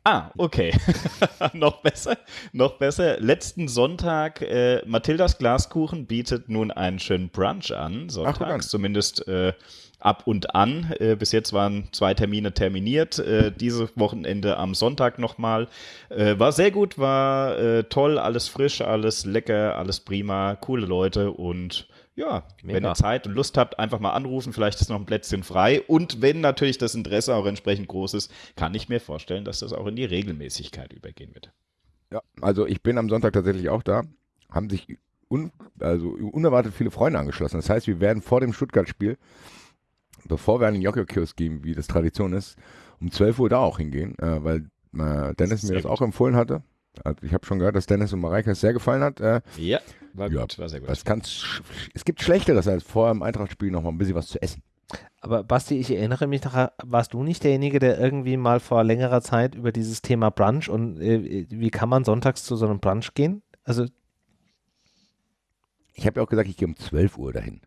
Ah, okay. noch besser, noch besser. Letzten Sonntag, äh, Mathildas Glaskuchen bietet nun einen schönen Brunch an, sonntags, zumindest äh, ab und an. Äh, bis jetzt waren zwei Termine terminiert. Äh, dieses Wochenende am Sonntag nochmal. Äh, war sehr gut, war äh, toll, alles frisch, alles lecker, alles prima, coole Leute und ja, Mega. wenn ihr Zeit und Lust habt, einfach mal anrufen. Vielleicht ist noch ein Plätzchen frei. Und wenn natürlich das Interesse auch entsprechend groß ist, kann ich mir vorstellen, dass das auch in die Regelmäßigkeit übergehen wird. Ja, also ich bin am Sonntag tatsächlich auch da. Haben sich un, also unerwartet viele Freunde angeschlossen. Das heißt, wir werden vor dem Stuttgart-Spiel, bevor wir an den Jockey-Kiosk gehen, wie das Tradition ist, um 12 Uhr da auch hingehen, äh, weil äh, Dennis mir Sehr das gut. auch empfohlen hatte. Also ich habe schon gehört, dass Dennis und Mareike es sehr gefallen hat. Äh, Ja, war Ja, gut, war sehr gut. was kann's, es gibt Schlechteres, als vor dem Eintracht-Spiel noch mal ein bisschen was zu essen. Aber Basti, ich erinnere mich daran, warst du nicht derjenige, der irgendwie mal vor längerer Zeit über dieses Thema Brunch und äh, wie kann man sonntags zu so einem Brunch gehen? Also Ich habe ja auch gesagt, ich gehe um 12 Uhr dahin.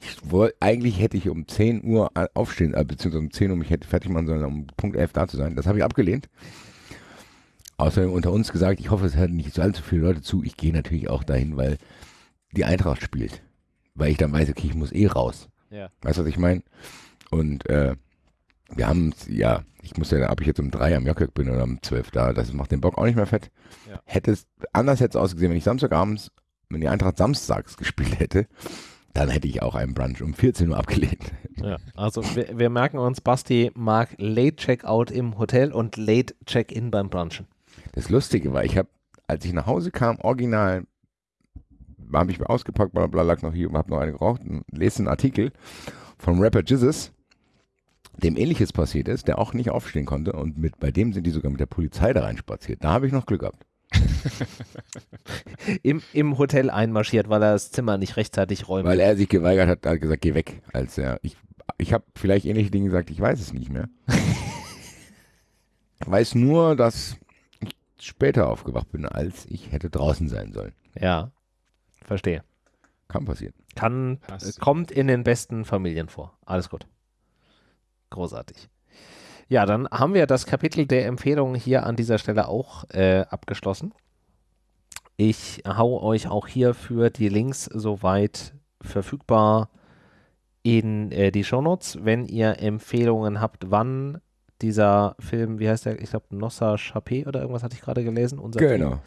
Ich woll, eigentlich hätte ich um 10 Uhr aufstehen, äh, beziehungsweise um 10 Uhr mich hätte fertig machen sollen, um Punkt 11 da zu sein. Das habe ich abgelehnt. Außerdem unter uns gesagt, ich hoffe, es hören nicht so allzu viele Leute zu. Ich gehe natürlich auch dahin, weil die Eintracht spielt. Weil ich dann weiß, okay, ich muss eh raus. Ja. Weißt du, was ich meine? Und äh, wir haben, ja, ich muss ja, ob ich jetzt um drei am Jockek bin oder um 12 da, das macht den Bock auch nicht mehr fett. Ja. Hätte es, anders hätte es ausgesehen, wenn ich Samstagabends, wenn die Eintracht samstags gespielt hätte, dann hätte ich auch einen Brunch um 14 Uhr abgelehnt. Ja, also wir, wir merken uns, Basti mag Late Checkout im Hotel und Late Check-in beim Brunchen. Das Lustige war, ich habe, als ich nach Hause kam, original, habe ich mir ausgepackt, bla bla, lag noch hier und habe noch eine geraucht und lese einen Artikel vom Rapper Jizzes, dem ähnliches passiert ist, der auch nicht aufstehen konnte und mit, bei dem sind die sogar mit der Polizei da reinspaziert. Da habe ich noch Glück gehabt. Im, Im Hotel einmarschiert, weil er das Zimmer nicht rechtzeitig räumt. Weil er sich geweigert hat, hat gesagt, geh weg. Als er, ich, ich habe vielleicht ähnliche Dinge gesagt, ich weiß es nicht mehr. ich weiß nur, dass ich später aufgewacht bin, als ich hätte draußen sein sollen. ja, verstehe. Kann passieren. Kann, Passiert. kommt in den besten Familien vor. Alles gut. Großartig. Ja, dann haben wir das Kapitel der Empfehlungen hier an dieser Stelle auch äh, abgeschlossen. Ich hau euch auch hierfür die Links soweit verfügbar in äh, die Shownotes, wenn ihr Empfehlungen habt, wann dieser Film, wie heißt der, ich glaube Nossa Chapé oder irgendwas hatte ich gerade gelesen, unser Film. Genau.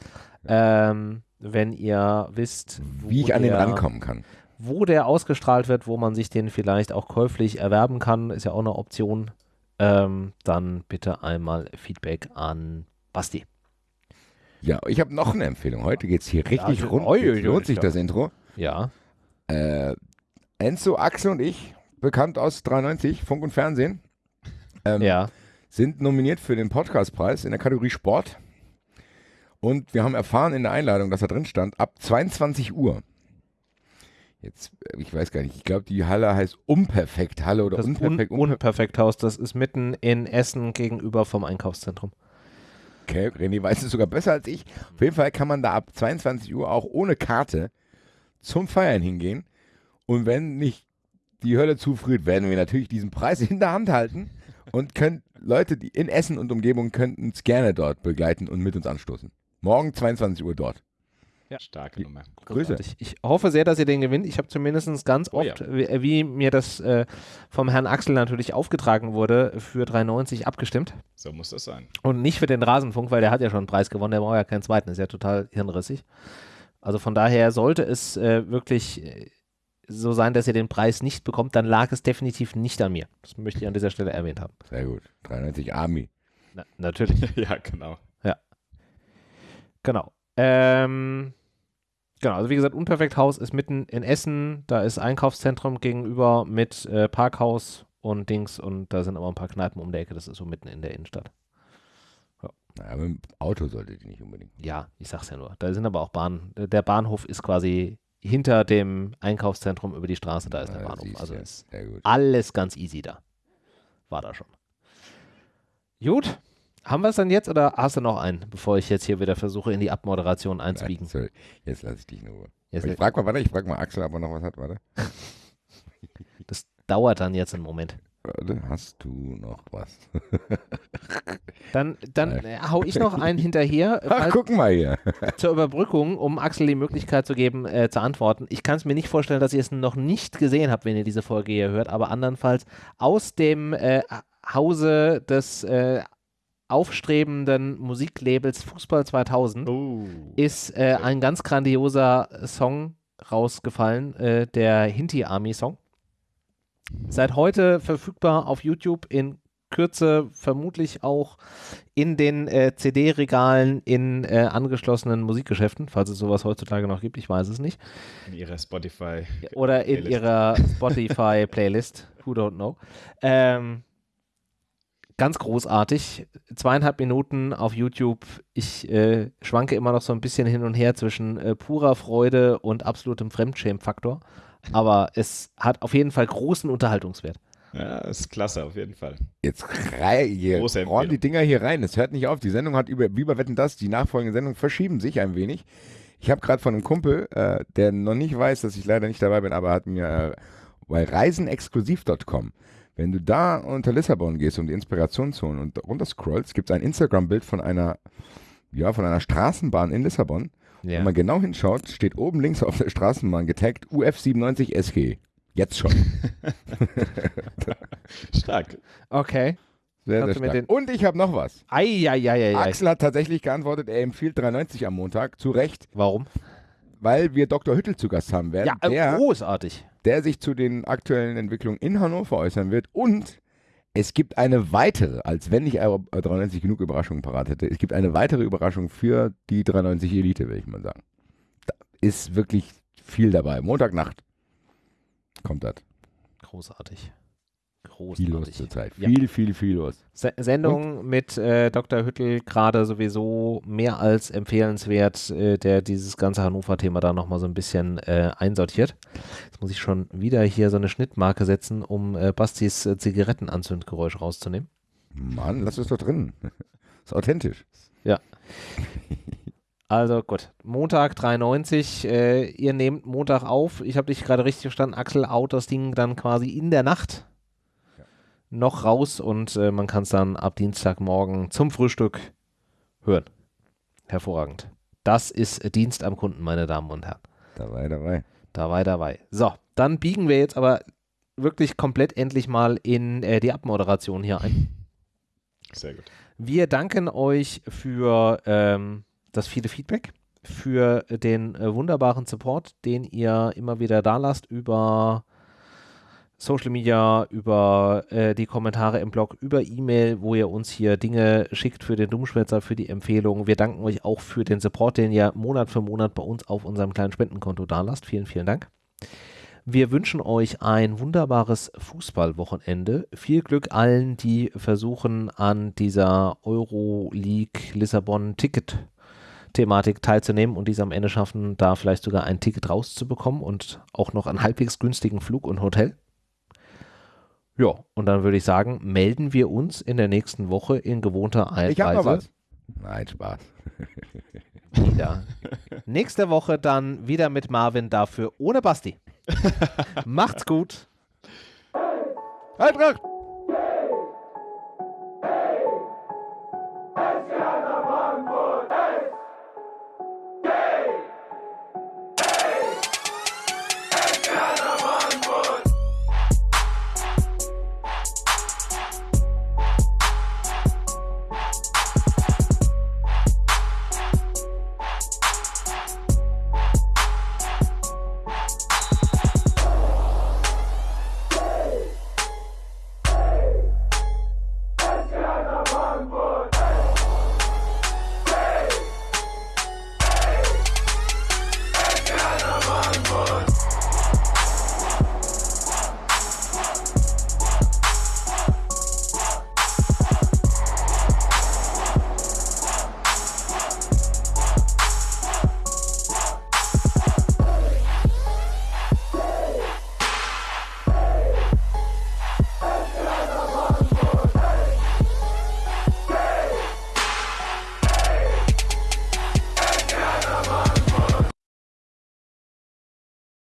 Ähm, wenn ihr wisst, wo Wie ich an den rankommen kann. wo der ausgestrahlt wird, wo man sich den vielleicht auch käuflich erwerben kann, ist ja auch eine Option, ähm, dann bitte einmal Feedback an Basti. Ja, ich habe noch eine Empfehlung. Heute geht es hier richtig Ja, rund. oi, oi, lohnt sich das Intro. Ja, Äh, Enzo, Axel und ich, bekannt aus 93, Funk und Fernsehen, ähm, ja, sind nominiert für den Podcastpreis in der Kategorie Sport. Und wir haben erfahren in der Einladung, dass da drin stand, ab 22 Uhr. Jetzt, äh, ich weiß gar nicht, ich glaube, die Halle heißt Unperfekt Halle oder das Un Unperfekt. Unper Unperfekthaus, das ist mitten in Essen gegenüber vom Einkaufszentrum. okay, René weiß es sogar besser als ich. Auf jeden Fall kann man da ab 22 Uhr auch ohne Karte zum Feiern hingehen. Und wenn nicht die Hölle zufriert, werden wir natürlich diesen Preis in der Hand halten und können Leute, die in Essen und Umgebung könnten uns gerne dort begleiten und mit uns anstoßen. Morgen 22 Uhr dort. Starke Nummer. Grüße. Ich, ich hoffe sehr, dass ihr den gewinnt. Ich habe zumindest ganz Oh oft, wie, wie mir das äh, vom Herrn Axel natürlich aufgetragen wurde, für 3,90 abgestimmt. So muss das sein. Und nicht für den Rasenfunk, weil der hat ja schon einen Preis gewonnen, der braucht ja keinen zweiten, ist ja total hirnrissig. Also von daher sollte es äh, wirklich äh, so sein, dass ihr den Preis nicht bekommt, dann lag es definitiv nicht an mir. Das möchte ich an dieser Stelle erwähnt haben. Sehr gut. 93 Army. Na, natürlich, ja, genau. genau. Ähm, genau, also wie gesagt, Unperfekthaus ist mitten in Essen, da ist Einkaufszentrum gegenüber mit äh, Parkhaus und Dings und da sind aber ein paar Kneipen um der Ecke, das ist so mitten in der Innenstadt. Naja, mit dem Auto solltet ihr nicht unbedingt. Ja, ich sag's ja nur. Da sind aber auch Bahn. Der Bahnhof ist quasi hinter dem Einkaufszentrum über die Straße, da ist der Ja, Bahnhof. Also du. ist alles ganz easy da. War da schon. Gut. Haben wir es dann jetzt oder hast du noch einen, bevor ich jetzt hier wieder versuche, in die Abmoderation einzubiegen? Nein, sorry. Jetzt lasse ich dich in Ruhe. Jetzt, ich frag mal, warte, ich frag mal Axel, ob er noch was hat, warte. das dauert dann jetzt einen Moment. Warte, hast du noch was? Dann, dann äh, hau ich noch einen hinterher. Ach, guck mal hier. zur Überbrückung, um Axel die Möglichkeit zu geben, äh, zu antworten. Ich kann es mir nicht vorstellen, dass ihr es noch nicht gesehen habt, wenn ihr diese Folge hier hört, aber andernfalls aus dem äh, Hause des äh, aufstrebenden Musiklabels Fußball 2000 Oh. ist äh, ein ganz grandioser Song rausgefallen, äh, der Hinti Army Song. Seit heute verfügbar auf YouTube in Kürze vermutlich auch in den äh, CD-Regalen in äh, angeschlossenen Musikgeschäften, falls es sowas heutzutage noch gibt, ich weiß es nicht. In ihrer Spotify. Oder in Playlist. ihrer Spotify-Playlist, who don't know. Ähm, ganz großartig, zweieinhalb Minuten auf YouTube. Ich äh, schwanke immer noch so ein bisschen hin und her zwischen äh, purer Freude und absolutem Fremdschämen-Faktor. Aber es hat auf jeden Fall großen Unterhaltungswert. Ja, ist klasse, auf jeden Fall. Jetzt Empfehlung. die Dinger hier rein. Es hört nicht auf. Die Sendung hat über, wie bei Wetten das, die nachfolgenden Sendungen verschieben sich ein wenig. Ich habe gerade von einem Kumpel, äh, der noch nicht weiß, dass ich leider nicht dabei bin, aber hat mir äh, bei reisenexklusiv.com, wenn du da unter Lissabon gehst und die Inspirationszone und runter scrollst, gibt es ein Instagram-Bild von einer, ja, von einer Straßenbahn in Lissabon. Wenn man genau hinschaut, steht oben links auf der Straßenbahn getaggt UF97 SG. Jetzt schon. Stark. Okay. Sehr, sehr stark. Und ich habe noch was. Eieieiei. Axel hat tatsächlich geantwortet, er empfiehlt 390 am Montag, zu Recht, Warum? Weil wir Dr. Hüttel zu Gast haben werden, Ja, äh, der, großartig. der sich zu den aktuellen Entwicklungen in Hannover äußern wird. Und es gibt eine weitere, als wenn ich aber 390 genug Überraschungen parat hätte, es gibt eine weitere Überraschung für die 390 Elite, will ich mal sagen. Da ist wirklich viel dabei. Montagnacht kommt das. Großartig. Viel los Großartig. zurzeit. Ja. Viel, viel, viel los. Se Sendung mit äh, Dr. Hüttel gerade sowieso mehr als empfehlenswert, äh, der dieses ganze Hannover-Thema da nochmal so ein bisschen äh, einsortiert. Jetzt muss ich schon wieder hier so eine Schnittmarke setzen, um äh, Bastis äh, Zigarettenanzündgeräusch rauszunehmen. Mann, lass es doch drin. ist authentisch. Also gut, Montag 93, äh, ihr nehmt Montag auf. Ich habe dich gerade richtig verstanden, Axel, out das Ding dann quasi in der Nacht noch raus und äh, man kann es dann ab Dienstagmorgen zum Frühstück hören. Hervorragend. Das ist Dienst am Kunden, meine Damen und Herren. Dabei, dabei. Dabei, dabei. So, dann biegen wir jetzt aber wirklich komplett endlich mal in äh, die Abmoderation hier ein. Sehr gut. Wir danken euch für ähm, das viele Feedback, für den äh, wunderbaren Support, den ihr immer wieder da lasst über Social Media, über äh, die Kommentare im Blog, über E-Mail, wo ihr uns hier Dinge schickt für den Dummschwätzer, für die Empfehlungen. Wir danken euch auch für den Support, den ihr Monat für Monat bei uns auf unserem kleinen Spendenkonto da lasst. Vielen, vielen Dank. Wir wünschen euch ein wunderbares Fußballwochenende. Viel Glück allen, die versuchen, an dieser Euroleague Lissabon Ticket Thematik teilzunehmen und dies am Ende schaffen, da vielleicht sogar ein Ticket rauszubekommen und auch noch einen halbwegs günstigen Flug und Hotel. Ja, und dann würde ich sagen, melden wir uns in der nächsten Woche in gewohnter Weise Ich habe noch was. Nein, Spaß. wieder. Nächste Woche dann wieder mit Marvin, dafür ohne Basti. Macht's gut. Eintracht!